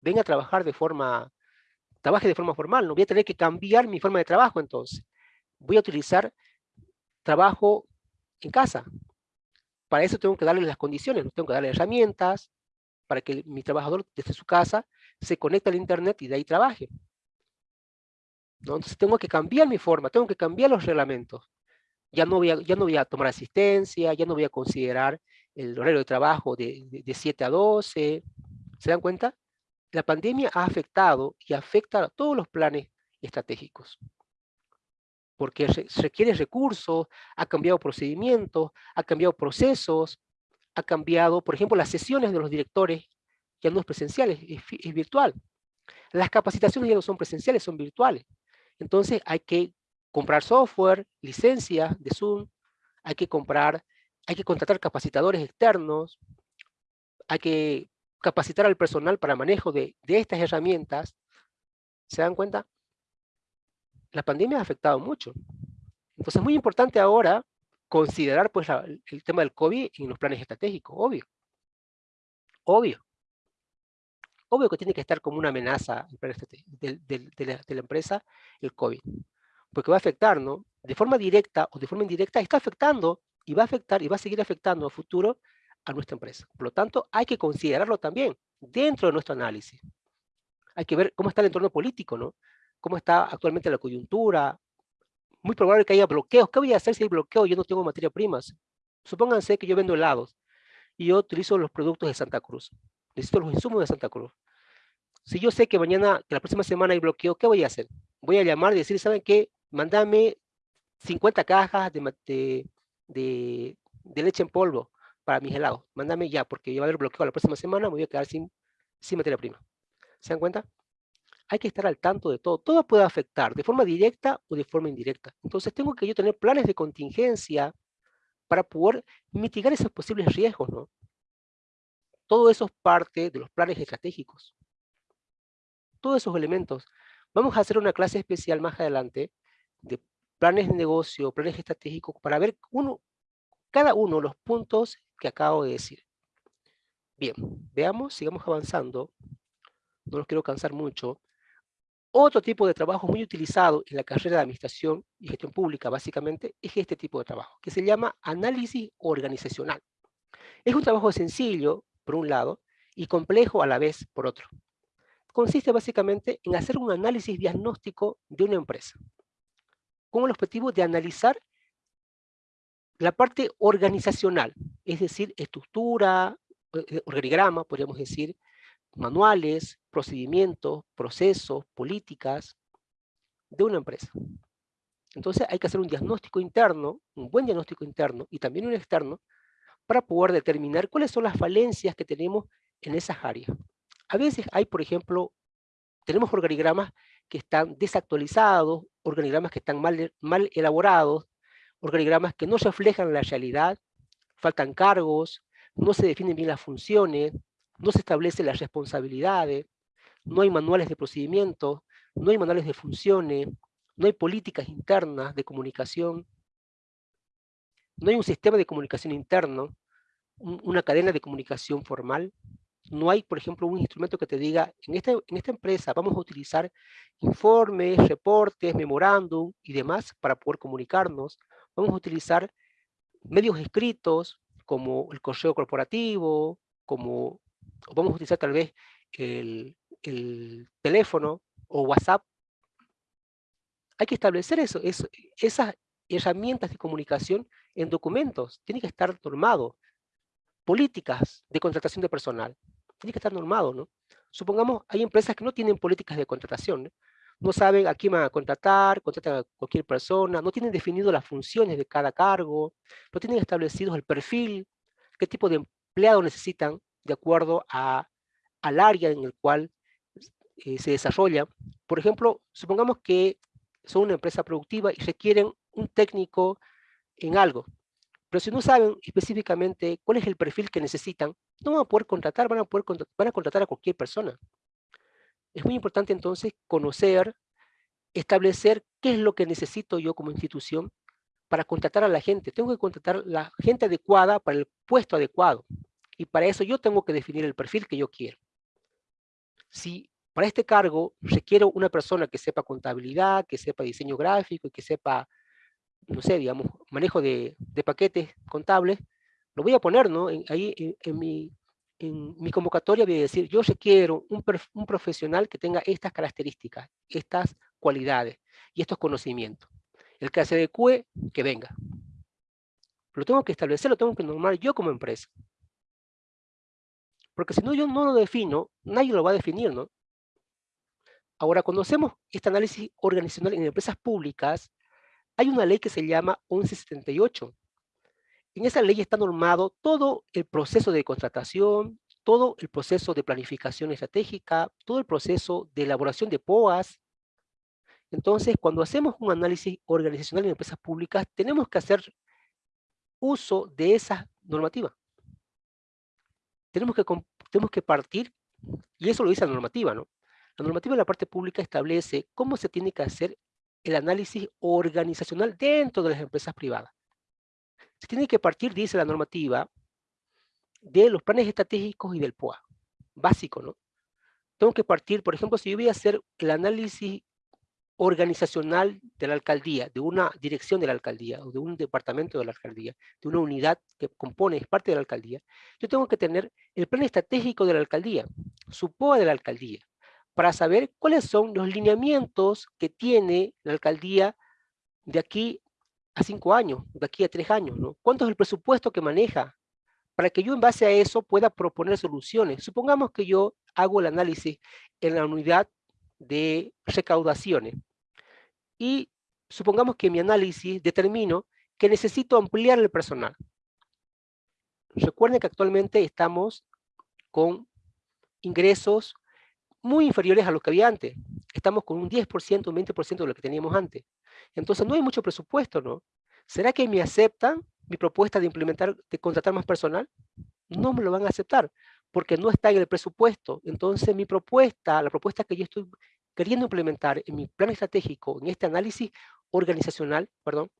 Venga a trabajar de forma, trabaje de forma formal, no voy a tener que cambiar mi forma de trabajo entonces. Voy a utilizar trabajo en casa. Para eso tengo que darle las condiciones, tengo que darle herramientas para que mi trabajador desde su casa se conecte al internet y de ahí trabaje. Entonces tengo que cambiar mi forma, tengo que cambiar los reglamentos. Ya no voy a, no tomar asistencia, ya no voy a considerar el horario de trabajo de, de, 7 a 12. ¿Se dan cuenta? La pandemia ha afectado y afecta a todos los planes estratégicos. Porque requiere recursos, ha cambiado procedimientos, ha cambiado procesos, ha cambiado, por ejemplo, las sesiones de los directores ya no es presenciales, es virtual. Las capacitaciones ya no son presenciales, son virtuales. Entonces hay que comprar software, licencias de Zoom, hay que comprar, hay que contratar capacitadores externos, hay que capacitar al personal para manejo de, estas herramientas. ¿Se dan cuenta? La pandemia ha afectado mucho. Entonces es muy importante ahora considerar pues, el tema del COVID en los planes estratégicos, obvio. Obvio. Obvio que tiene que estar como una amenaza de, la, empresa el COVID, porque va a afectar, ¿no? De forma directa o de forma indirecta, está afectando y va a afectar y va a seguir afectando a futuro a nuestra empresa. Por lo tanto, hay que considerarlo también dentro de nuestro análisis. Hay que ver cómo está el entorno político, ¿no? Cómo está actualmente la coyuntura. Muy probable que haya bloqueos. ¿Qué voy a hacer si hay bloqueo yo no tengo materia primas? Supónganse que yo vendo helados y yo utilizo los productos de Santa Cruz necesito los insumos de Santa Cruz. Si yo sé que mañana, que la próxima semana hay bloqueo, ¿qué voy a hacer? Voy a llamar y decir, ¿saben qué? Mándame 50 cajas de, de, leche en polvo para mis helados. Mándame ya, porque va a haber bloqueo la próxima semana, me voy a quedar sin, sin materia prima. ¿Se dan cuenta? Hay que estar al tanto de todo. Todo puede afectar, de forma directa o de forma indirecta. Entonces tengo que yo tener planes de contingencia para poder mitigar esos posibles riesgos, ¿no? Todo eso es parte de los planes estratégicos. Todos esos elementos. Vamos a hacer una clase especial más adelante de planes de negocio, planes estratégicos, para ver uno, cada uno de los puntos que acabo de decir. Bien, veamos, sigamos avanzando. No los quiero cansar mucho. Otro tipo de trabajo muy utilizado en la carrera de Administración y Gestión Pública, básicamente, es este tipo de trabajo, que se llama análisis organizacional. Es un trabajo sencillo, por un lado, y complejo a la vez por otro. Consiste básicamente en hacer un análisis diagnóstico de una empresa, con el objetivo de analizar la parte organizacional, es decir, estructura, eh, eh, organigrama, podríamos decir, manuales, procedimientos, procesos, políticas de una empresa. Entonces hay que hacer un diagnóstico interno, un buen diagnóstico interno y también un externo, para poder determinar cuáles son las falencias que tenemos en esas áreas. A veces hay, por ejemplo, tenemos organigramas que están desactualizados, organigramas que están mal, elaborados, organigramas que no reflejan la realidad, faltan cargos, no se definen bien las funciones, no se establecen las responsabilidades, no hay manuales de procedimientos, no hay manuales de funciones, no hay políticas internas de comunicación, no hay un sistema de comunicación interno, una cadena de comunicación formal. No hay, por ejemplo, un instrumento que te diga, en esta, en esta empresa vamos a utilizar informes, reportes, memorándum y demás para poder comunicarnos. Vamos a utilizar medios escritos como el correo corporativo, como vamos a utilizar tal vez el, el teléfono o WhatsApp. Hay que establecer eso, esas herramientas de comunicación en documentos, tiene que estar normado. Políticas de contratación de personal, tiene que estar normado, ¿no? Supongamos, hay empresas que no tienen políticas de contratación, ¿no? saben a quién van a contratar, contratan a cualquier persona, no tienen definido las funciones de cada cargo, no tienen establecidos el perfil, qué tipo de empleado necesitan de acuerdo a, al área en el cual eh, se desarrolla. Por ejemplo, supongamos que son una empresa productiva y requieren un técnico en algo. Pero si no saben específicamente cuál es el perfil que necesitan, no van a poder contratar, van a, poder van a contratar a cualquier persona. Es muy importante entonces conocer, establecer qué es lo que necesito yo como institución para contratar a la gente. Tengo que contratar la gente adecuada para el puesto adecuado. Y para eso yo tengo que definir el perfil que yo quiero. Si para este cargo requiero una persona que sepa contabilidad, que sepa diseño gráfico y que sepa, no sé, digamos, manejo de, paquetes contables, lo voy a poner, ¿no? ahí en, mi, en mi convocatoria voy a decir, yo requiero un, un profesional que tenga estas características, estas cualidades y estos conocimientos. El que se adecue, que venga. Lo tengo que establecer, lo tengo que normar yo como empresa. Porque si no, yo no lo defino, nadie lo va a definir, ¿no? Ahora, cuando hacemos este análisis organizacional en empresas públicas, hay una ley que se llama 1178. En esa ley está normado todo el proceso de contratación, todo el proceso de planificación estratégica, todo el proceso de elaboración de POAS. Entonces, cuando hacemos un análisis organizacional en empresas públicas, tenemos que hacer uso de esa normativa. Tenemos que, tenemos que partir, y eso lo dice la normativa, ¿no? La normativa de la parte pública establece cómo se tiene que hacer el análisis organizacional dentro de las empresas privadas. Se tiene que partir, dice la normativa, de los planes estratégicos y del POA. Básico, ¿no? Tengo que partir, por ejemplo, si yo voy a hacer el análisis organizacional de la alcaldía, de una dirección de la alcaldía, o de un departamento de la alcaldía, de una unidad que compone, es parte de la alcaldía, yo tengo que tener el plan estratégico de la alcaldía, su POA de la alcaldía, para saber cuáles son los lineamientos que tiene la alcaldía de aquí a cinco años, de aquí a tres años, ¿no? ¿Cuánto es el presupuesto que maneja? Para que yo en base a eso pueda proponer soluciones. Supongamos que yo hago el análisis en la unidad de recaudaciones y supongamos que mi análisis determino que necesito ampliar el personal. Recuerden que actualmente estamos con ingresos muy inferiores a los que había antes. Estamos con un 10%, un 20% de lo que teníamos antes. Entonces no hay mucho presupuesto, ¿no? ¿Será que me aceptan mi propuesta de implementar, de contratar más personal? No me lo van a aceptar, porque no está en el presupuesto. Entonces mi propuesta, la propuesta que yo estoy queriendo implementar en mi plan estratégico, en este análisis organizacional, perdón,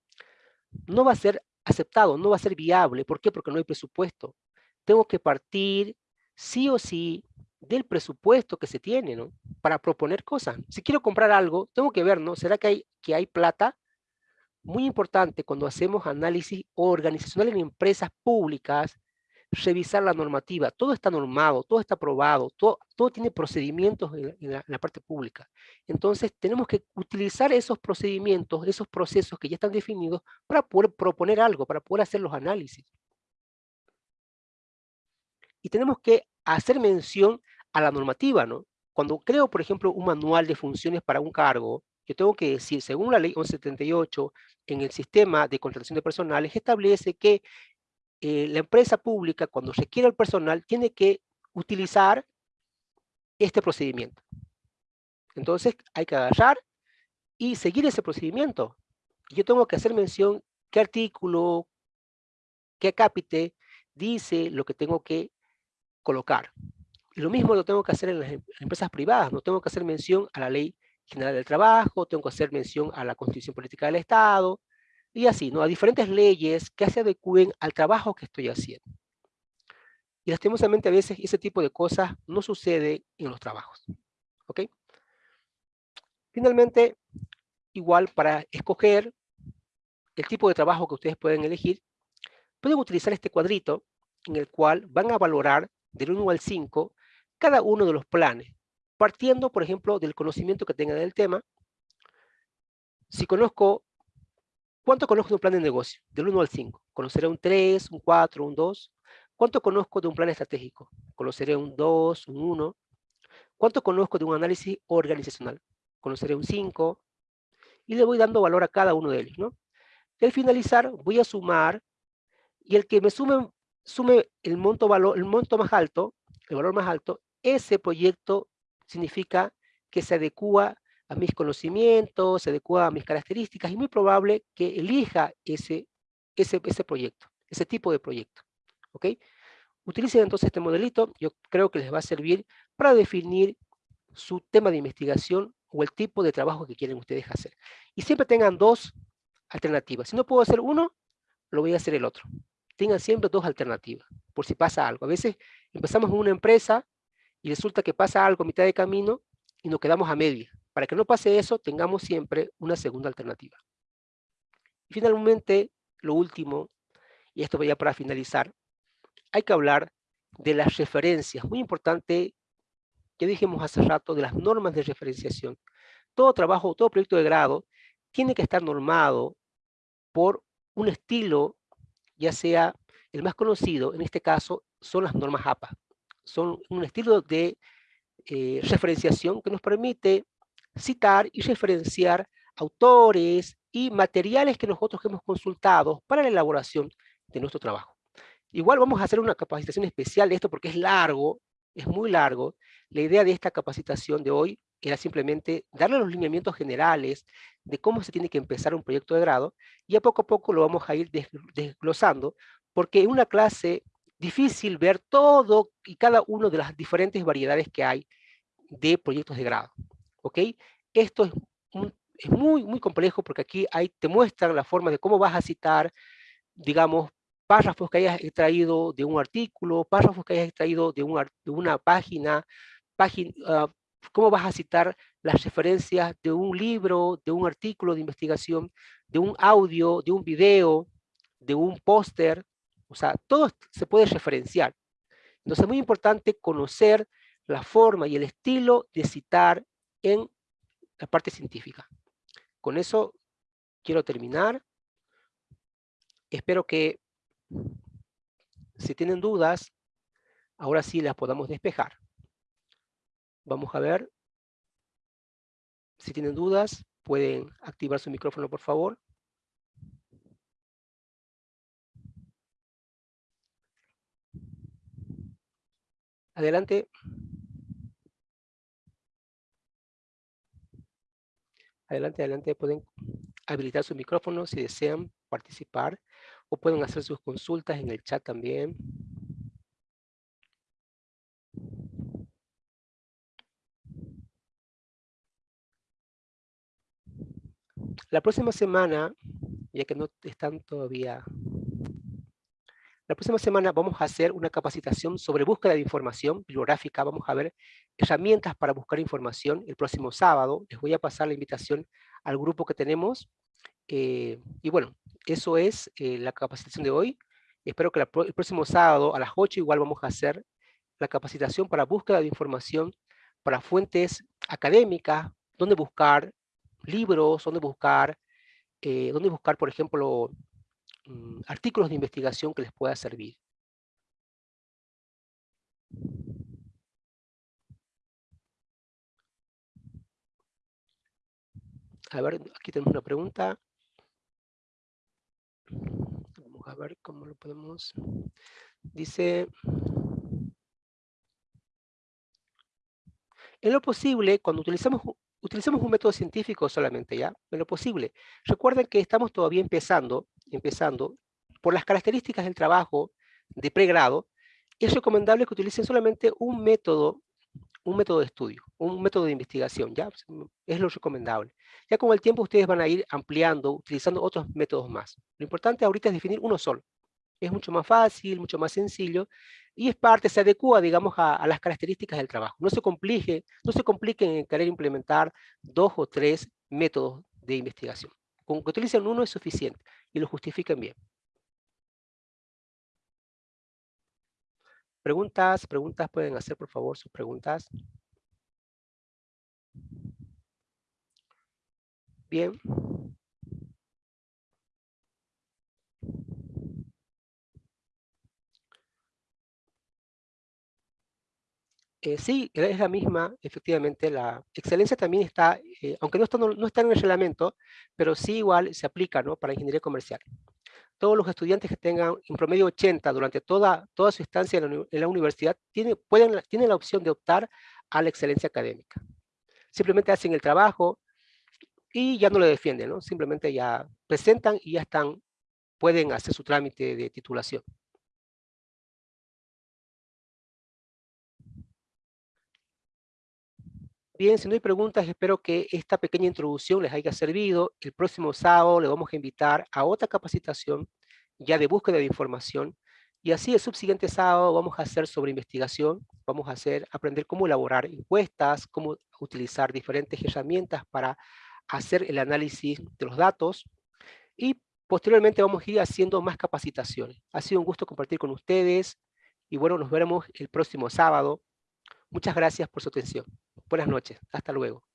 no va a ser aceptado, no va a ser viable. ¿Por qué? Porque no hay presupuesto. Tengo que partir sí o sí del presupuesto que se tiene, ¿no? Para proponer cosas. Si quiero comprar algo, tengo que ver, ¿no? ¿Será que hay, que hay plata? Muy importante cuando hacemos análisis organizacional en empresas públicas, revisar la normativa. Todo está normado, todo está aprobado, todo, todo tiene procedimientos en la, parte pública. Entonces, tenemos que utilizar esos procedimientos, esos procesos que ya están definidos para poder proponer algo, para poder hacer los análisis. Y tenemos que hacer mención a la normativa, ¿no? Cuando creo, por ejemplo, un manual de funciones para un cargo, yo tengo que decir, según la ley 1178, en el sistema de contratación de personales, establece que eh, la empresa pública, cuando requiere el personal, tiene que utilizar este procedimiento. Entonces, hay que agarrar y seguir ese procedimiento. Yo tengo que hacer mención qué artículo, qué acápite dice lo que tengo que colocar. Y lo mismo lo tengo que hacer en las em, empresas privadas, no tengo que hacer mención a la ley general del trabajo, tengo que hacer mención a la constitución política del Estado, y así, ¿no? A diferentes leyes que se adecúen al trabajo que estoy haciendo. Y lastimosamente a veces ese tipo de cosas no sucede en los trabajos. ¿Ok? Finalmente, igual para escoger el tipo de trabajo que ustedes pueden elegir, pueden utilizar este cuadrito en el cual van a valorar del 1 al 5 cada uno de los planes, partiendo, por ejemplo, del conocimiento que tengan del tema. Si conozco ¿Cuánto conozco de un plan de negocio? Del 1 al 5. Conoceré un 3, un 4, un 2. ¿Cuánto conozco de un plan estratégico? Conoceré un 2, un 1. ¿Cuánto conozco de un análisis organizacional? Conoceré un 5. Y le voy dando valor a cada uno de ellos, ¿no? Y al finalizar voy a sumar y el que me sume, sume el, monto valor, el monto más alto, el valor más alto, ese proyecto significa que se adecua a mis conocimientos, se adecua a mis características, y muy probable que elija ese, ese, ese proyecto, ese tipo de proyecto. ¿Ok? Utilicen entonces este modelito, yo creo que les va a servir para definir su tema de investigación o el tipo de trabajo que quieren ustedes hacer. Y siempre tengan dos alternativas. Si no puedo hacer uno, lo voy a hacer el otro. Tengan siempre dos alternativas. por si pasa algo. A veces empezamos en una empresa y resulta que pasa algo a mitad de camino y nos quedamos a media. Para que no pase eso, tengamos siempre una segunda alternativa. Y finalmente, lo último, y esto voy a para finalizar, hay que hablar de las referencias. Muy importante, ya dijimos hace rato, de las normas de referenciación. Todo trabajo, todo proyecto de grado tiene que estar normado por un estilo, ya sea el más conocido, en este caso, son las normas APA. Son un estilo de eh, referenciación que nos permite citar y referenciar autores y materiales que nosotros hemos consultado para la elaboración de nuestro trabajo. Igual vamos a hacer una capacitación especial de esto porque es largo, es muy largo. La idea de esta capacitación de hoy era simplemente darle los lineamientos generales de cómo se tiene que empezar un proyecto de grado y a poco a poco lo vamos a ir desglosando porque en una clase difícil ver todo y cada uno de las diferentes variedades que hay de proyectos de grado. ¿Ok? Esto es, muy, muy complejo porque aquí hay, te muestran la forma de cómo vas a citar, digamos, párrafos que hayas extraído de un artículo, párrafos que hayas extraído de, de una página, página ah, cómo vas a citar las referencias de un libro, de un artículo de investigación, de un audio, de un video, de un póster, o sea, todo se puede referenciar. Entonces es muy importante conocer la forma y el estilo de citar en la parte científica. Con eso quiero terminar. Espero que si tienen dudas, ahora sí las podamos despejar. Vamos a ver. Si tienen dudas, pueden activar su micrófono, por favor. Adelante. Adelante, adelante. Pueden habilitar su micrófono si desean participar o pueden hacer sus consultas en el chat también. La próxima semana, ya que no están todavía... La próxima semana vamos a hacer una capacitación sobre búsqueda de información bibliográfica. Vamos a ver herramientas para buscar información el próximo sábado. Les voy a pasar la invitación al grupo que tenemos. Eh, y bueno, eso es eh, la capacitación de hoy. Espero que el próximo sábado a las 8 igual vamos a hacer la capacitación para búsqueda de información para fuentes académicas, dónde buscar libros, dónde buscar, eh, dónde buscar, por ejemplo, mm, artículos de investigación que les pueda servir. A ver, aquí tenemos una pregunta. Vamos a ver cómo lo podemos... Dice... En lo posible, cuando utilizamos utilicemos un método científico solamente, ¿ya? En lo posible. Recuerden que estamos todavía empezando, empezando, por las características del trabajo de pregrado, es recomendable que utilicen solamente un método, un método de estudio, un método de investigación, ¿ya? Es lo recomendable. Ya con el tiempo ustedes van a ir ampliando, utilizando otros métodos más. Lo importante ahorita es definir uno solo. Es mucho más fácil, mucho más sencillo, y es parte, se adecua, digamos, a, las características del trabajo. No se complique, no se compliquen en querer implementar dos o tres métodos de investigación. Con que utilicen uno es suficiente y lo justifiquen bien. Preguntas, preguntas, pueden hacer por favor sus preguntas. Bien. Eh, sí, es la misma, efectivamente, la excelencia también está, eh, aunque no está, no, está en el reglamento, pero sí igual se aplica ¿no? para ingeniería comercial. Todos los estudiantes que tengan en promedio 80 durante toda, toda su estancia en la, universidad tienen, pueden, tienen la opción de optar a la excelencia académica. Simplemente hacen el trabajo y ya no lo defienden, ¿no? simplemente ya presentan y ya están, pueden hacer su trámite de titulación. Bien, si no hay preguntas, espero que esta pequeña introducción les haya servido. El próximo sábado le vamos a invitar a otra capacitación ya de búsqueda de información. Y así el subsiguiente sábado vamos a hacer sobre investigación, vamos a hacer, aprender cómo elaborar encuestas, cómo utilizar diferentes herramientas para hacer el análisis de los datos y posteriormente vamos a ir haciendo más capacitaciones. Ha sido un gusto compartir con ustedes y bueno, nos veremos el próximo sábado. Muchas gracias por su atención. Buenas noches. Hasta luego.